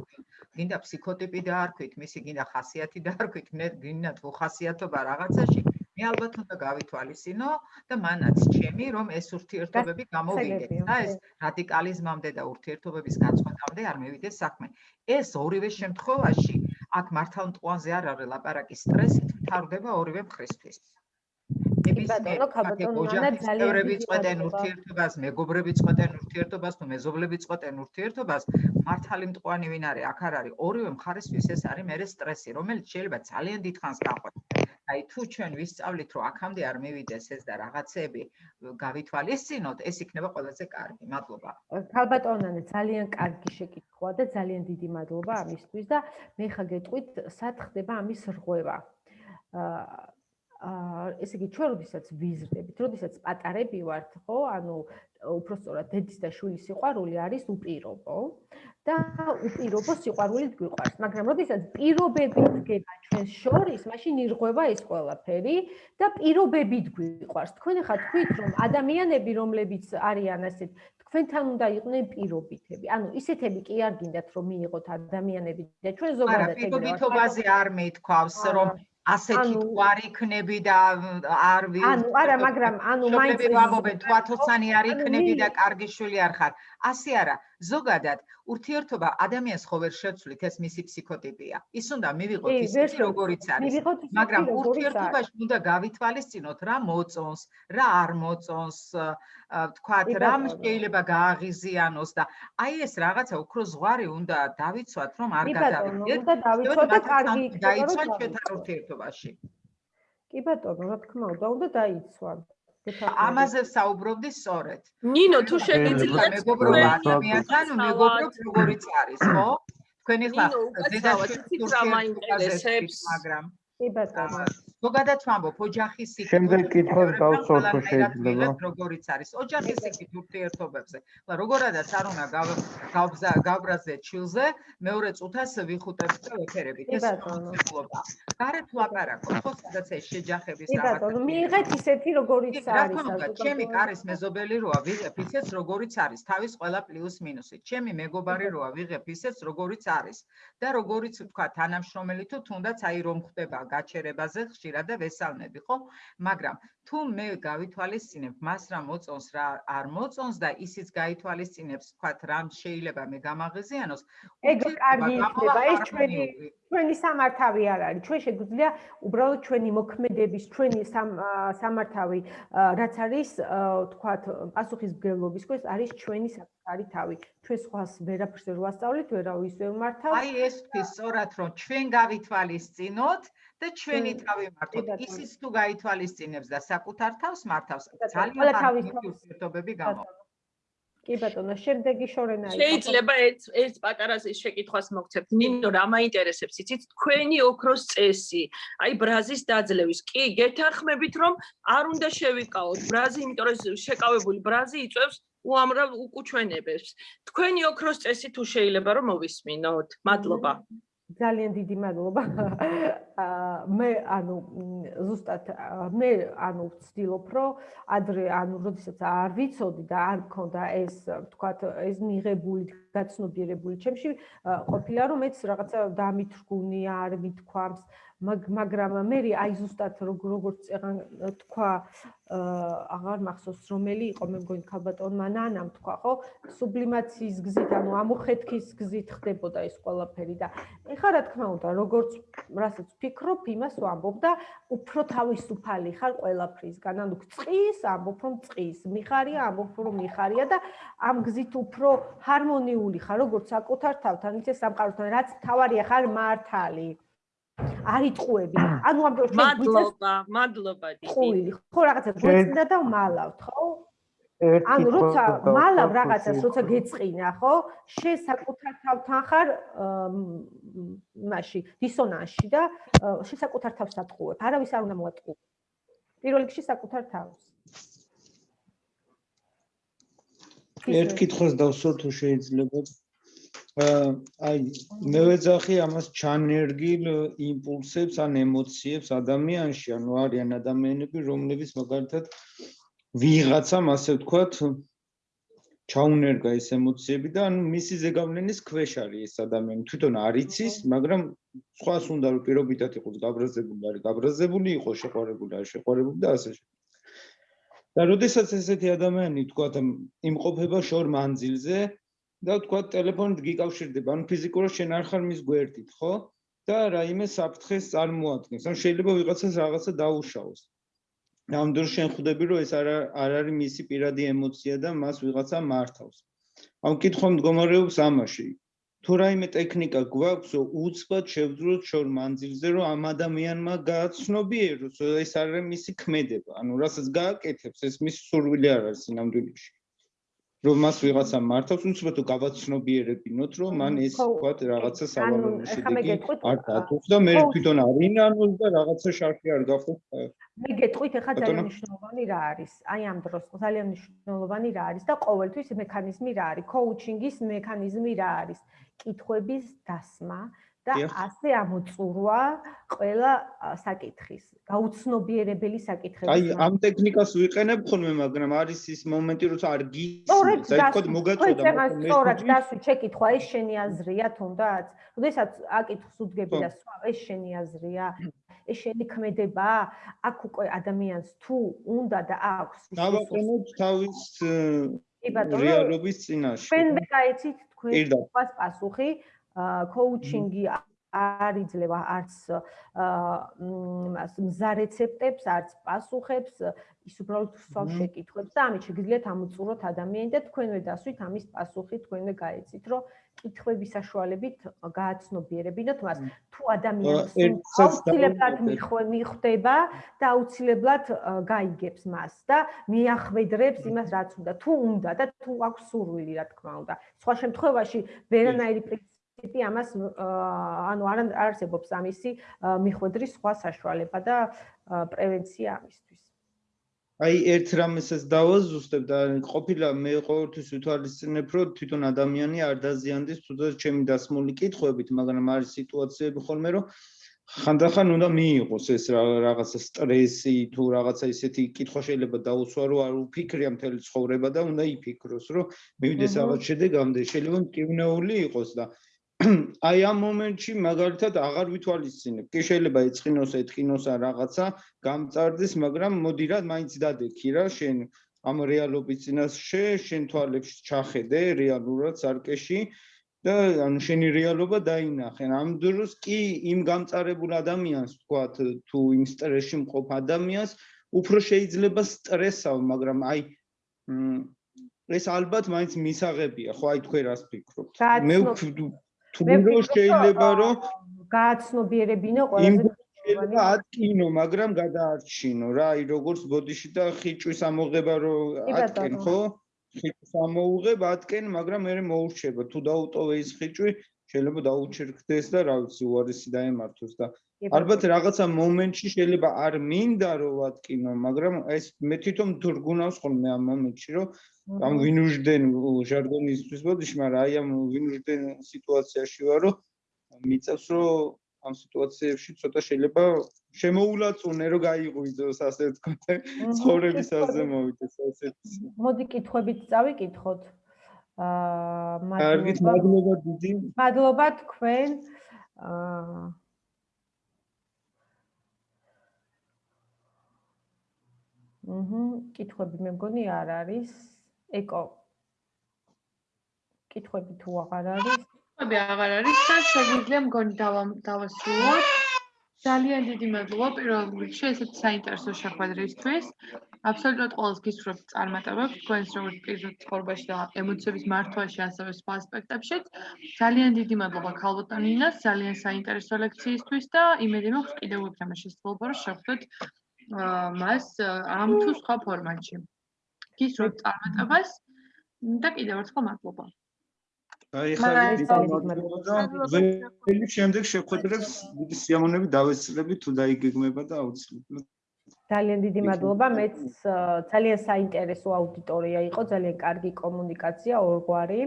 გინდა ფსიქოტიპი დაარქვით, მისი გინდა ხასიათი დაარქვით, მე გინდა თუ ხასიათობა რაღაცაში მე ალბათ უნდა გავითვალისწინო და მანაც ჩემი რომ ეს ურთიერთობები გამოვიდეთ და ეს რადიკალიზმამდე და ურთიერთობების გაწყვეტამდე არ მევიდეს საქმე. ეს ორივე შემთხვევაში აქ მართალმტყუანზე არ არის ლაპარაკი სტრესით, თარდება ორივე მხრისთვის. ბატონო ქაბატონო ანა ძალიან წყვეტენ ურთიერთობას, მეგობრები წყვეტენ ურთიერთობას, თუ მეზობლები წყვეტენ ურთიერთობას, მართალი მტყუანი ვინ არის? აქ არ არის ორივე მხარისთვის ეს არის მე სტრესი, რომელიც შეიძლება ძალიან დიდხანს გაყვეთ. აი თუ ჩვენ ვისწავლით რომ აქამდე არ მივიდეს ეს და რაღაცები გავითვალისწინოთ, ეს იქნება ყველაზე კარგი. მადლობა. ქალბატონანე ძალიან კარგი შეკითხვა და ძალიან დიდი მადლობა ამისთვის და მე ხა გეტყვით, სად ხდება ამის რღვევა. აა ესე იგი ჩვენ როდესაც ვიზრდებით, როდესაც პატარები ვართ, ხო? ანუ უფრო სწორად დედის და შვილის სიყვარული არის უპირობო და უპირობო სიყვარულით გვიყვარს, მაგრამ როდესაც პირობები დგება ჩვენს შორის, მაშინ ირღვევა ეს ყველაფერი და პირობებით გვიყვარს. თქვენ ხა თქვით, რომ ადამიანები, რომლებიც არიან ასეთ, თქვენთან უნდა იყვნენ პირობითები. ანუ ისეთები კი არ გინდათ რომ მიიღოთ ადამიანები და ჩვენ ზოგადად ეგრევე. არა, პირობითობაზე არ მეთქვავს, რომ ასეთი თუ არ იქნები და არ ვი ანუ არა მაგრამ ანუ მაინც ვამობენ თუ 1000-იანი არ იქნები და კარგი შვილი არ ხარ. ასე არა. ზოგადად ურთიერთობა ადამიანს ხო ვერ შეცვლით ეს მისი ფსიქოტიპია? ის უნდა მივიღოთ ის როგორიც არის. მაგრამ ურთიერთობაში უნდა გავითვალისწინოთ რა მოწონს რა არ მოწონს თქვათ რა შეიძლება გააღიზიანოს და აი ეს რაღაცა უფრო ზღვარი უნდა დავიცვათ რომ არ გადავიდეთ და დავიცვათ და კარგი დაიცვათ ჩვენთან ურთიერთობაში. კი ბატონო რა თქმა უნდა უნდა დაიცვათ ამაზე საუბრობდი სწორედ. ნინო თუ შეგიძლიათ მეგობრობა ადამიანთან მეგობრობ როგორიც არის, ხო? თქვენი ხა დედაშვილის რა მაინტერესებს, მაგრამ კი ბატონო. ზოგადად ვამბობ, ოჯახის სიკეთე. შემდეგ კითხოს დავსვათ თუ შეიძლება. როგორიც არის ოჯახის სიკეთე ურთიერთობებზე. ხლა როგორადაც არ უნდა გავბრაზე ჩილზე, მეორე წუთას ვიხუტებ და ვეფერებით. ეს მოხდება. გარეთ ლაპარაკო, ხო, სადაც ეს შეჯახების რაღაცა. კი ბატონო, მიიღეთ ისეთი როგორიც არის. რა თქმა უნდა, ჩემი კარის მეზობელი როა, ვიღებ ისეც როგორიც არის, თავის ყველა პლუს მინუსი. ჩემი მეგობარი როა, ვიღებ ისეც როგორიც არის. და როგორიც ვთქვა, თანამშრომელი თუ თუნდაც აი რომ ხდება გაჩერებაზე ხშირად და ვესალმები, ხო? მაგრამ თუ მე გავითვალისწინებ მას რა მოწონს რა არ მოწონს და ისიც გაითვალისწინებს, თქვათ, რამ შეიძლება მე გამაღიზიანოს, ეგ კარგი იქნება, ეს ჩვენი ჩვენი სამართავი არ არის. ჩვენ შეგვიძლია უბრალოდ ჩვენი მოქმედების, ჩვენი სამართავი, რაც არის, თქვათ, პასუხისმგებლობის ქვეშ არის ჩვენი საკუთარი თავი. ჩვენ სხვას ვერაფერს ვერ ვასწავლით, ვერავის ვერ მართავთ. აი ეს თქვი სწორად რომ ჩვენ გავითვალისწინოთ და ჩვენი თავი მართოთ. ისიც თუ გაითვალისწინებს და საკუთარ თავს მართავს, ძალიან კარგი ურთიერთობები გამოვა. კი ბატონო, შემდეგი შორენა არის. შეიძლება ერთ ერთ პატარაზე შეკითხვას მოგცემთ. ნინო, რა მაინტერესებს, იცით, თქვენი ოქროს წესი, აი ბრაზის დაძლევის. კი, გეთანხმებით, რომ არ უნდა შევიკავოთ ბრაზი, იმიტომ რომ შეკავებული ბრაზი იწევს უამრავ უკუჩვენებებს. თქვენი ოქროს წესი თუ შეიძლება რომ მოვისმინოთ. მადლობა. ძალიან დიდი მადლობა. მე ანუ ზუსტად მე ანუ ვცდილობ რომ ადრე ანუ როდესაც არ ვიცოდი და არ მქონდა ეს თქვათ ეს მიღებული გაცნობიერებული ჩემში ყოფილა რომ მეც რაღაცა დამითრგუნი არ მithქვამს მაგრამ მე აი ზუსტად როგორც თქვა აღარ მახსოვს რომელი იყო მე მგონი ქალბატონმა ნანამ თქვა ხო? სუბლიმაციის გზით ანუ ამოხეთქის გზით ხდებოდა ეს ყველაფერი და ეხლა რა თქმა უნდა როგორც რასაც ვფიქრობ იმას ვამბობ და უფრო თავისუფალი ხარ ყველაფრისგან ანუ წყის ამბობ რომ წყის მიხარია ამბობ რომ მიხარია და ამ გზით უფრო ჰარმონიული ხარ როგორც საკუთარ თავთან იცი სამყაროსთან რაც თავარია ხარ მართალი არიტყუები. ანუ ამ დროს მადლობა, მადლობა დიდი. ხო რაღაცა გვეწნდა და მალავთ, ხო? ანუ როცა მალავ რაღაცას, როცა გეწყინა, ხო? შენ საკუთარ თავთან ხარ მაშინ დისონანსში და შენ საკუთარ თავს ატყუებ. არავის არ უნდა მოატყუო. პირველ რიგში საკუთარ თავს. ერთ კითხოს დავსვათ თუ შეიძლება. აი მე ვეძახი ამას ჩანერგილ იმპულსებს ან ემოციებს ადამიანში, ანუ არიან ადამიანები, რომლებიც მაგალითად ვიღაცამ ასე ვთქვათ ჩაუნერგა ეს ემოციები და ანუ მისი ზეგავლენის ქვეშ არის ეს ადამიანი. თვითონ არ იცის, მაგრამ სხვას უნდა რომ პირობითად იყოს გაბრაზებული, არის გაბრაზებული, იყოს შეყვარებული, არის შეყვარებული და ასე შემდეგ. და როდესაც ესეთი ადამიანი ვთქვათ იმყოფება შორ მანძილზე, და თქვა ტელეფონით გიკავშირდება, ანუ ფიზიკურად შენ არ ხარ მის გვერდით, ხო? და რაიმე საფრთხეს წარმოადგენს. ანუ შეიძლება ვიღაცას რაღაცა დაუშავოს. ამ დროს შენ ხვდები, რომ ეს არ არ არის მისი პირადი ემოცია და მას ვიღაცა მართავს. ანუ კითხვა მდგომარეობს ამაში. თუ რაიმე ტექნიკა გვაქვს, უცბად შევძროთ შორ მანძილზე, რომ ამ ადამიანმა გააცნობიეროს, ეს არ არის მისი ქმედება. ანუ რასაც გააკეთებს, ეს მის სურვილი არ არის სინამდვილეში. რომ მას ვიღაცა მართავს, უცბად თუ გავაცნობიერებინოთ, რომ მან ეს თქვა რაღაცა სავალალო შედეგი არ დაწუხ და მე თვითონ არინანოს და რაღაცა შარფი არ გახო. მე გეტყვით ახლა ძალიან მნიშვნელოვანი რა არის. აი ამ დროს ძალიან მნიშვნელოვანი რა არის და ყოველთვის მექანიზმი რა არის? კოუჩინგის მექანიზმი რა არის? კითხვების დასმა, და ასე ამოწურვა ყველა საკითხის გაუცნობიერებელი საკითხები. აი ამ ტექნიკას ვიყენებ ხოლმე, მაგრამ არის ის მომენტი, როცა არ აი თქო მოგაწოდა მაგრამ მე სწორად დასვი შეკითხვა, ეს შენი აზრია თუნდაც? როდესაც აკითხს უძგები და სხვა, ეს შენი აზრია? ეს შენი ქმედება? აქ უკვე ადამიანს თუ უნდა და აქვს დავაყენოთ თავის რეალობის წინაშე. ჩვენ გაიცით თქვენ პასუხი კოუჩინგი არ იძლევა არც მზა რეცეპტებს, არც პასუხებს, ის უბრალოდ სულ შეკითხვებს და ამით შეგიძლიათ ამოწუროთ ადამიანი და თქვენვე დასვით ამის პასუხი თქვენვე გაეცით, რომ კითხვების საშუალებით გააცნობიერებინოთ მას. თუ ადამიანს აუცილებლად მიხვდება და აუცილებლად გაიგებს მას და მიახვედრებს იმას, რაც უნდა, თუ უნდა და თუ აქვს სურვილი, რა თქმა უნდა. სხვა შემთხვევაში ვერანაირი პრინციპი ტიპი ამას ანუ არ არსებობს ამისი მიხვედრის სხვა საშუალება და პრევენცია ამისთვის. აი ერთ რამესაც დავაზუსტებ და ყოფილა მე ყოველთვის ვითვალისწინებ რომ თვითონ ადამიანი არ დაზიანდეს თუნდაც ჩემი დასმული კითხვებით, მაგრამ არის სიტუაციები ხოლმე რომ ხანდახან უნდა მიიღოს ეს რაღაცა სტრესი თუ რაღაცა ისეთი კითხვა შეიძლება დაუსვა რომ არ უფიქრია მთელი ცხოვრება და უნდა იფიქროს რომ მივიდეს რაღაც შედეგამდე შეიძლება მკივნეული იყოს და აი ამ მომენტში მაგალითად აღარ ვითვალისწინებ. კი შეიძლება ეწყინოს, ეთყინოს ან რაღაცა გამწარდეს, მაგრამ მოდი რა, მაინც დადექი რა, შენ ამ რეალობის წინაშე, შენ თვალებს ჩახედე რეალურად სარკეში და ანუ შენი რეალობა დაინახე. ამ დროს კი იმ გამწარებულ ადამიანს ვთქვათ, თუ იმ სტრესში მყოფ ადამიანს უფრო შეიძლება სტრესავ, მაგრამ აი ეს ალბათ მაინც მისაღებია, ხო აი თქვენ რას ფიქრობთ? მე თუ რო შეიძლება რომ გააცნობიერებინო ყველაზე შეიძლება ატკინო, მაგრამ გადაარჩინო რა, აი როგორც ბოდიში და ხიჭვის ამოღება რო ატკენ, ხო? ხიჭვის ამოუღებ, ატკენ, მაგრამ მე მოურჩება. თუ დაუტოვე ის ხიჭვი, შეიძლება დაუჩერქდეს და რა ვიცი, უარესი დაემართოს და ალბათ რაღაცა მომენტში შეიძლება არ მინდა რომ ვატკინო, მაგრამ ეს მე თვითონ თურგუნავს ხოლმე ამ მომენტში, რომ ამ ვინუჟდენ ჟარგონისთვის ბოდიში, მაგრამ აი ამ ვინუჟდენ სიტუაციაში ვარო, მიწევს რომ ამ სიტუაციებში ცოტა შეიძლება შემოულაწუნე რომ გაიღვიძოს ასე ვთქვათ ცხოვრების აზე მოვიდეს ასეთ მოდი კითხვებით წავიკითხოთ. აა კარგით მადლობა დიდი. მადლობა თქვენ. აა აჰა კითხვები მე მგონი არ არის ეკო კითხვები თუ აღარ არის ხები აღარ არის და შეგვიძლია მგონი დავასრულოთ. ძალიან დიდი მადლობა პირველ რიგში ესეთ საინტერესო შეხვედრისთვის. აბსოლუტურად ყოველს გისურვებთ წარმატებებს თქვენს როგორც პირდაპირ ცხოვრებაში და ემოციების მართვაში, ასევე სხვა ასპექტებშიც. ძალიან დიდი მადლობა ქალბატონინას ძალიან საინტერესო ლექციისთვის და იმედი მაქვს კიდევ უფრო შესაძლებლობა რომ შევხვდეთ მას ამ თუ სხვა ფორმატში. გისურვებთ წარმატებას და კიდევ ერთხელ მადლობა. აი ხა ველი შემდეგ შეხვედრებს დიდი სიამოვნებით დავეცლები თუ დაიგეგმება და აუცილებლად. ძალიან დიდი მადლობა. მეც ძალიან საინტერესო აუდიტორია იყო ძალიან კარგი კომუნიკაცია ორგვარი.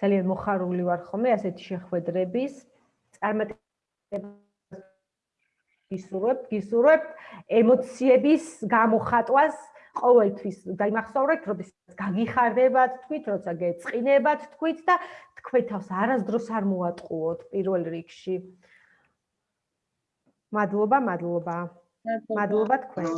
ძალიან მოხარული ვარ ხოლმე ასეთი შეხვედრების. წარმატება გისურვებ გისურვებ ემოციების გამოხატვას ყოველთვის დაიმახსოვრეთ, როდესაც გაგიხარდებათ თქვით, როცა გეწყინებათ თქვით და თქვენ თავს არასდროს არ მოატყუოთ პირველ რიგში. მადლობა, მადლობა. მადლობა თქვენ.